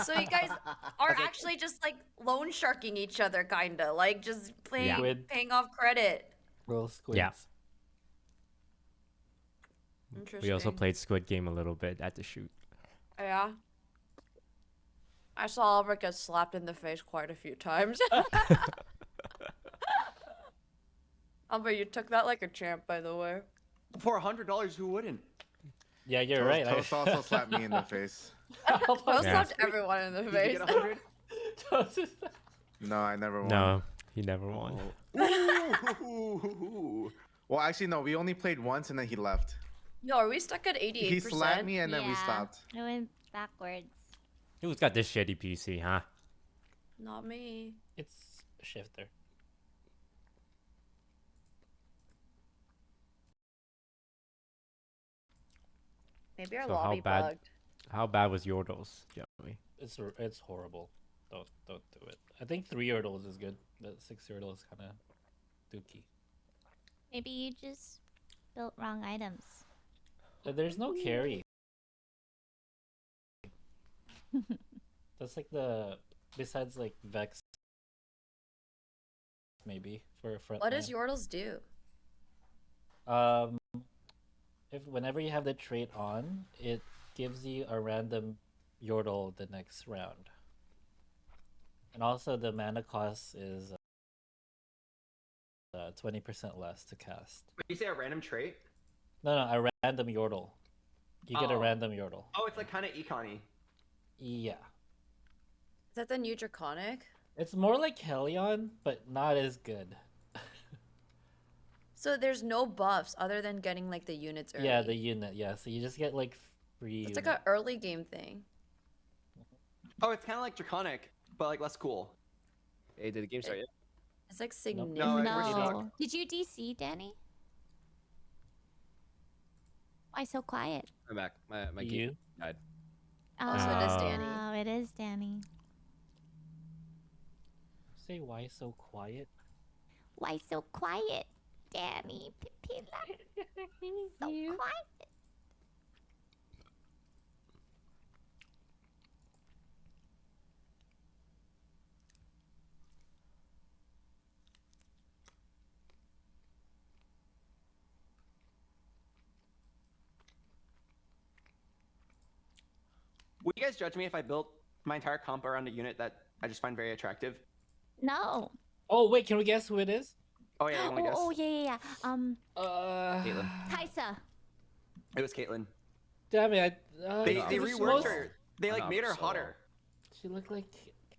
So you guys (laughs) are like- actually just like loan sharking each other, kinda. Like just paying Squid. paying off credit. Roll squids. Yeah. Interesting. We also played Squid Game a little bit at the shoot. Yeah. I saw Albert get slapped in the face quite a few times. (laughs) Albert, you took that like a champ, by the way. For a hundred dollars, who wouldn't? Yeah, you're Toast, right. I- Toast also slapped me in the face. (laughs) Toast Yeah. slapped everyone in the Did you face. get hundred? (laughs) Toast is- (laughs) No, I never won. No, he never won. Oh. Ooh. Well, actually, no. We only played once, and then he left. Yo, are we stuck at 88%? He slapped me, and then we stopped. I went backwards. Who's got this shitty PC, huh? Not me. It's shifter. Maybe our So how bad- bugged. How bad was Yordles, Jeremy? It's it's horrible. Don't don't do it. I think three yordles is good. The six yordle is kind of dookie. Maybe you just built wrong items. There's no carry. (laughs) That's like the besides like Vex. Maybe for a front. What does Yordles do? Um, if whenever you have the trait on, it gives you a random yordle the next round. And also the mana cost is uh, twenty percent less to cast. You say a random trait? No, no, a random yordle. You get a Oh. random yordle. Oh, it's like kind of econ Yeah. Is that the new draconic? It's more like Hellion, but not as good. So there's no buffs other than getting like the units early. Yeah, the unit. Yeah, so you just get like free. It's like an early game thing. Oh, it's kind of like draconic, but like less cool. Hey, did the game start yet? It's like Nope. significant. No, it- we're stuck. No. Did you DC, Danny? Why so quiet? I'm back. My my game you. died. Oh, so it is Oh. Danny. Oh, it is Danny. Say why so quiet? Why so quiet, Danny? Pipila. (laughs) so quiet. Would you guys judge me if I built my entire comp around a unit that I just find very attractive? No. Oh wait, can we guess who it is? Oh yeah, you want Oh, guess? oh yeah, yeah, yeah. Um, Uh, Caitlyn. Taisa. It was Caitlyn. damn it! I, uh, They they reworked most- her. They like made her so- hotter. She looked like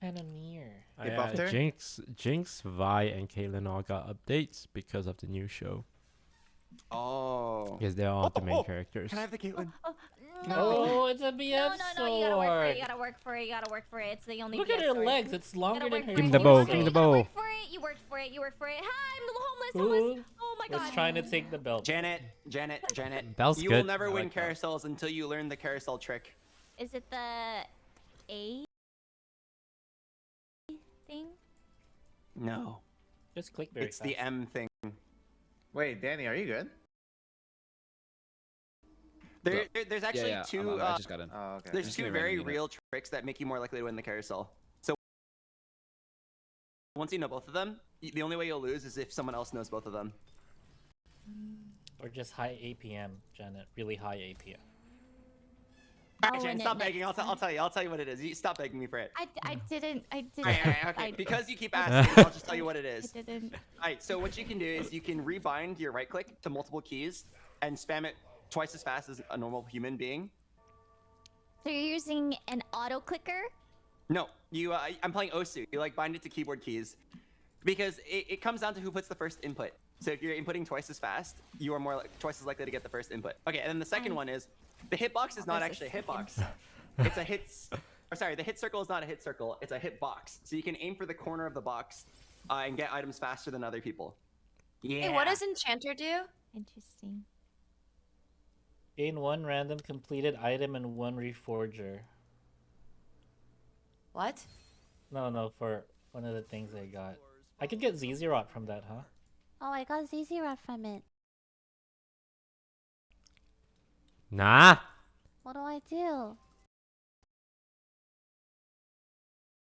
kind of near. They Uh, buffed her? Jinx, Jinx, Vi, and Caitlyn all got updates because of the new show. Oh. Because they're all the main Oh, characters. Can I have the Caitlyn? Oh, no. Oh, it's a no, BF no, no, you gotta work for it. You gotta work for it. You gotta work for it. It's the only. Look at her sword. legs. It's longer than her. Give me the bow, give me the it. You bow. worked for it. You worked for it. You worked for it. Hi, I'm the homeless. homeless. Who Oh my god. was trying to take the belt? Janet, Janet, Janet. (laughs) That was you will never I win like that. carousels until you learn the carousel trick. Is it the A thing? No. Just click very it's fast. the M thing. Wait, Danny, are you good? There, there- there's actually yeah. I'm- 2 I'm- I uh, just got in. Oh, okay. there's two very unit. real tricks that make you more likely to win the carousel. So once you know both of them, the only way you'll lose is if someone else knows both of them. Or just high APM, Janet. Really high APM. All I'll right, Jen, stop begging. I'll, next t- I'll tell you. I'll tell you what it is. You stop begging me for it. I, I didn't. I didn't. All right, all right, okay. I, Because you keep asking, I'll just tell you what it I didn't. All right. So what you can do is you can rebind your right click to multiple keys and spam it twice as fast as a normal human being. So you're using an auto clicker? No, you. Uh, I'm playing Osu. You like bind it to keyboard keys, because it, it comes down to who puts the first input. So if you're inputting twice as fast, you are more like twice as likely to get the first input. Okay, and then the second I- one is the hitbox is not actually a second. hitbox. (laughs) it's a hits. Or sorry, the hit circle is not a hit circle. It's a hit box. So you can aim for the corner of the box uh, and get items faster than other people. Yeah. Hey, what does Enchanter do? Interesting. Gain one random completed item and one reforger. What? No, no, for one of the things I got. I could get ZZ Rot from that, huh? Oh, I got ZZ Rot from it. Nah. What do I do?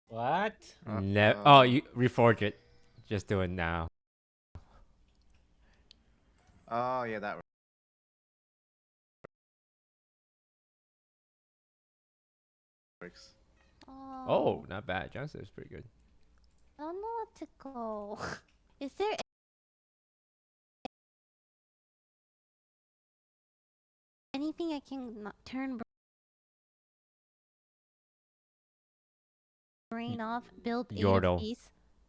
What? Ne- Uh-oh. oh, you reforge it. Just do it now. Oh, yeah, that works. Oh, Oh, not bad. Johnson is pretty good. I don't know what to go. Is there anything I can not turn br- brain off, build Yordle. AFPs?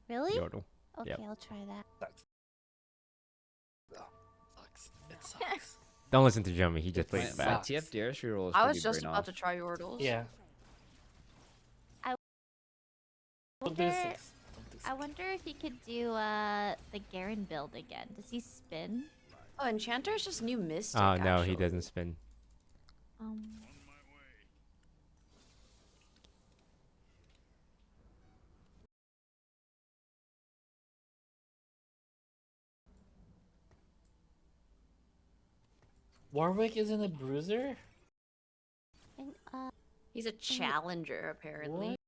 Really? Yordle. Okay, Yep. I'll try that. Sucks. Oh, sucks. It (laughs) sucks. Don't listen to Jummy. He just plays my bad. TF DRS reroll is I was just about off. to try Yordles. yeah. I Don't do wonder, six. I wonder if he could do uh the Garen build again. Does he spin? Oh, Enchanter is just new Mystic. Oh no, he doesn't spin. Um. Warwick isn't a bruiser? And, uh, He's a challenger, apparently. What?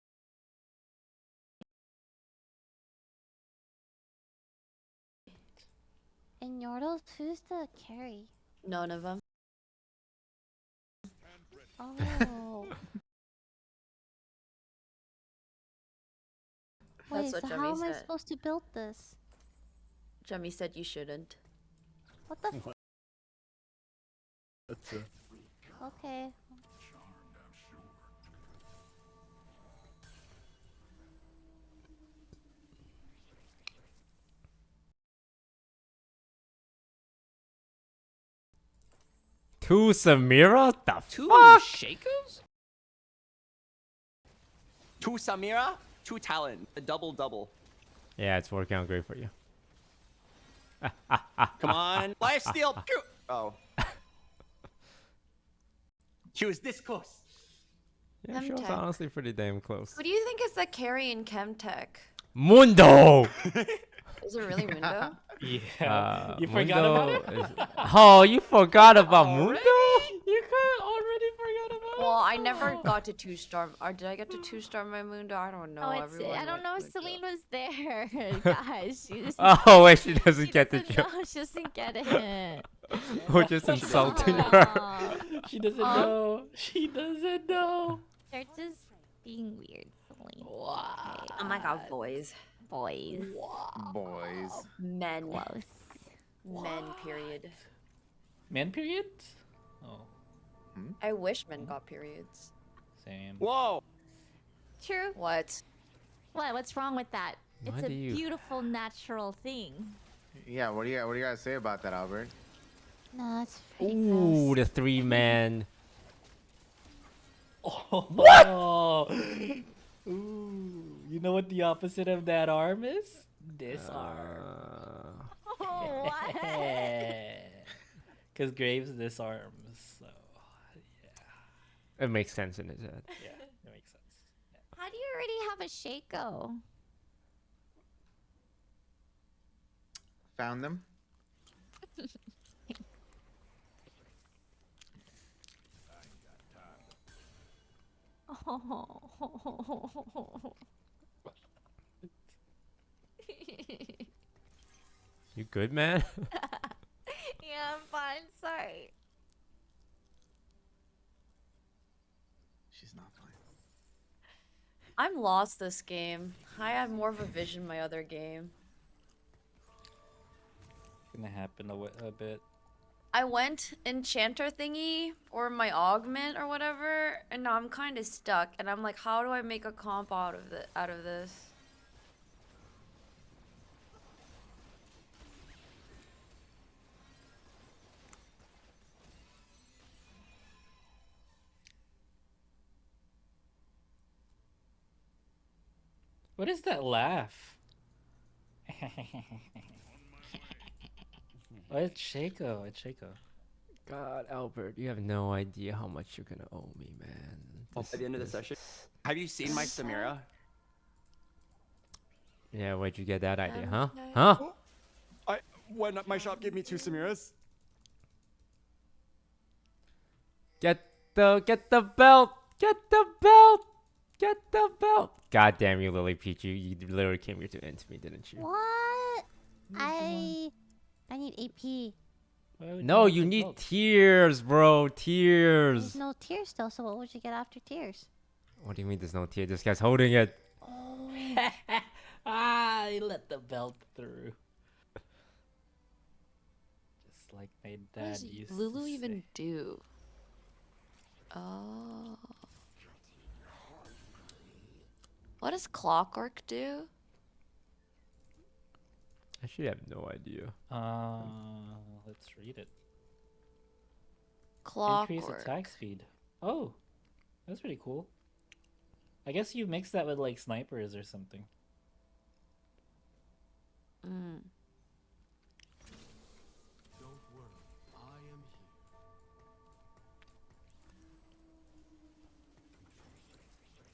In Yordles, who's the carry? None of them. Oh. (laughs) Wait, so how said. am I supposed to build this? Jemmy said you shouldn't. What the (laughs) f- Okay. Two Samira? The Two fuck? Shacos? Two Samira, two Talon. A double double. Yeah, it's working out great for you. (laughs) Come on. Life steal. Oh. (laughs) She was this close. Yeah, she was Chemtech. honestly pretty damn close. What do you think is the carry in Chemtech? Mundo! (laughs) Is it really Mundo? (laughs) Yeah. Uh, you forgot about Mundo it? is- (laughs) Oh, you forgot about Mundo? You could already forgot about Well, I never (laughs) got to two star. Or did I get to two star my Mundo? I don't know. Oh, it's, Everyone I don't know if to Celine was there. Guys, she, she, Oh, wait, she doesn't she get the doesn't joke. know, She doesn't get it. We're just insulting her. She doesn't Aw. know. She doesn't know. They're just being weird, Celine. Oh my god, boys. Boys. Boys. Men. Gross. Men, period. Man period? Oh, hmm? I wish men hmm? got periods. same. Whoa. True. What? What? What's wrong with that? Why It's a you- beautiful natural thing. Yeah, what do you what do you guys say about that, Albert? No, it's pretty Ooh, gross. the three (laughs) man. What? (laughs) Ooh, you know what the opposite of that arm is? This arm. Oh, (laughs) what? Because Graves disarms, so yeah. It makes sense in his head. yeah, it makes sense. How do you already have a Shaco? Found them. Oh. (laughs) (laughs) (laughs) You good, man? (laughs) yeah, I'm fine. Sorry. She's not fine. I'm lost this game. I have more of a vision my other game. Gonna happen a, a bit. I went enchanter thingy or my augment or whatever, and now I'm kind of stuck. And I'm like, how do I make a comp out of the out of this? What is that laugh? (laughs) oh, it's Shaco. It's Shaco. God, Albert, you have no idea how much you're gonna owe me, man. At the end of the this session. Have you seen my Samira? Yeah, where'd you get that idea, um, huh? Huh? I when my shop gave me two Samiras. Get the get the belt! Get the belt! Get the belt! God damn you, LilyPichu! You, you literally came here to end me, didn't you? What? I I need AP. No, want you need belt? tears, bro. Tears. There's no tears though, so what would you get after tears? What do you mean there's no tear? This guy's holding it. (laughs) ah, he let the belt through. Just like my What dad does used Lulu to even do? Oh. What does Clockwork do? I should have no idea. Uh, let's read it. Clockwork. Increase attack speed. Oh, that's pretty cool. I guess you mix that with like snipers or something. Mm.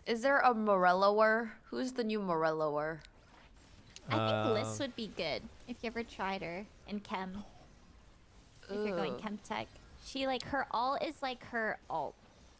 Is there a Morelloer? Who's the new Morelloer? I think Liz Um, would be good if you ever tried her in chem. If you're going chem tech, she like her alt is like her alt.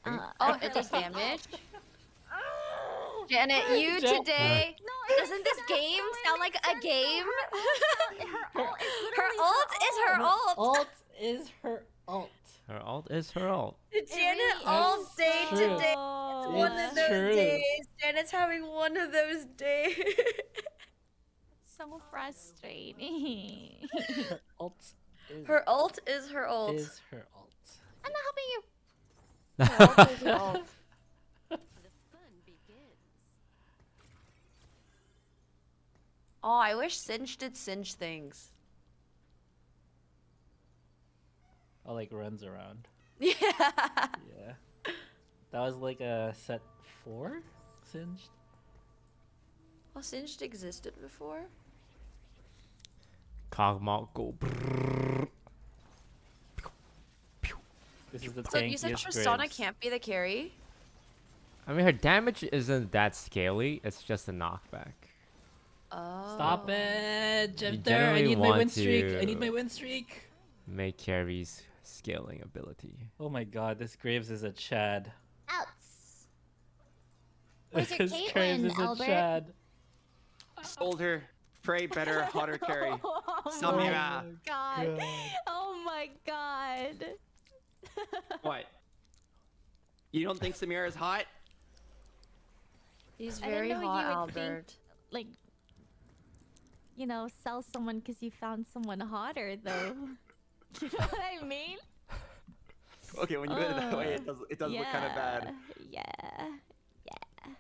Uh, Oh, her, it does damage. (laughs) Janet, you Jan- today. No, Doesn't this game sound like a game? Her alt, is Her literally ult her ult. Alt is her alt. Her alt is her alt. Janet all day true. today. It's one of those true. days. Janet's having one of those days. (laughs) so frustrating. Alt is, her alt is her alt. is her alt. I'm not helping you. (laughs) Her alt alt. The fun begins. Oh, I wish Singe did Singe things. Oh, like runs around. (laughs) Yeah. Yeah. That was like a set four, singed. Oh, Singed existed before? Kog'Maw go. brrrr. This is the So you said Tristana Graves. can't be the carry? I mean, her damage isn't that scaly. It's just a knockback. Oh. Stop it, Jeff I need my win streak. I need my win streak. Make carries scaling ability. Oh my god, this Graves is a Chad. Outs. Where's your This Graves Caitlyn, is a Albert? Chad. Older, pray better, (laughs) hotter carry. Oh Samira. my god. God. Oh my god. (laughs) What? You don't think Samira is hot? He's very know you hot, would think- Albert. Like, you know, sell someone because you found someone hotter, though. (laughs) (laughs) you know what I mean? Okay, when you put it that way, it does, it does look kind of bad. Yeah. Yeah.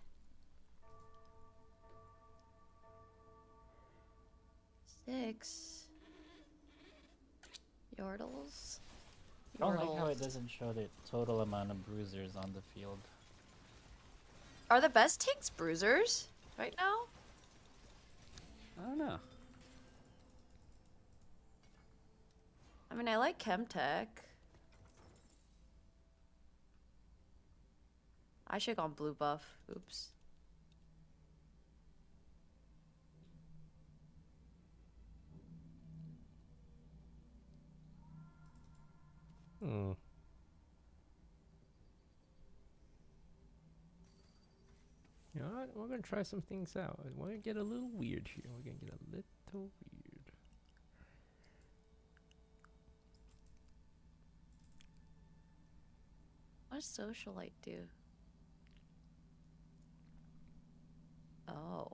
Six. Yordles. I don't like how it doesn't show the total amount of bruisers on the field. Are the best tanks bruisers right now? I don't know. I mean, I like Chemtech. I should have gone blue buff. Oops. Hmm. You know what? We're gonna try some things out. We're gonna get a little weird here. We're gonna get a little weird. What does socialite do? Oh.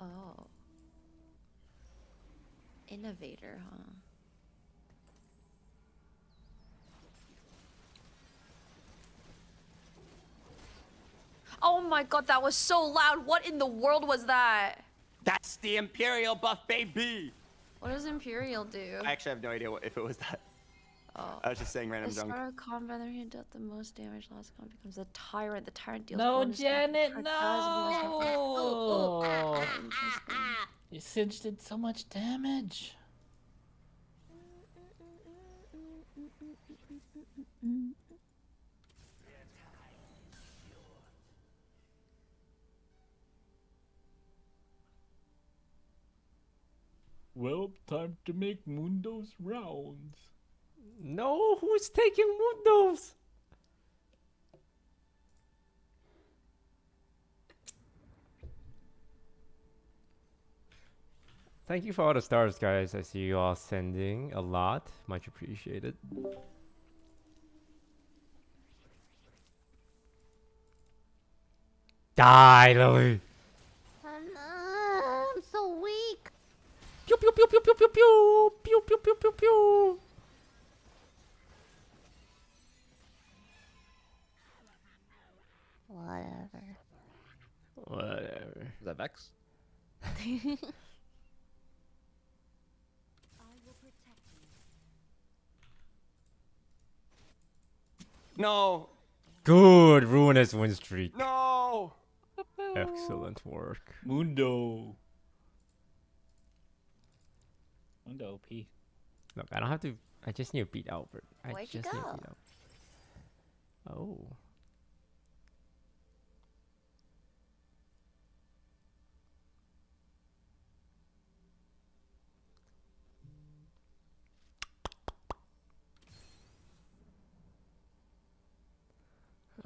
Oh. Innovator, huh? Oh my god, that was so loud. What in the world was that? That's the Imperial buff, baby! What does Imperial do? I actually have no idea what, if it was that. Oh. I was just saying random junk. start of combat, the who dealt the most damage last combat becomes the tyrant. The tyrant deals No, Janet, per thousand Oh, oh, no! ah, interesting. Your Singe did so much damage. Well, time to make Mundo's rounds. No, who's taking Mundos? Thank you for all the stars, guys. I see you all sending a lot. Much appreciated. Die, Lily. I'm so weak. Pew pew pew pew pew pew pew pew pew pew pew pew. Whatever. Whatever. Is that Vex? (laughs) No! Good ruinous win streak. No! Excellent work. Mundo. Mundo OP. Look, I don't have to. I just need to beat Albert. I Where'd you just need to go? beat Albert. Oh.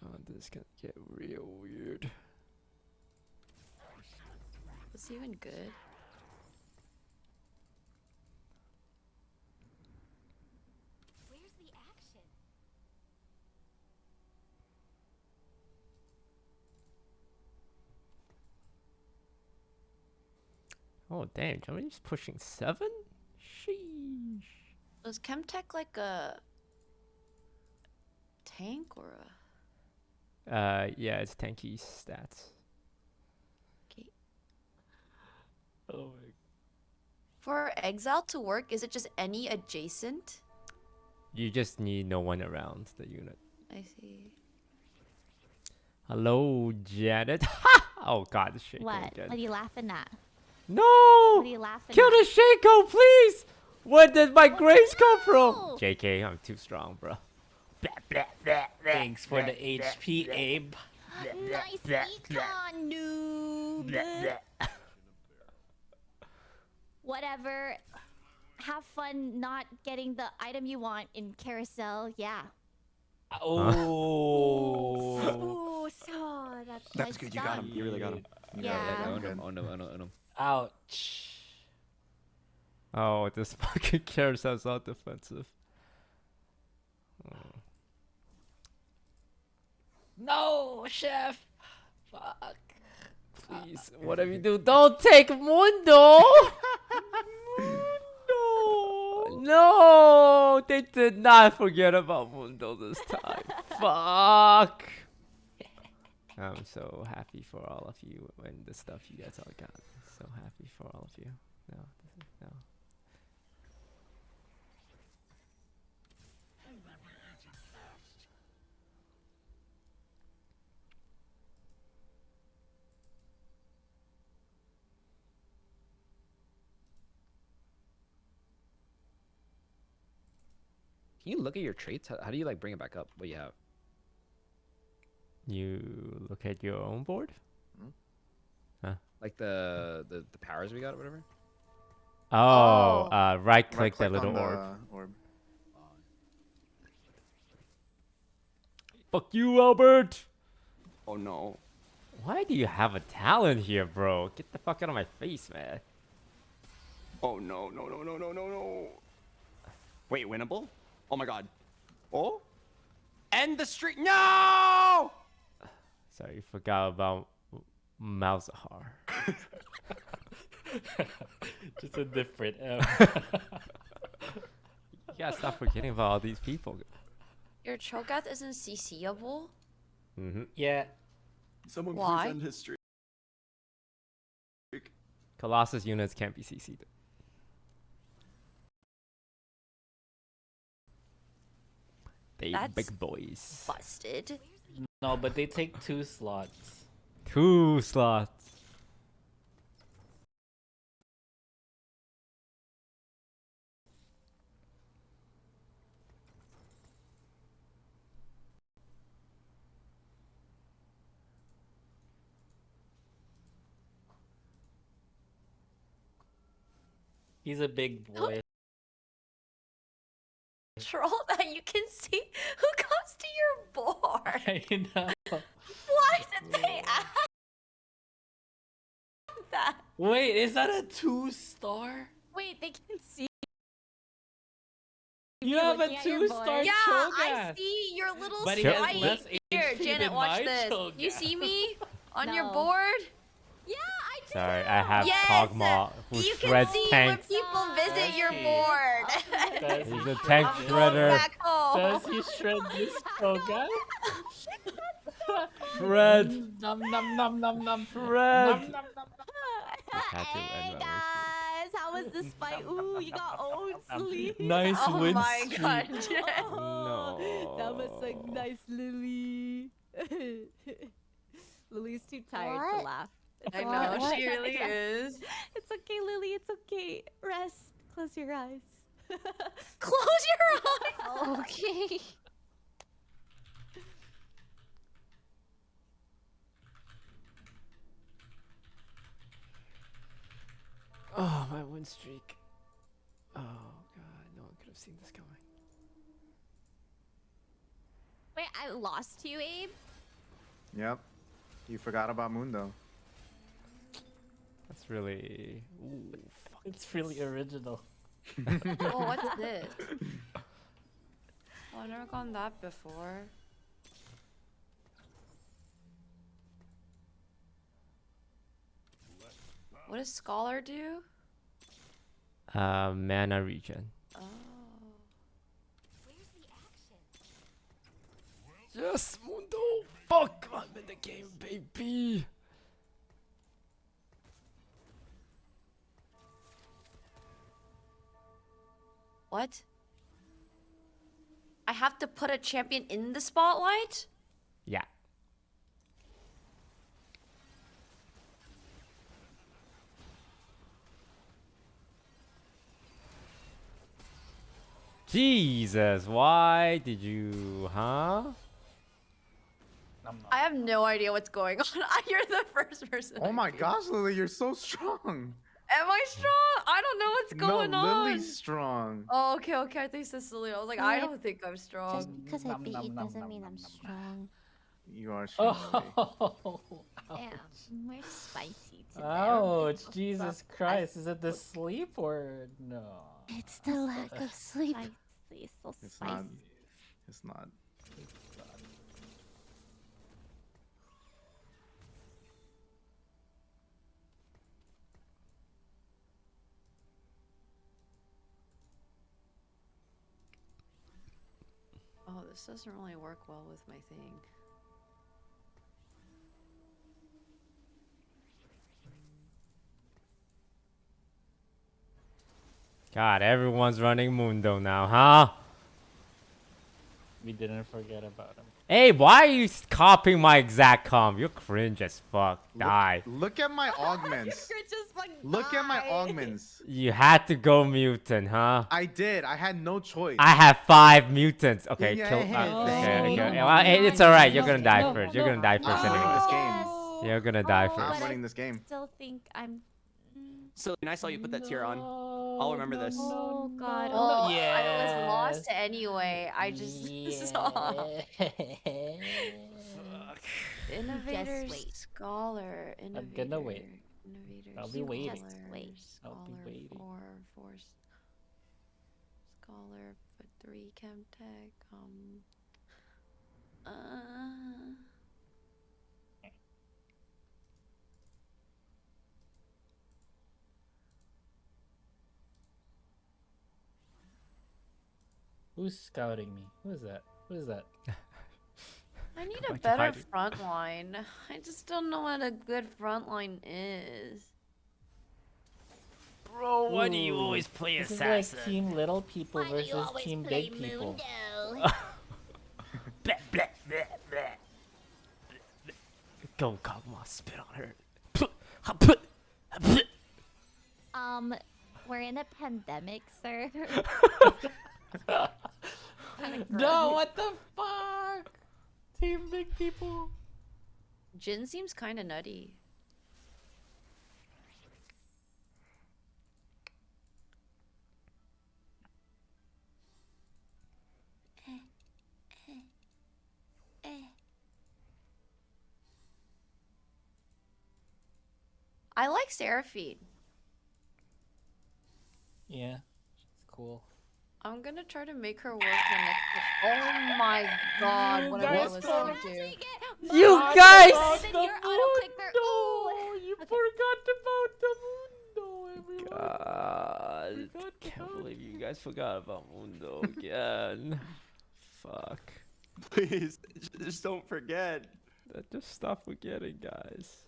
oh. this is gonna get real weird. Was he even good? Where's the action? Oh damn, Germany's pushing seven? Sheesh. Was Chemtech like a tank or a? Uh, yeah, it's tanky stats. Okay. Oh my. For Exile to work, is it just any adjacent? You just need no one around the unit. I see. Hello, Janet. (laughs) Ha! oh god, the Shaco What? What are you laughing at? No! What are you laughing Kill the Shaco, oh, please! Where did my grace come from? JK, I'm too strong, bro. Thanks for the HP, Abe. Nice econ, noob. (laughs) Whatever. Have fun not getting the item you want in carousel. Yeah. Oh. (laughs) (laughs) Ooh, so that's That's good. You got him. You really got him. Yeah. Yeah, Yeah. own him, own him, own him, own him. Ouch. Oh, (laughs) this fucking carousel's not defensive. Oh. No, chef. Fuck. Please, ah. whatever you do, don't take Mundo! no! (laughs) No! They did not forget about Mundo this time. (laughs) Fuck! I'm so happy for all of you and the stuff you guys all got. So happy for all of you. No, this is no. Can you look at your traits? How, how do you like bring it back up? What you have? You look at your own board? Like the the, the powers we got or whatever? Oh, Oh. uh, right click Right-click that little on the orb. orb. Fuck you, Albert! Oh no. Why do you have a talent here, bro? Get the fuck out of my face, man. Oh no no no no no no no. Wait, winnable? Oh my god. Oh? End the street. No! Sorry, you forgot about Malzahar. (laughs) Just a different M. You gotta stop forgetting about all these people. Your Cho'Gath isn't CCable? Mm-hmm. yeah. Someone Why? please end his streak. Colossus units can't be CC'd. They That's big boys. Busted. No, but they take two slots. Two slots. He's a big boy. Troll that you can see who comes to your board. (laughs) I know. Why did they add that? Wait, is that a two star? Wait, they can see. You have a looking at your two star Yeah, I see your little But sprite. less Here, Janet, than watch my this. You see me (laughs) on your board? Yeah, I do. Sorry, I have Yes, Kog'Maw who you can shreds see tanks. when people visit your he? board. Does He's a tank I'm shredder. does he shred this Cho'Gath? (laughs) Shred. Num num num num num. Shred. Hey guys, how was this fight? Ooh, you got owned, sleep. Nice oh win my streak. god, (laughs) Jen. Oh, That was like nice, Lily. (laughs) Lily's too tired What? to laugh. It's I know, What? she really (laughs) is. It's okay, Lily. It's okay. Rest. Close your eyes. (laughs) Close your (laughs) eyes. Okay. Oh, my win streak. Oh god, no one could have seen this coming. Wait, I lost to you, Abe. Yep. You forgot about Mundo. That's really. Ooh, fuck. It's really original. (laughs) Oh, what's (laughs) this? Oh, I've never gone that before. What does Scholar do? Uh, mana regen. Oh. Where's the action? Yes, Mundo. Fuck, I'm in the game, baby. What? I have to put a champion in the spotlight? Yeah. Jesus, why did you, huh? I have no idea what's going on. (laughs) You're the first person. Oh my gosh, Lily, you're so strong. Am I strong? I don't know what's going no, on. Lily's strong. Oh, okay, okay. I think Cecilia. I was like, I don't think I'm strong. Just because I beat nom, you nom, doesn't nom, mean nom, I'm nom. strong. You are (laughs) strong. Lily. Oh, Damn, we're spicy today. ouch! Jesus us. Christ! Is it the sleep or no? It's the lack of (laughs) sleep. Spicy, so It's spicy. not. It's not. Oh, this doesn't really work well with my thing. God, everyone's running Mundo now, huh? We didn't forget about him. Hey, why are you copying my exact comp? You're cringe as fuck. Die. Look at my (laughs) augments. Look at my augments. You had to go mutant, huh? I did. I had no choice. I have five mutants. Okay, Yeah, kill. yeah, Uh, thank okay, you. okay. Well, hey, it's alright. You're gonna die first. You're gonna die 1st I'm anyway. this game. You're gonna die first. I'm but first. I winning this game. Still think I'm. So I saw you put that tier on. I'll remember this. Oh God. Well, Oh, I was lost anyway. I just (laughs) saw. Fuck. Innovator, wait. scholar, innovator. I'm gonna wait. Innovator, I'll be waiting. Just wait. I'll be waiting. Four, four, scholar, for three, chemtech. Um. Uh. Who's scouting me? Who is that? Who is that? (laughs) I need a better hiding? front line. (laughs) I just don't know what a good front line is. Bro, why do you always play This is like Team Little People Why versus Team play Big People. Mundo? (laughs) Go, Kog'Maw, spit on her. Um, we're in a pandemic, sir. (laughs) No, what the fuck? Team Big People. Jhin seems kind of nutty. I like Seraphine. Yeah, she's cool. I'm gonna try to make her work the next. Oh my god! What am I guys listening to? You guys! Then your auto clicker. You forgot about the Mundo, everyone. God, Forgot can't about believe you guys forgot about Mundo again. (laughs) Fuck. Please, just don't forget. Just stop forgetting, guys.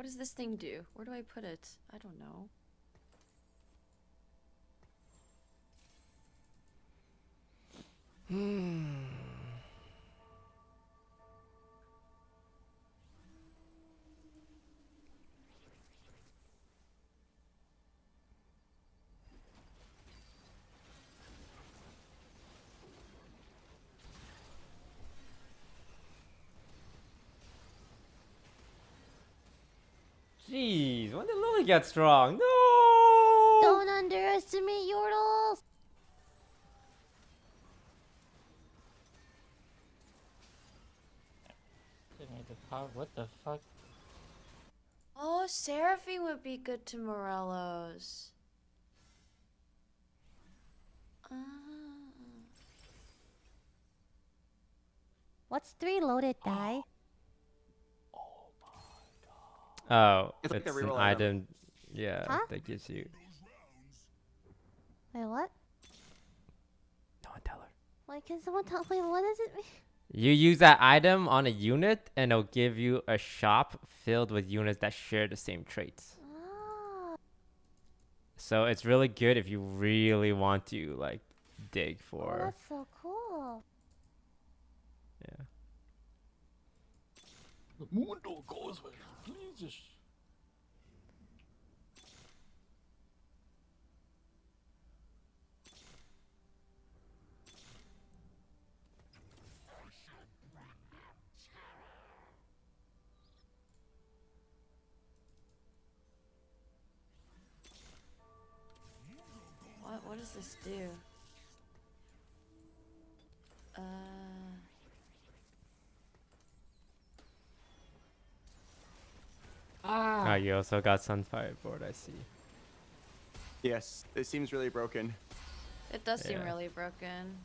What does this thing do? Where do I put it? I don't know. (sighs) (sighs) Hmm. Jeez, when did Lily get strong? No! Don't underestimate underestimate Yordles. Didn't the power. What the fuck? Oh, Seraphine would be good to Morellos. Ah. What's three loaded die? Oh, It's it's, like a an item. item. Yeah, Huh? that gives you. Wait, what? No one tell her. Wait, can someone tell me what does it mean? You use that item on a unit, and it'll give you a shop filled with units that share the same traits. Ah, So it's really good if you really want to like dig oh, for. that's so cool. Yeah. The mundo goes where What what does this do? Uh Ah, you also got Sunfire board. I see. Yes, it seems really broken. it does seem really broken.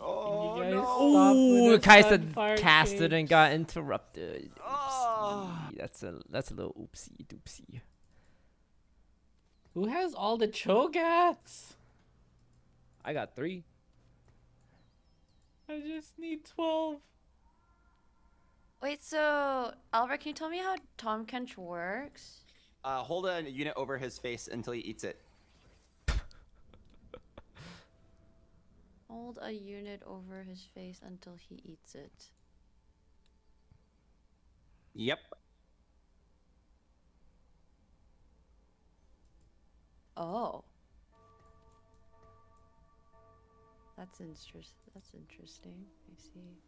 Oh guys no! stop Ooh, the Kai'Sa Sunfire casted and got interrupted. Oh. That's a that's a little oopsie doopsie. Who has all the Cho'Gaths? I got three. I just need 12. Wait, so Albert, can you tell me how Tahm Kench works? Uh, hold a unit over his face until he eats it. Hold a unit over his face until he eats it. Yep. Oh. That's interest. That's interesting. I see.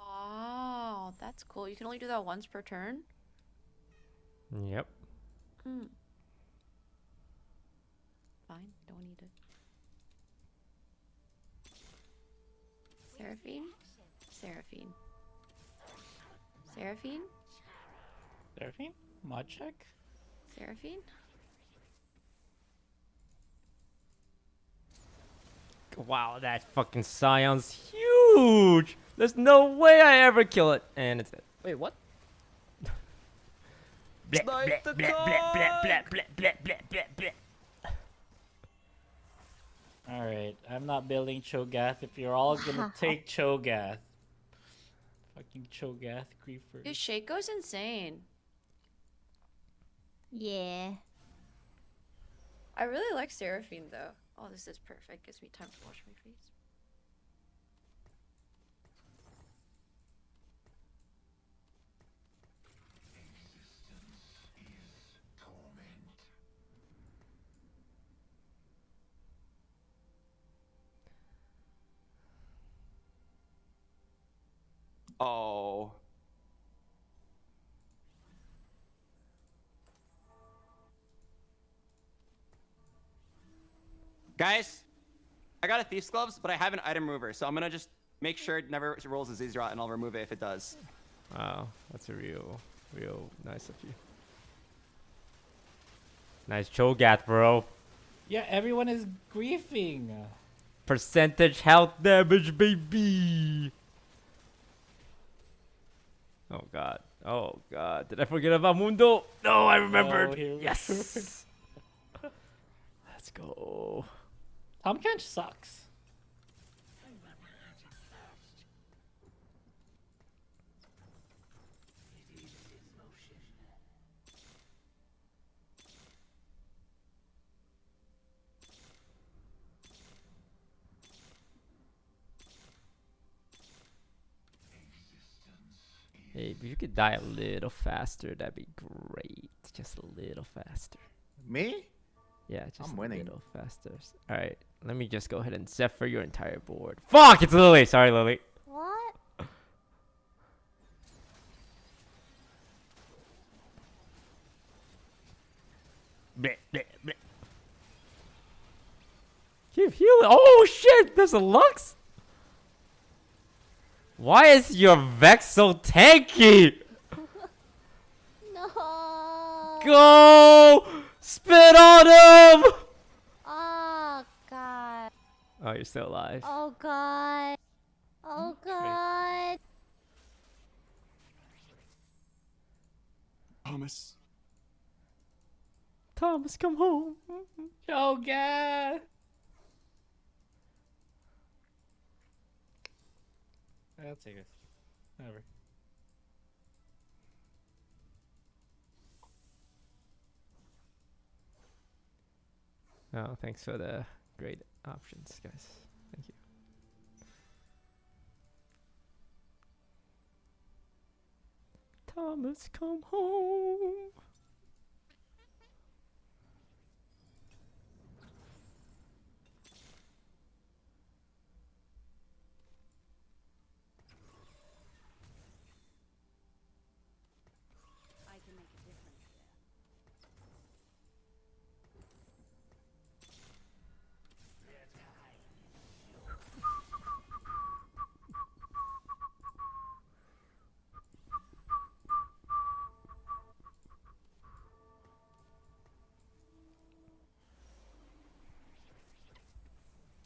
Oh, that's cool. You can only do that once per turn. Yep. Hmm. Fine, don't need it. Seraphine? Seraphine. Seraphine? Seraphine? Mod check? Seraphine? Wow, that fucking Sion's huge. There's no way I ever kill it, and it's dead. Wait, what? (laughs) Bleh, Snipe bleh, the bleh, bleh, bleh, bleh, bleh, bleh, bleh, bleh, bleh. Alright, I'm not building Cho'Gath if you're all gonna (laughs) take Cho'Gath. Fucking Cho'Gath griefers. Dude, Shaco's insane. Yeah. I really like Seraphine though. Oh, this is perfect. Gives me time to wash my face. Oh. Guys, I got a Thief's Gloves, but I have an item remover, so I'm gonna just make sure it never rolls a ZZ Rot, and I'll remove it if it does. Wow, that's a real, real nice of you. Nice Cho'Gath, bro. Yeah, everyone is griefing. Percentage health damage, baby. Oh god. Oh god. Did I forget about Mundo? No, I remembered. Oh, yes. (laughs) Let's go. Tahm Kench sucks. Hey, if you could die a little faster, that'd be great. Just a little faster. Me? Yeah, just I'm a little faster. All right, let me just go ahead and Zephyr your entire board. Fuck, it's Lily. Sorry, Lily. What? Bleh, bleh, bleh. Keep healing. Oh shit, there's a Lux. Why is your Vex so tanky? No. Go! Spit on him! Oh god. Oh, you're still alive. Oh god. Oh mm, god. Thomas. Thomas, come home. Oh god. I'll take it. Whatever. Oh, thanks for the great options, guys. Thank you. Thomas, come home. I can make a difference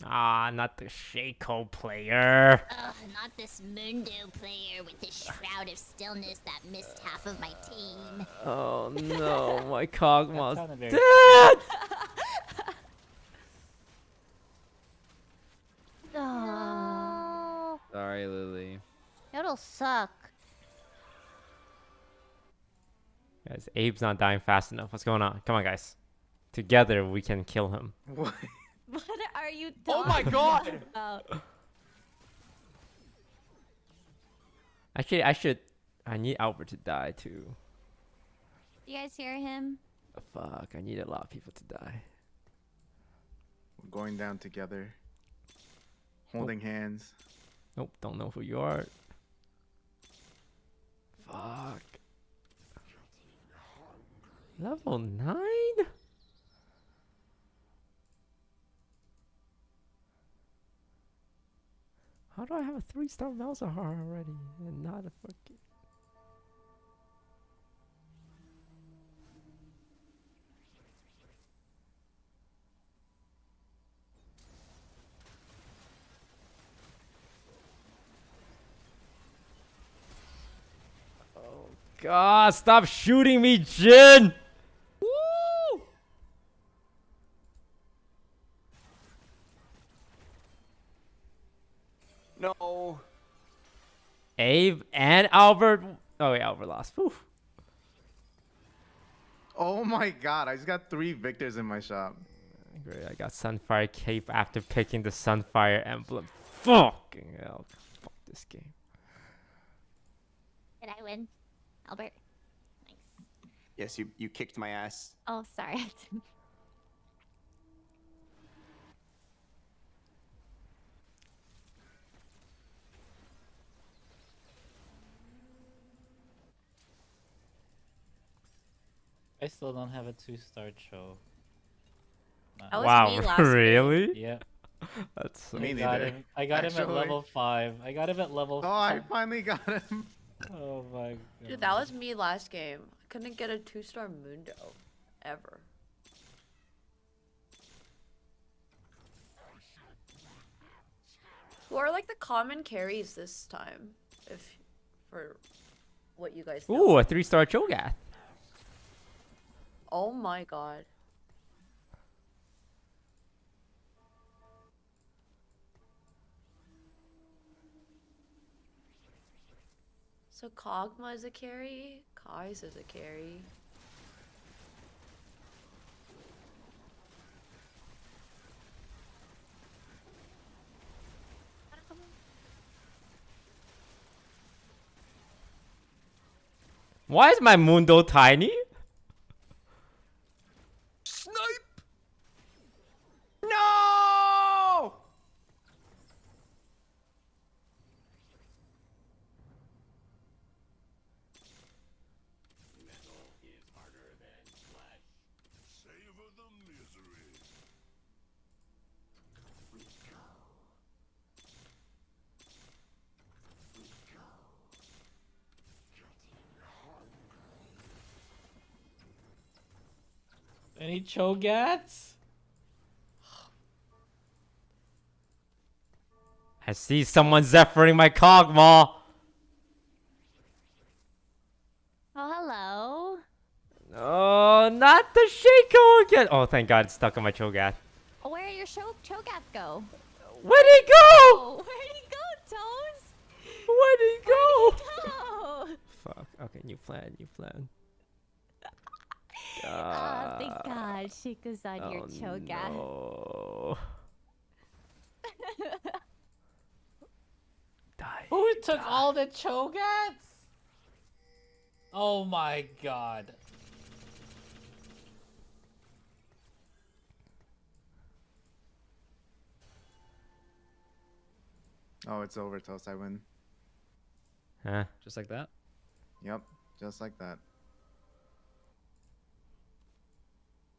there. Not the Shaco player. Ugh, not this Mundo player with the Shroud of Stillness that missed half of my team. Oh (laughs) no, my Kog'Maw's sounded very dead. (laughs) Oh. Sorry, Lily. It'll suck. Guys, Abe's not dying fast enough. What's going on? Come on, guys. Together we can kill him. (laughs) What? What are you Oh my God! about? Actually, I should. I need Albert to die too. You guys hear him? Fuck, I need a lot of people to die. We're going down together. Oh. Holding hands. Nope, don't know who you are. Fuck. Level 9? How do I have a 3 star Malzahar already and not a fucking. Oh god, stop shooting me, Jhin! No. Abe and Albert. Oh, wait, Albert lost. Whew. Oh my god, I just got three Viktors in my shop. Great, I got Sunfire Cape after picking the Sunfire emblem. Fucking hell. Fuck this game. Did I win? Albert? Nice. Yes, you you kicked my ass. Oh, sorry. (laughs) I still don't have a two star show. That wow, me (laughs) last really? Yeah. (laughs) That's so I Me got him. I got him at level five. I got him at level. Oh, I finally got him. (laughs) Oh my god. Dude, that was me last game. I couldn't get a two star Mundo. Ever. Who are like the common carries this time? If for what you guys know. Ooh, a three star Cho'Gath. Oh my god. So Kog'Maw is a carry, Kai'Sa is a carry. Why is my mundo tiny? Snipe! No! Savor the misery. Any Cho'Gaths? I see someone zephyrring my Kog'Maw. Oh, hello. Oh, not the Shaco again. Oh, thank God, it's stuck on my Cho'Gath. Oh, where did your show Cho'Gath go? Where'd he go? Oh, (laughs) where'd he go, Toes? Where'd he go? Oh, Fuck. Okay, new plan, new plan. Oh thank uh, God. Shika's on your oh, Cho'Gath. No. Ah. Die. Who took all the Cho'Gaths? Oh my god. Oh, it's over, Toast. I win. Huh? Just like that? Yep, just like that.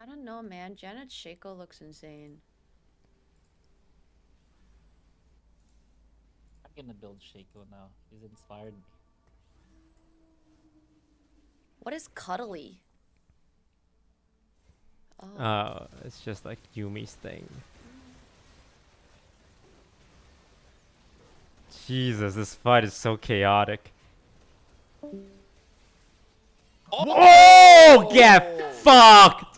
I don't know, man. Janet Shaco looks insane. I'm gonna build Shaco now. He's inspired me. What is cuddly? Oh. Oh, it's just like Yuumi's thing. Jesus, this fight is so chaotic. Oh, oh get oh. fucked!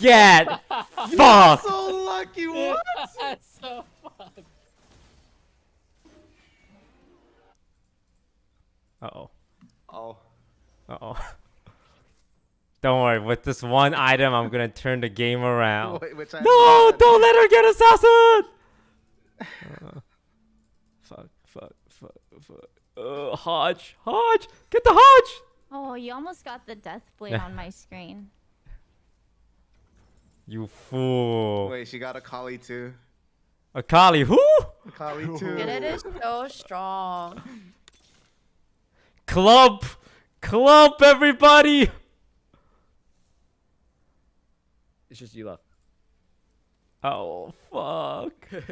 Get (laughs) fucked! So lucky, what? (laughs) That's so fun. Uh oh. Oh. Uh (laughs) oh. Don't worry, with this one item, I'm gonna turn the game around. Wait, which I No, don't let her get assassin! Uh, fuck, fuck, fuck, fuck. Uh, Hodge, Hodge, get the Hodge! Oh, you almost got the death blade on my screen. You fool. Wait, she got Akali too. Akali, who? Akali too. And it is so strong. Clump! Clump, everybody! It's just you left. Oh, fuck. (laughs)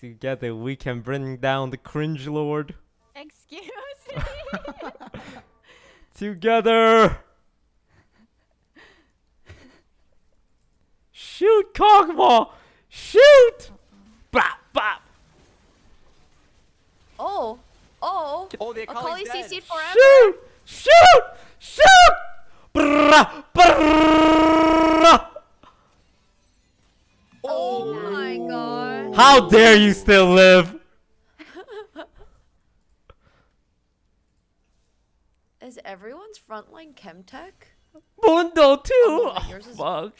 Together we can bring down the cringe lord. Excuse me. (laughs) Together! Shoot, Kog'Maw! Shoot! Bop, bop! Oh, oh. Oh, the Akali Akali's dead. CC'd forever. Shoot! Shoot! Shoot! Brrrah, brrrah! Oh my god. How dare you still live? (laughs) Is everyone's frontline Chemtech? Mundo too! Oh, Oh, yours is fuck.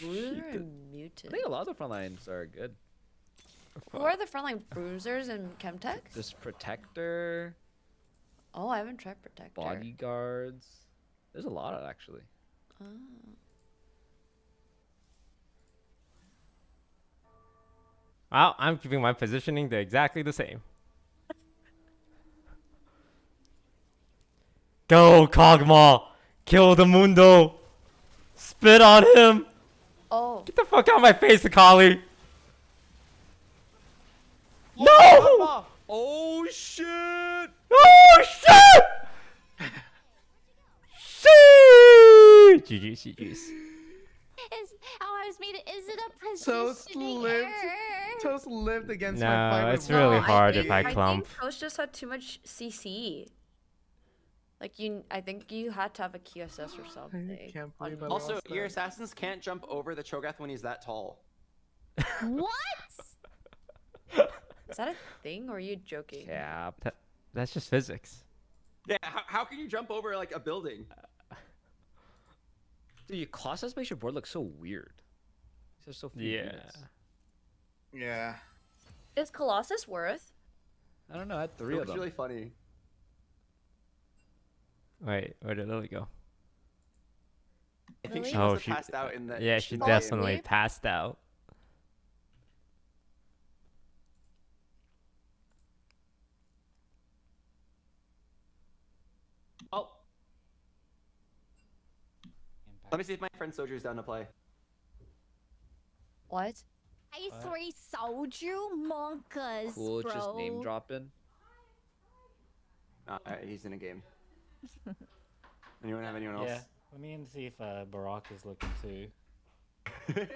Bruiser shit. and I think a lot of the front lines are good. Who are the frontline bruisers and Chemtech? This protector, Oh, I haven't tried Protector. bodyguards. There's a lot of actually. Oh. Well, I'm keeping my positioning the exactly the same. (laughs) Go, Kog'Maw! Kill the Mundo! Spit on him! Oh. Get the fuck out of my face, Akali! No! Kog'Maw! Oh shit! Oh shit! Shit! GG's, GG's. Is oh, I was made. Is it a Toast lived. Toast lived against No, my fight. it's really hard think, if I clump. I think Toast just had too much CC. Like you, I think you had to have a QSS or something. can't believe I. Also, lost your that. assassins can't jump over the Cho'Gath when he's that tall. What? (laughs) Is that a thing, or are you joking? Yeah, That, that's just physics. Yeah, how, how can you jump over like a building? Uh, dude, your Colossus makes your board look so weird. There's so few Yeah. units. Yeah. Is Colossus worth? I don't know. I had It three of looks them. really funny. Wait, where did Lily go? I think she oh, she passed out in the. yeah, she in definitely game. passed out. Oh. Let me see if my friend Soldier's down to play. What? I three soldier monkas, Cool, bro. just name dropping. Uh, he's in a game. (laughs) Anyone have anyone else? Yeah. Let me and see if uh, Barack is looking too. (laughs)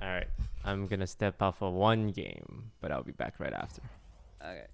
All right, I'm gonna step out for one game, but I'll be back right after. Okay.